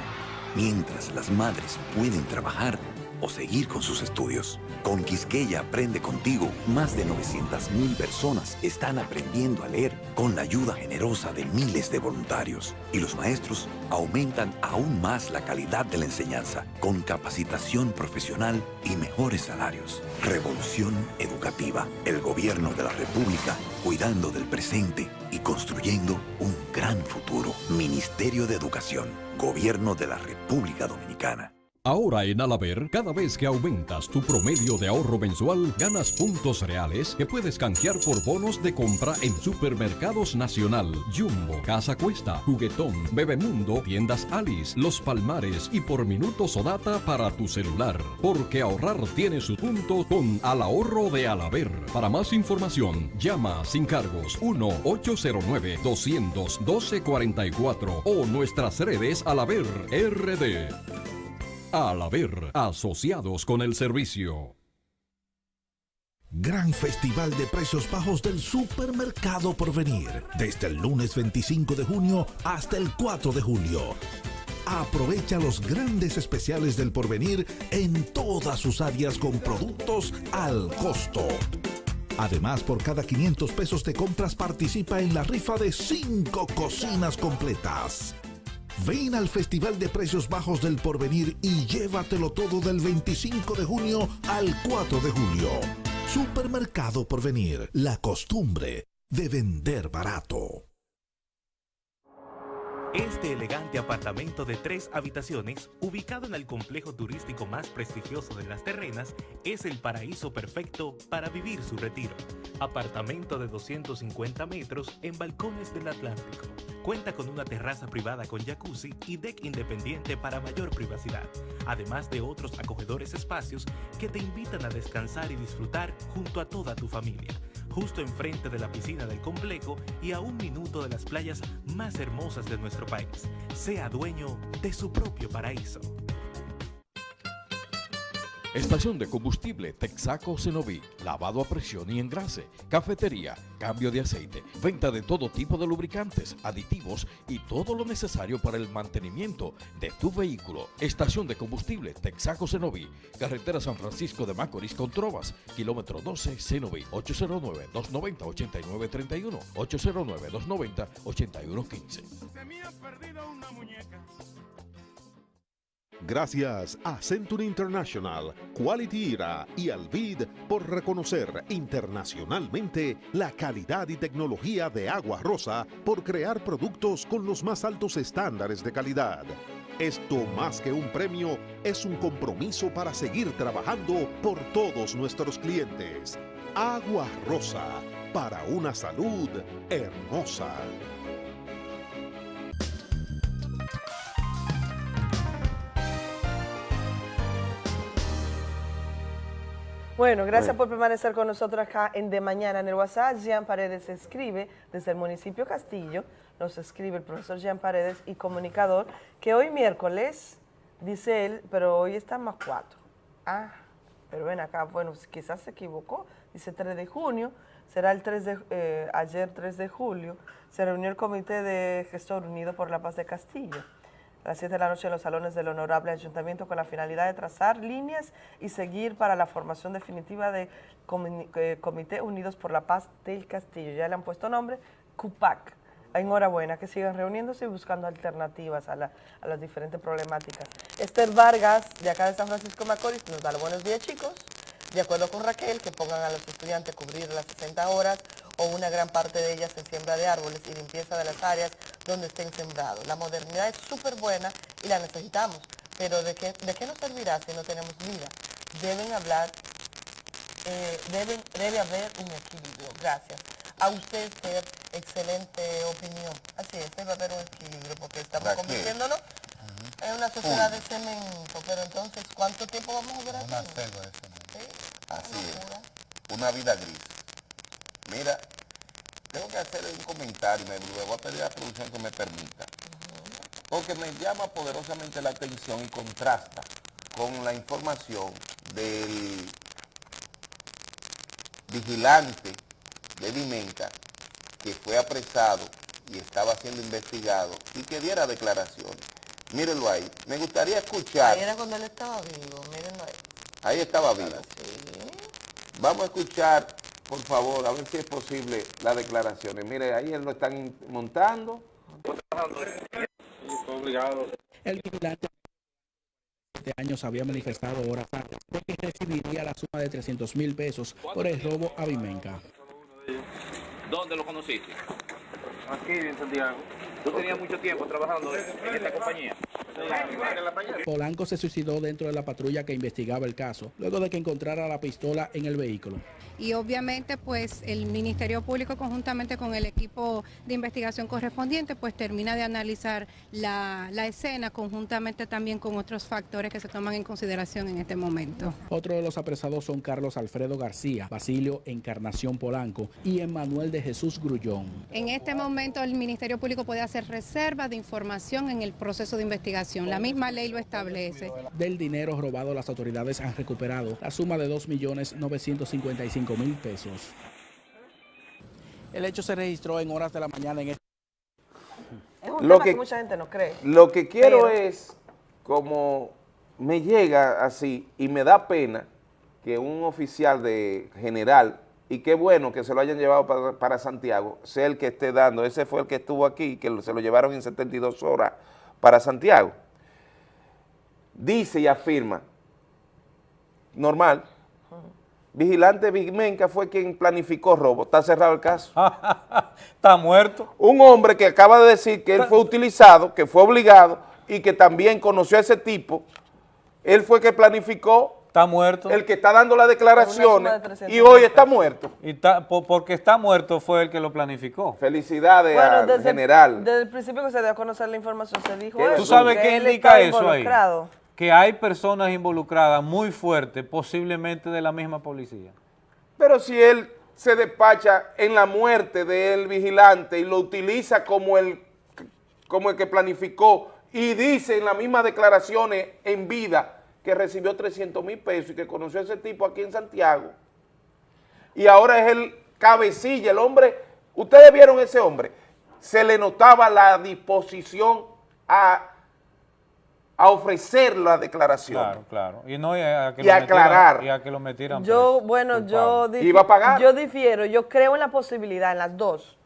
mientras las madres pueden trabajar o seguir con sus estudios. Con Quisqueya Aprende Contigo, más de 900.000 personas están aprendiendo a leer con la ayuda generosa de miles de voluntarios. Y los maestros aumentan aún más la calidad de la enseñanza, con capacitación profesional y mejores salarios. Revolución Educativa, el gobierno de la República, cuidando del presente y construyendo un gran futuro. Ministerio de Educación, Gobierno de la República Dominicana. Ahora en Alaber, cada vez que aumentas tu promedio de ahorro mensual, ganas puntos reales que puedes canjear por bonos de compra en Supermercados Nacional, Jumbo, Casa Cuesta, Juguetón, Bebemundo, Tiendas Alice, Los Palmares y por minutos o data para tu celular. Porque ahorrar tiene su punto con Al Ahorro de Alaber. Para más información, llama sin cargos 1-809-212-44 o nuestras redes Alaber RD. Al haber asociados con el servicio. Gran Festival de Precios Bajos del Supermercado Porvenir. Desde el lunes 25 de junio hasta el 4 de julio. Aprovecha los grandes especiales del Porvenir en todas sus áreas con productos al costo. Además, por cada 500 pesos de compras participa en la rifa de 5 cocinas completas. Ven al Festival de Precios Bajos del Porvenir y llévatelo todo del 25 de junio al 4 de julio. Supermercado Porvenir, la costumbre de vender barato. Este elegante apartamento de tres habitaciones, ubicado en el complejo turístico más prestigioso de las terrenas, es el paraíso perfecto para vivir su retiro. Apartamento de 250 metros en balcones del Atlántico. Cuenta con una terraza privada con jacuzzi y deck independiente para mayor privacidad, además de otros acogedores espacios que te invitan a descansar y disfrutar junto a toda tu familia justo enfrente de la piscina del complejo y a un minuto de las playas más hermosas de nuestro país. Sea dueño de su propio paraíso. Estación de combustible Texaco Cenoví, lavado a presión y engrase, cafetería, cambio de aceite, venta de todo tipo de lubricantes, aditivos y todo lo necesario para el mantenimiento de tu vehículo. Estación de combustible Texaco Cenoví, carretera San Francisco de Macorís con Trovas, kilómetro 12 Cenoví, 809-290-8931, 809-290-8115. Se me ha perdido una muñeca. Gracias a Century International, Quality Era y Alvid por reconocer internacionalmente la calidad y tecnología de Agua Rosa por crear productos con los más altos estándares de calidad. Esto más que un premio es un compromiso para seguir trabajando por todos nuestros clientes. Agua Rosa, para una salud hermosa. Bueno, gracias por permanecer con nosotros acá en De Mañana en el WhatsApp. Jean Paredes escribe desde el municipio Castillo, nos escribe el profesor Jean Paredes y comunicador, que hoy miércoles, dice él, pero hoy está más cuatro. Ah, pero ven acá, bueno, quizás se equivocó, dice 3 de junio, será el 3 de, eh, ayer 3 de julio, se reunió el Comité de Gestor Unido por la Paz de Castillo a las 7 de la noche en los salones del Honorable Ayuntamiento con la finalidad de trazar líneas y seguir para la formación definitiva de eh, Comité Unidos por la Paz del Castillo. Ya le han puesto nombre, CUPAC. Enhorabuena, que sigan reuniéndose y buscando alternativas a, la- a las diferentes problemáticas. Esther Vargas, de acá de San Francisco Macorís, nos da los buenos días, chicos. De acuerdo con Raquel, que pongan a los estudiantes a cubrir las 60 horas o una gran parte de ellas en siembra de árboles y limpieza de las áreas donde estén sembrados. La modernidad es súper buena y la necesitamos, pero ¿de qué, ¿de qué nos servirá si no tenemos vida? Deben hablar, eh, deben, debe haber un equilibrio. Gracias. A usted, Esther, excelente opinión. Así es, debe haber un equilibrio porque estamos convirtiéndonos en una sociedad de cemento, pero entonces, ¿cuánto tiempo vamos a durar Una selva de cemento. Así es. Una vida gris. Mira, tengo que hacer un comentario, me le voy a pedir a la producción que me permita. Porque me llama poderosamente la atención y contrasta con la información del vigilante de Vimenca que fue apresado y estaba siendo investigado y que diera declaraciones. Mírenlo ahí. Me gustaría escuchar. Ahí era cuando él estaba vivo, mírenlo ahí. Ahí estaba vivo. Vamos a escuchar, por favor, a ver si es posible las declaraciones. Mire, ahí él lo están montando. obligado. El vigilante de años había manifestado horas antes de que recibiría la suma de 300 mil pesos por el robo a Vimenca. ¿Dónde lo conociste? Aquí en Santiago. ¿Tú tenías mucho tiempo trabajando en esta compañía? Polanco se suicidó dentro de la patrulla que investigaba el caso, luego de que encontrara la pistola en el vehículo. Y obviamente pues el Ministerio Público conjuntamente con el equipo de investigación correspondiente pues termina de analizar la, la escena conjuntamente también con otros factores que se toman en consideración en este momento. Otro de los apresados son Carlos Alfredo García, Basilio Encarnación Polanco y Emanuel de Jesús Grullón. En este momento el Ministerio Público puede hacer reserva de información en el proceso de investigación. La misma ley lo establece. Del dinero robado, las autoridades han recuperado la suma de 2.955.000 pesos. El hecho se registró en horas de la mañana en este Es un Lo tema que, que- mucha gente no cree. Lo que quiero Pero- es, como me llega así y me da pena que un oficial de general, y qué bueno que se lo hayan llevado para, para Santiago, sea el que esté dando, ese fue el que estuvo aquí, que se lo llevaron en 72 horas para Santiago, dice y afirma, normal, Vigilante Vigmenca fue quien planificó robo, está cerrado el caso. está muerto. Un hombre que acaba de decir que él fue utilizado, que fue obligado y que también conoció a ese tipo, él fue que planificó. Está muerto. El que está dando las declaraciones de 300 y hoy está muerto. Y está- porque está muerto fue el que lo planificó. Felicidades Bueno, al desde, general. desde el principio que se dio a conocer la información se dijo ¿Tú eso, sabes que qué indica eso ahí? Que hay personas involucradas muy fuertes, posiblemente de la misma policía. Pero si él se despacha en la muerte del vigilante y lo utiliza como el, como el que planificó y dice en las mismas declaraciones en vida que recibió 300 mil pesos y que conoció a ese tipo aquí en Santiago y ahora es el cabecilla, el hombre, ustedes vieron ese hombre, se le notaba la disposición a, a ofrecer la declaración. Claro, claro. Y, no, y a que Y lo aclarar. metieran- y a que lo metieran Yo, bueno, yo, ¿Iba a pagar? yo difiero, yo creo en la posibilidad, en las dos.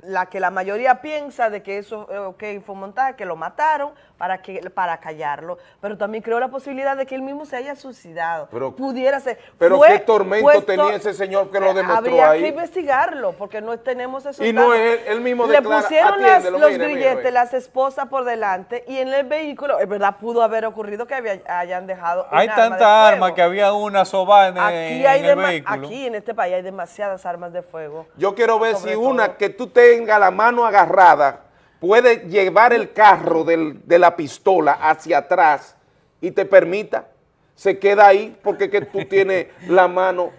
La que la mayoría piensa de que eso eh, ok, fue un montaje, que lo mataron para que para callarlo, pero también creo la posibilidad de que él mismo se haya suicidado. Pero- Pudiera ser. Pero Fue qué tormento puesto- tenía ese señor que lo demostró Habría ahí. que investigarlo, porque no tenemos esos Y no es él- él mismo Le declara, pusieron las- los mire, grilletes, las esposas por delante, y en el vehículo, es verdad, pudo haber ocurrido que había- hayan dejado Hay arma de tanta fuego. arma que había una soba en, Aquí, en hay el vehículo. aquí en este país hay demasiadas armas de fuego. Yo quiero ver si todo. una que tú tengas la mano agarrada puede llevar el carro del- de la pistola hacia atrás y te permita, se queda ahí porque que tú tienes la mano.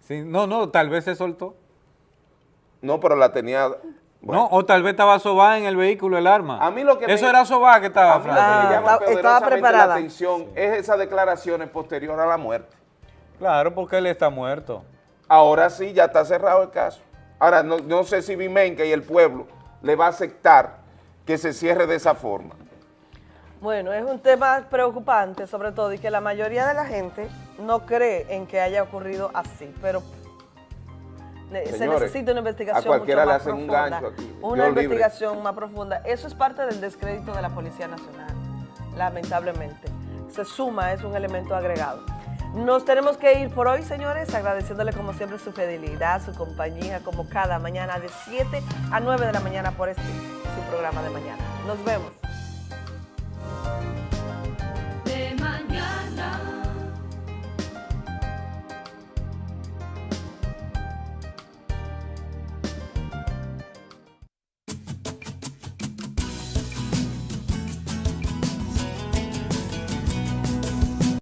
Sí, no, no, tal vez se soltó. No, pero la tenía... No, o tal vez estaba sobada en el vehículo el arma. A mí lo que Eso me- era sobada que estaba. A mí lo que Francis. me llama estaba preparada. la atención es esas declaraciones posterior a la muerte. Claro, porque él está muerto. ahora sí ya está cerrado el caso. Ahora, no, no sé si Vimenca y el pueblo le va a aceptar que se cierre de esa forma. Bueno, es un tema preocupante sobre todo y que la mayoría de la gente no cree en que haya ocurrido así, pero se necesita una a investigación cualquiera mucho le más hacen un profunda. gancho aquí. Una libre. investigación más profunda. Eso es parte del descrédito de la Policía Nacional, lamentablemente. Se suma, es un elemento agregado. Nos tenemos que ir por hoy, señores, agradeciéndole como siempre su fidelidad, su compañía, como cada mañana de 7 a 9 de la mañana por este, su programa de mañana. Nos vemos.